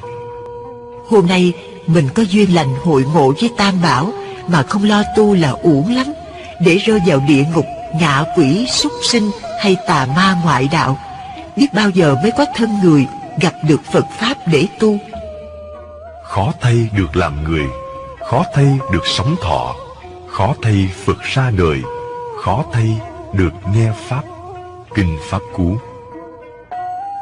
Hôm nay mình có duyên lành hội ngộ với Tam Bảo, mà không lo tu là uổng lắm để rơi vào địa ngục ngạ quỷ súc sinh hay tà ma ngoại đạo biết bao giờ mới có thân người gặp được phật pháp để tu. Khó thay được làm người khó thay được sống thọ khó thay phật ra đời khó thay được nghe pháp kinh pháp cú.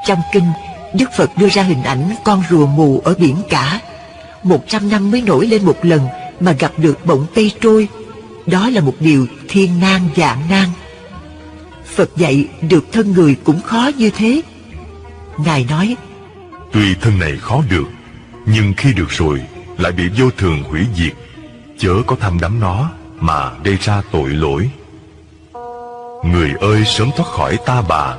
Trong kinh đức phật đưa ra hình ảnh con rùa mù ở biển cả. Một trăm năm mới nổi lên một lần mà gặp được bỗng cây trôi. Đó là một điều thiên nan dạng nan phật dạy được thân người cũng khó như thế. Ngài nói, tuy thân này khó được, nhưng khi được rồi lại bị vô thường hủy diệt. Chớ có tham đắm nó mà gây ra tội lỗi. Người ơi, sớm thoát khỏi ta bà.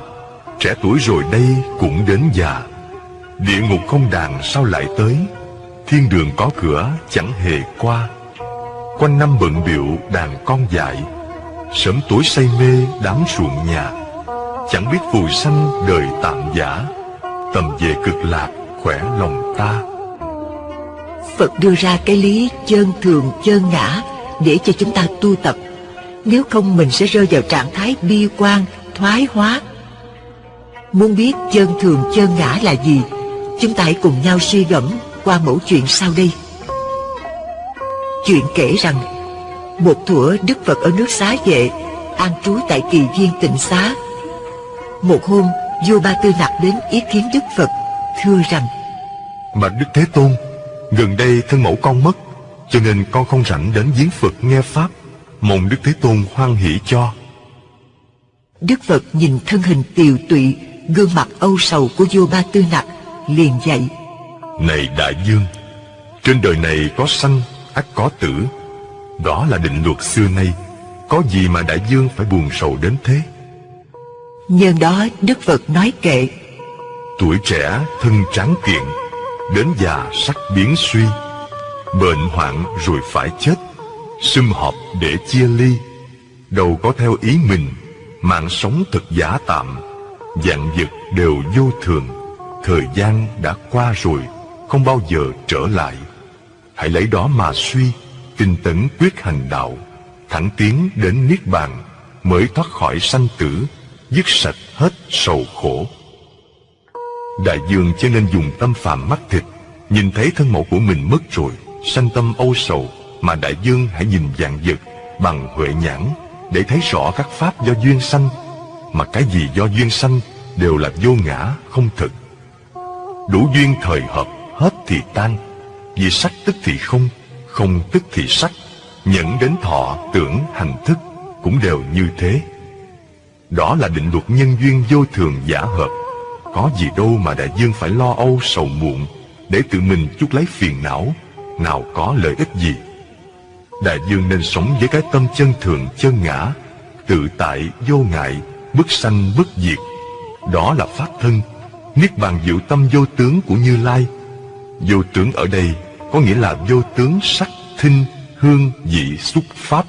Trẻ tuổi rồi đây cũng đến già. Địa ngục không đàn sao lại tới? Thiên đường có cửa, chẳng hề qua. Quanh năm bận biệu đàn con dại sớm tối say mê đám ruộng nhà. Chẳng biết phù sanh đời tạm giả. Tầm về cực lạc khỏe lòng ta. Phật đưa ra cái lý chân thường, chân ngã để cho chúng ta tu tập. Nếu không mình sẽ rơi vào trạng thái bi quan, thoái hóa. Muốn biết chân thường, chân ngã là gì, chúng ta hãy cùng nhau suy gẫm qua mẫu chuyện sau đây. Chuyện kể rằng một thuở Đức Phật ở nước xá vệ An trú tại kỳ viên tịnh xá. Một hôm vua Ba Tư Nặc đến ý kiến Đức Phật Thưa rằng Mà Đức Thế Tôn Gần đây thân mẫu con mất Cho nên con không rảnh đến giếng Phật nghe Pháp. Mong Đức Thế Tôn hoan hỷ cho. Đức Phật nhìn thân hình tiều tụy Gương mặt âu sầu của vua Ba Tư Nặc Liền dạy Này Đại Dương Trên đời này có sanh ắt có tử Đó là định luật xưa nay. Có gì mà đại dương phải buồn sầu đến thế? Nhân đó Đức Phật nói kệ. Tuổi trẻ thân tráng kiện Đến già sắc biến suy. Bệnh hoạn rồi phải chết. Sum họp để chia ly. Đâu có theo ý mình Mạng sống thật giả tạm. Dạng vật đều vô thường. Thời gian đã qua rồi Không bao giờ trở lại. Hãy lấy đó mà suy, tinh tấn quyết hành đạo, thẳng tiến đến Niết Bàn, mới thoát khỏi sanh tử, dứt sạch hết sầu khổ. Đại dương cho nên dùng tâm phàm mắt thịt, nhìn thấy thân mẫu của mình mất rồi, sanh tâm âu sầu, mà đại dương hãy nhìn dạng vật bằng huệ nhãn để thấy rõ các pháp do duyên sanh, mà cái gì do duyên sanh đều là vô ngã, không thực. Đủ duyên thời hợp, hết thì tan, vì sắc tức thì không, không tức thì sắc, nhẫn đến thọ, tưởng, hành thức cũng đều như thế. Đó là định luật nhân duyên vô thường giả hợp. Có gì đâu mà đại dương phải lo âu sầu muộn để tự mình chút lấy phiền não, nào có lợi ích gì. Đại dương nên sống với cái tâm chân thường chân ngã, tự tại vô ngại, bất sanh bất diệt. Đó là pháp thân, niết bàn diệu tâm vô tướng của Như Lai. Vô tướng ở đây có nghĩa là vô tướng sắc thinh hương vị xúc pháp.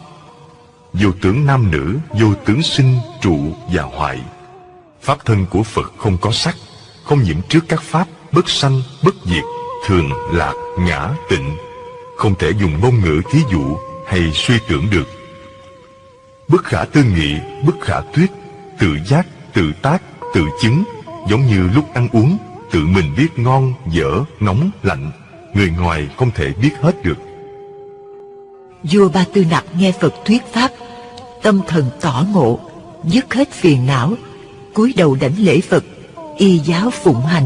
Vô tướng nam nữ vô tướng sinh trụ và hoại. Pháp thân của phật không có sắc không nhiễm trước các pháp bất sanh bất diệt thường lạc ngã tịnh. Không thể dùng ngôn ngữ thí dụ hay suy tưởng được. Bất khả tư nghị, bất khả thuyết Tự giác, tự tác, tự chứng Giống như lúc ăn uống Tự mình biết ngon, dở, nóng, lạnh. Người ngoài không thể biết hết được. Vua Ba Tư Nặc nghe Phật thuyết pháp, Tâm thần tỏ ngộ, Dứt hết phiền não, cúi đầu đảnh lễ Phật, Y giáo phụng hành.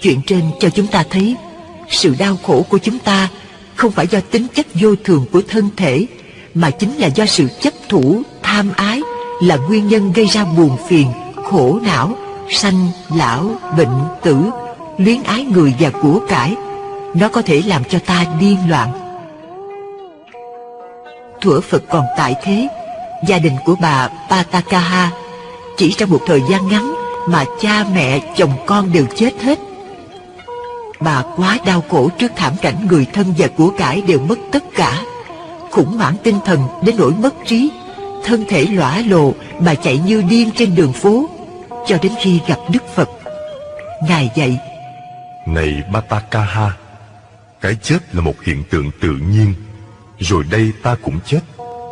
Chuyện trên cho chúng ta thấy, Sự đau khổ của chúng ta Không phải do tính chất vô thường của thân thể mà chính là do sự chấp thủ, tham ái Là nguyên nhân gây ra buồn phiền, khổ não Sanh, lão, bệnh, tử Luyến ái người và của cải. Nó có thể làm cho ta điên loạn. Thuở Phật còn tại thế Gia đình của bà Patakaha Chỉ trong một thời gian ngắn Mà cha mẹ, chồng con đều chết hết. Bà quá đau khổ trước thảm cảnh người thân và của cải đều mất tất cả. Khủng hoảng tinh thần đến nỗi mất trí. Thân thể lõa lồ mà chạy như điên trên đường phố Cho đến khi gặp Đức Phật. Ngài dạy Này Batakaha Cái chết là một hiện tượng tự nhiên. Rồi đây ta cũng chết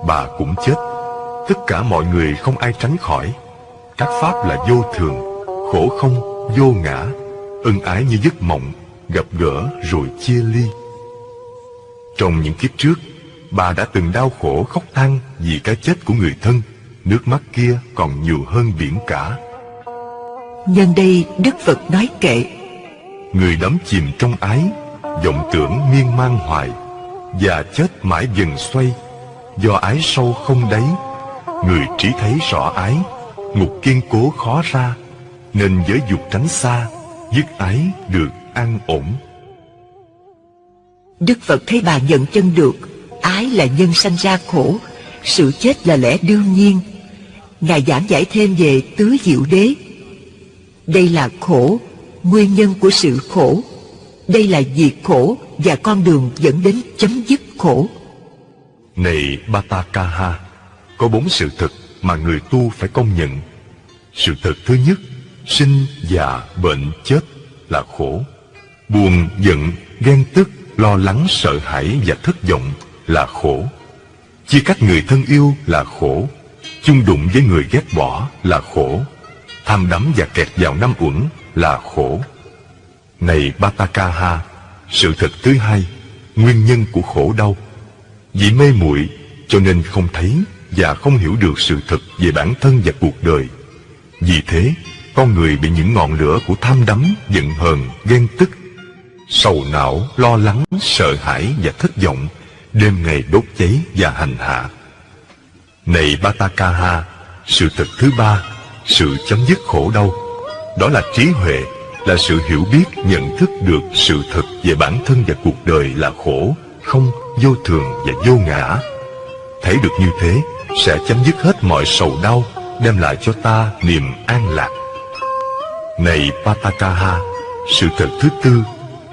Bà cũng chết. Tất cả mọi người không ai tránh khỏi. Các pháp là vô thường Khổ không, vô ngã Ân ái như giấc mộng gặp gỡ rồi chia ly. Trong những kiếp trước, bà đã từng đau khổ khóc than vì cái chết của người thân, nước mắt kia còn nhiều hơn biển cả. Nhân đây Đức Phật nói kệ Người đắm chìm trong ái, vọng tưởng miên man hoài, và chết mãi dần xoay, do ái sâu không đáy, người trí thấy rõ ái, ngục kiên cố khó ra, nên giới dục tránh xa, dứt ái được an ổn. Đức Phật thấy bà nhận chân được, ái là nhân sanh ra khổ, sự chết là lẽ đương nhiên. Ngài giảng giải thêm về tứ diệu đế. Đây là khổ, nguyên nhân của sự khổ. Đây là diệt khổ và con đường dẫn đến chấm dứt khổ. Này Batakaha, có bốn sự thật mà người tu phải công nhận. Sự thật thứ nhất, sinh, già, bệnh, chết là khổ. Buồn, giận, ghen tức, lo lắng, sợ hãi và thất vọng là khổ. Chia cách người thân yêu là khổ. Chung đụng với người ghét bỏ là khổ. Tham đắm và kẹt vào năm uẩn là khổ. Này Batakaha, sự thật thứ hai, nguyên nhân của khổ đau. Vì mê muội cho nên không thấy và không hiểu được sự thật về bản thân và cuộc đời. Vì thế, con người bị những ngọn lửa của tham đắm, giận hờn, ghen tức sầu não, lo lắng, sợ hãi và thất vọng, đêm ngày đốt cháy và hành hạ. Này Batakaha, sự thật thứ ba, sự chấm dứt khổ đau, đó là trí huệ, là sự hiểu biết, nhận thức được sự thật về bản thân và cuộc đời là khổ, không, vô thường và vô ngã. Thấy được như thế, sẽ chấm dứt hết mọi sầu đau, đem lại cho ta niềm an lạc. Này Patakaha, sự thật thứ tư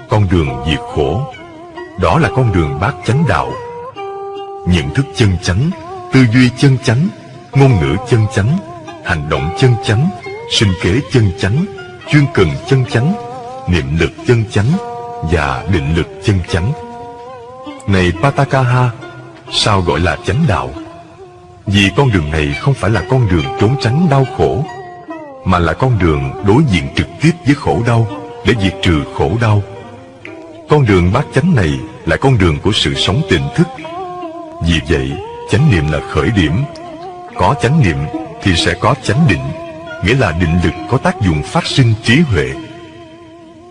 con đường diệt khổ đó là con đường bát chánh đạo. Nhận thức chân chánh, tư duy chân chánh, ngôn ngữ chân chánh, hành động chân chánh, sinh kế chân chánh, chuyên cần chân chánh, niệm lực chân chánh và định lực chân chánh. Này patakaha sao gọi là chánh đạo? Vì con đường này không phải là con đường trốn tránh đau khổ, mà là con đường đối diện trực tiếp với khổ đau, để diệt trừ khổ đau con đường bát chánh này là con đường của sự sống tỉnh thức. Vì vậy, chánh niệm là khởi điểm. Có chánh niệm thì sẽ có chánh định, nghĩa là định lực có tác dụng phát sinh trí huệ.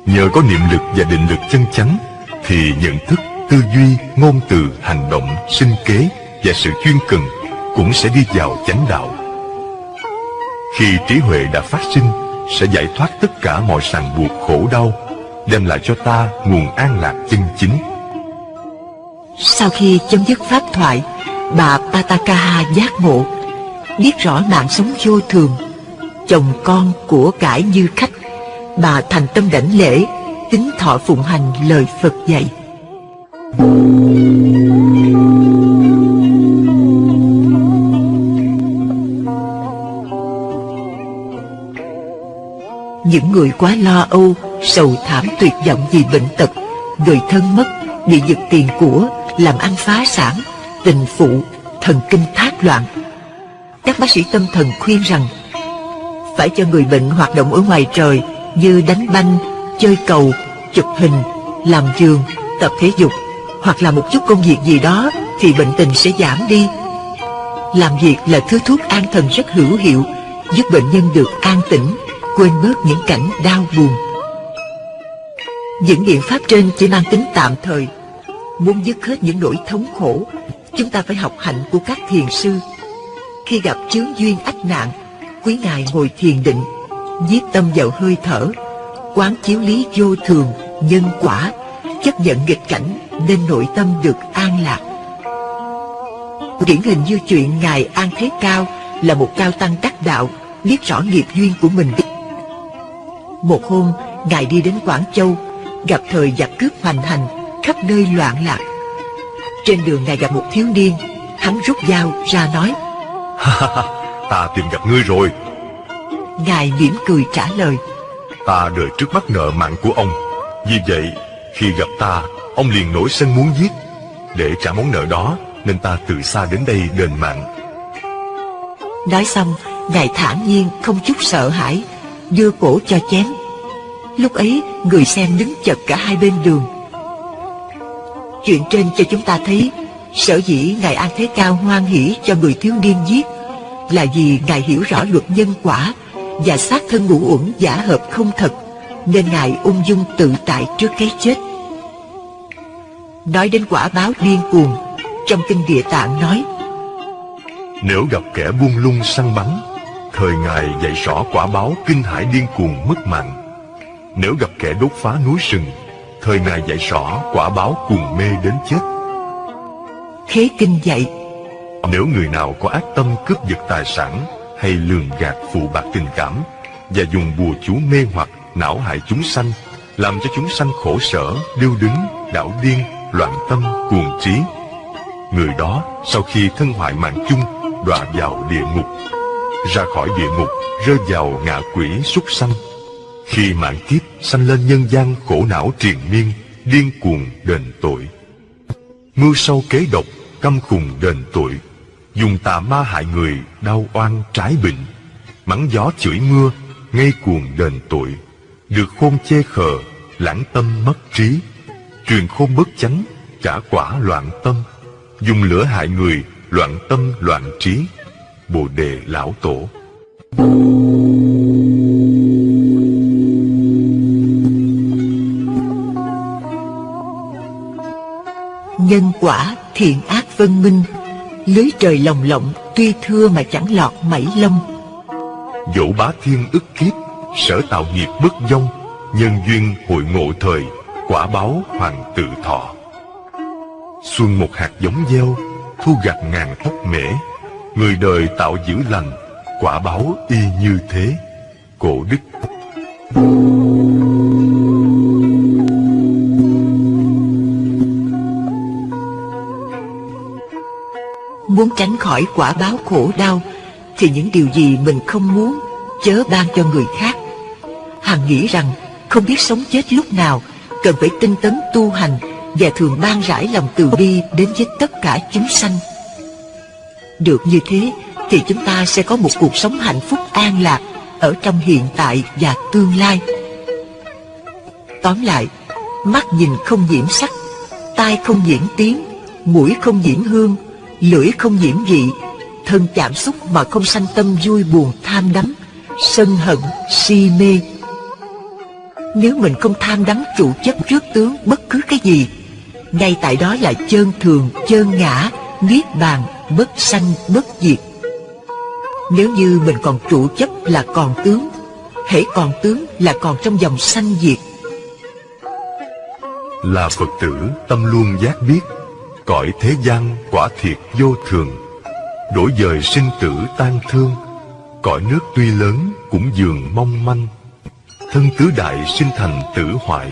Nhờ có niệm lực và định lực chân chánh, thì nhận thức, tư duy, ngôn từ, hành động, sinh kế và sự chuyên cần cũng sẽ đi vào chánh đạo. Khi trí huệ đã phát sinh, sẽ giải thoát tất cả mọi ràng buộc khổ đau đem lại cho ta nguồn an lạc chân chính. Sau khi chấm dứt pháp thoại, bà Patakaha giác ngộ, biết rõ mạng sống vô thường, chồng con của cải như khách, bà thành tâm đảnh lễ, tính thọ phụng hành lời Phật dạy. Những người quá lo âu, sầu thảm tuyệt vọng vì bệnh tật, người thân mất, bị giật tiền của, làm ăn phá sản, tình phụ, thần kinh thác loạn. Các bác sĩ tâm thần khuyên rằng phải cho người bệnh hoạt động ở ngoài trời như đánh banh, chơi cầu, chụp hình, làm giường, tập thể dục hoặc là một chút công việc gì đó thì bệnh tình sẽ giảm đi. Làm việc là thứ thuốc an thần rất hữu hiệu, giúp bệnh nhân được an tĩnh, quên bớt những cảnh đau buồn. Những biện pháp trên chỉ mang tính tạm thời. Muốn dứt hết những nỗi thống khổ, chúng ta phải học hạnh của các thiền sư. Khi gặp chướng duyên ách nạn, quý ngài ngồi thiền định, Giết tâm vào hơi thở, quán chiếu lý vô thường, nhân quả, chấp nhận nghịch cảnh nên nội tâm được an lạc. Điển hình như chuyện Ngài An Thế Cao là một cao tăng đắc đạo, biết rõ nghiệp duyên của mình. Một hôm, Ngài đi đến Quảng Châu, gặp thời giặc cướp hoành hành, khắp nơi loạn lạc. Trên đường Ngài gặp một thiếu niên, hắn rút dao ra nói, Ta tìm gặp ngươi rồi Ngài mỉm cười trả lời, Ta đợi trước mắt nợ mạng của ông Vì vậy khi gặp ta Ông liền nổi sân muốn giết Để trả món nợ đó Nên ta từ xa đến đây đền mạng Nói xong, Ngài thản nhiên không chút sợ hãi, đưa cổ cho chém. Lúc ấy, người xem đứng chật cả hai bên đường. Chuyện trên cho chúng ta thấy, sở dĩ Ngài An Thế Cao hoan hỷ cho người thiếu niên giết là vì Ngài hiểu rõ luật nhân quả và xác thân ngũ uẩn giả hợp không thật, nên Ngài ung dung tự tại trước cái chết. Nói đến quả báo điên cuồng, trong kinh địa tạng nói, Nếu gặp kẻ buông lung săn bắn Thời Ngài dạy rõ quả báo kinh hải điên cuồng mất mạng nếu gặp kẻ đốt phá núi rừng Thời Ngài dạy rõ quả báo cuồng mê đến chết. Thế kinh dạy, Nếu người nào có ác tâm cướp giật tài sản Hay lường gạt phụ bạc tình cảm Và dùng bùa chú mê hoặc não hại chúng sanh Làm cho chúng sanh khổ sở, điêu đứng, đảo điên, loạn tâm, cuồng trí Người đó sau khi thân hoại mạng chung Đọa vào địa ngục. Ra khỏi địa ngục Rơi vào ngạ quỷ súc sanh khi mạng kiếp sanh lên nhân gian khổ não triền miên, Điên cuồng đền tội. Mưu sâu kế độc, Căm khùng đền tội. Dùng tà ma hại người, Đau oan trái bệnh. Mắng gió chửi mưa, Ngây cuồng đền tội. Được khôn chê khờ, Lãng tâm mất trí. Truyền khôn bất chánh, Trả quả loạn tâm. Dùng lửa hại người, Loạn tâm loạn trí. Bồ đề lão tổ. Nhân quả thiện ác vân minh, lưới trời lồng lộng tuy thưa mà chẳng lọt mảy lông. Dẫu bá thiên ức kiếp Sở tạo nghiệp bất vong Nhân duyên hội ngộ thời Quả báo hoàng tự thọ Xuân một hạt giống gieo Thu gặt ngàn thóc mễ Người đời tạo dữ lành Quả báo y như thế Cổ đức Muốn tránh khỏi quả báo khổ đau, Thì những điều gì mình không muốn, Chớ ban cho người khác. Hằng nghĩ rằng, không biết sống chết lúc nào, Cần phải tinh tấn tu hành Và thường ban rải lòng từ bi Đến với tất cả chúng sanh. Được như thế, Thì chúng ta sẽ có một cuộc sống hạnh phúc an lạc Ở trong hiện tại và tương lai. Tóm lại, Mắt nhìn không nhiễm sắc, Tai không nhiễm tiếng Mũi không nhiễm hương lưỡi không nhiễm vị, thân chạm xúc mà không sanh tâm vui buồn tham đắm, sân hận, si mê. Nếu mình không tham đắm trụ chấp trước tướng bất cứ cái gì, ngay tại đó là chơn thường, chơn ngã, niết bàn, bất sanh, bất diệt. Nếu như mình còn trụ chấp là còn tướng, hễ còn tướng là còn trong dòng sanh diệt. Là Phật tử tâm luôn giác biết Cõi thế gian quả thiệt vô thường. Đổi dời sinh tử tan thương, Cõi nước tuy lớn cũng dường mong manh. Thân tứ đại sinh thành tử hoại,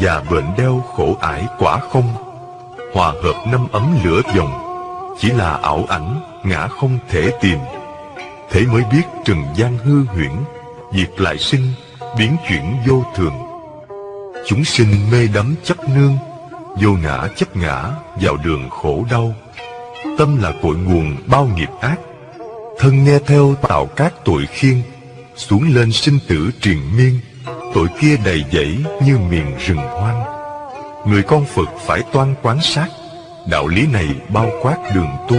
Và bệnh đeo khổ ải quả không. Hòa hợp năm ấm lửa dòng, Chỉ là ảo ảnh, ngã không thể tìm. Thế mới biết trần gian hư huyễn, Diệt lại sinh, biến chuyển vô thường. Chúng sinh mê đắm chấp nương Vô ngã chấp ngã vào đường khổ đau. Tâm là cội nguồn bao nghiệp ác. Thân nghe theo tạo các tội khiên, Xuống lên sinh tử triền miên. Tội kia đầy dẫy như miền rừng hoang. Người con Phật phải toan quán sát. Đạo lý này bao quát đường tu.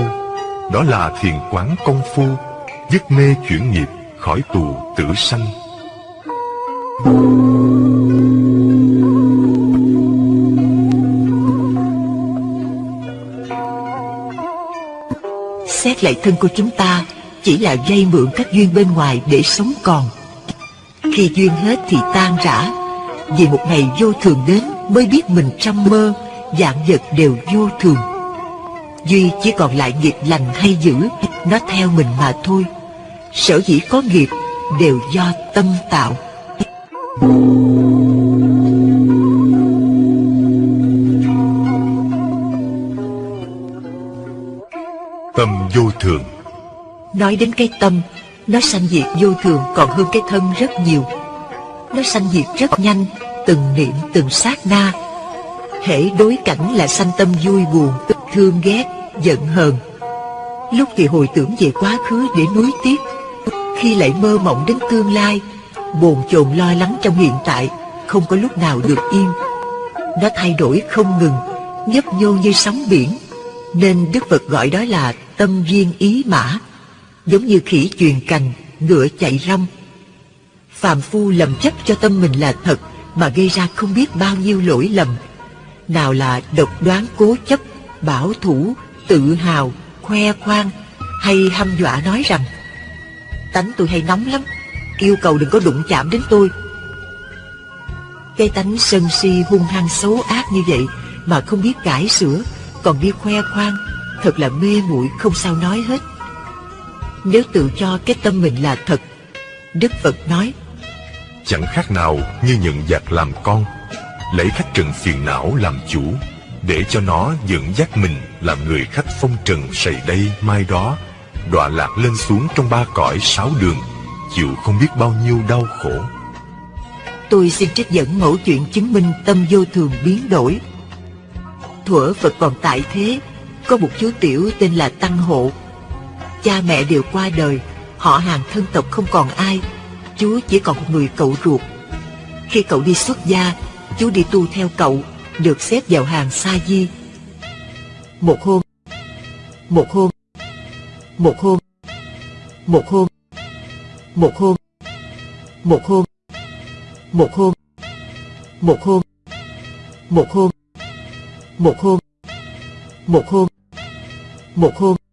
Đó là thiền quán công phu, Dứt mê chuyển nghiệp, khỏi tù tử sanh. Xét lại thân của chúng ta, Chỉ là dây mượn các duyên bên ngoài để sống còn. Khi duyên hết thì tan rã, Vì một ngày vô thường đến Mới biết mình trong mơ Dạng vật đều vô thường. Duy chỉ còn lại nghiệp lành hay dữ, Nó theo mình mà thôi. Sở dĩ có nghiệp Đều do tâm tạo. Tâm vô thường. Nói đến cái tâm Nó sanh diệt vô thường còn hơn cái thân rất nhiều. Nó sanh diệt rất nhanh Từng niệm từng sát na. Hễ đối cảnh là sanh tâm vui buồn Thương ghét, giận hờn. Lúc thì hồi tưởng về quá khứ để nuối tiếc. Khi lại mơ mộng đến tương lai Bồn chồn lo lắng trong hiện tại Không có lúc nào được yên. Nó thay đổi không ngừng Nhấp nhô như sóng biển. Nên Đức Phật gọi đó là tâm duyên ý mã Giống như khỉ truyền cành Ngựa chạy rong. Phàm phu lầm chấp cho tâm mình là thật Mà gây ra không biết bao nhiêu lỗi lầm. Nào là độc đoán cố chấp Bảo thủ, tự hào, khoe khoang Hay hăm dọa nói rằng Tánh tôi hay nóng lắm Yêu cầu đừng có đụng chạm đến tôi. Cái tánh sân si hung hăng xấu ác như vậy Mà không biết cải sửa Còn đi khoe khoang Thật là mê muội không sao nói hết. Nếu tự cho cái tâm mình là thật Đức Phật nói Chẳng khác nào như nhận giặc làm con Lấy khách trần phiền não làm chủ Để cho nó dẫn dắt mình Làm người khách phong trần sầy đây mai đó Đọa lạc lên xuống trong ba cõi sáu đường Chịu không biết bao nhiêu đau khổ. Tôi xin trích dẫn mẫu chuyện chứng minh tâm vô thường biến đổi. Thuở Phật còn tại thế có một chú tiểu tên là Tăng Hộ Cha mẹ đều qua đời Họ hàng thân tộc không còn ai Chú chỉ còn một người cậu ruột Khi cậu đi xuất gia Chú đi tu theo cậu Được xếp vào hàng sa di Một hôm Một hôm Một hôm Một hôm Một hôm Một hôm Một hôm Một hôm Một hôm Một hôm Một hôm một hôm.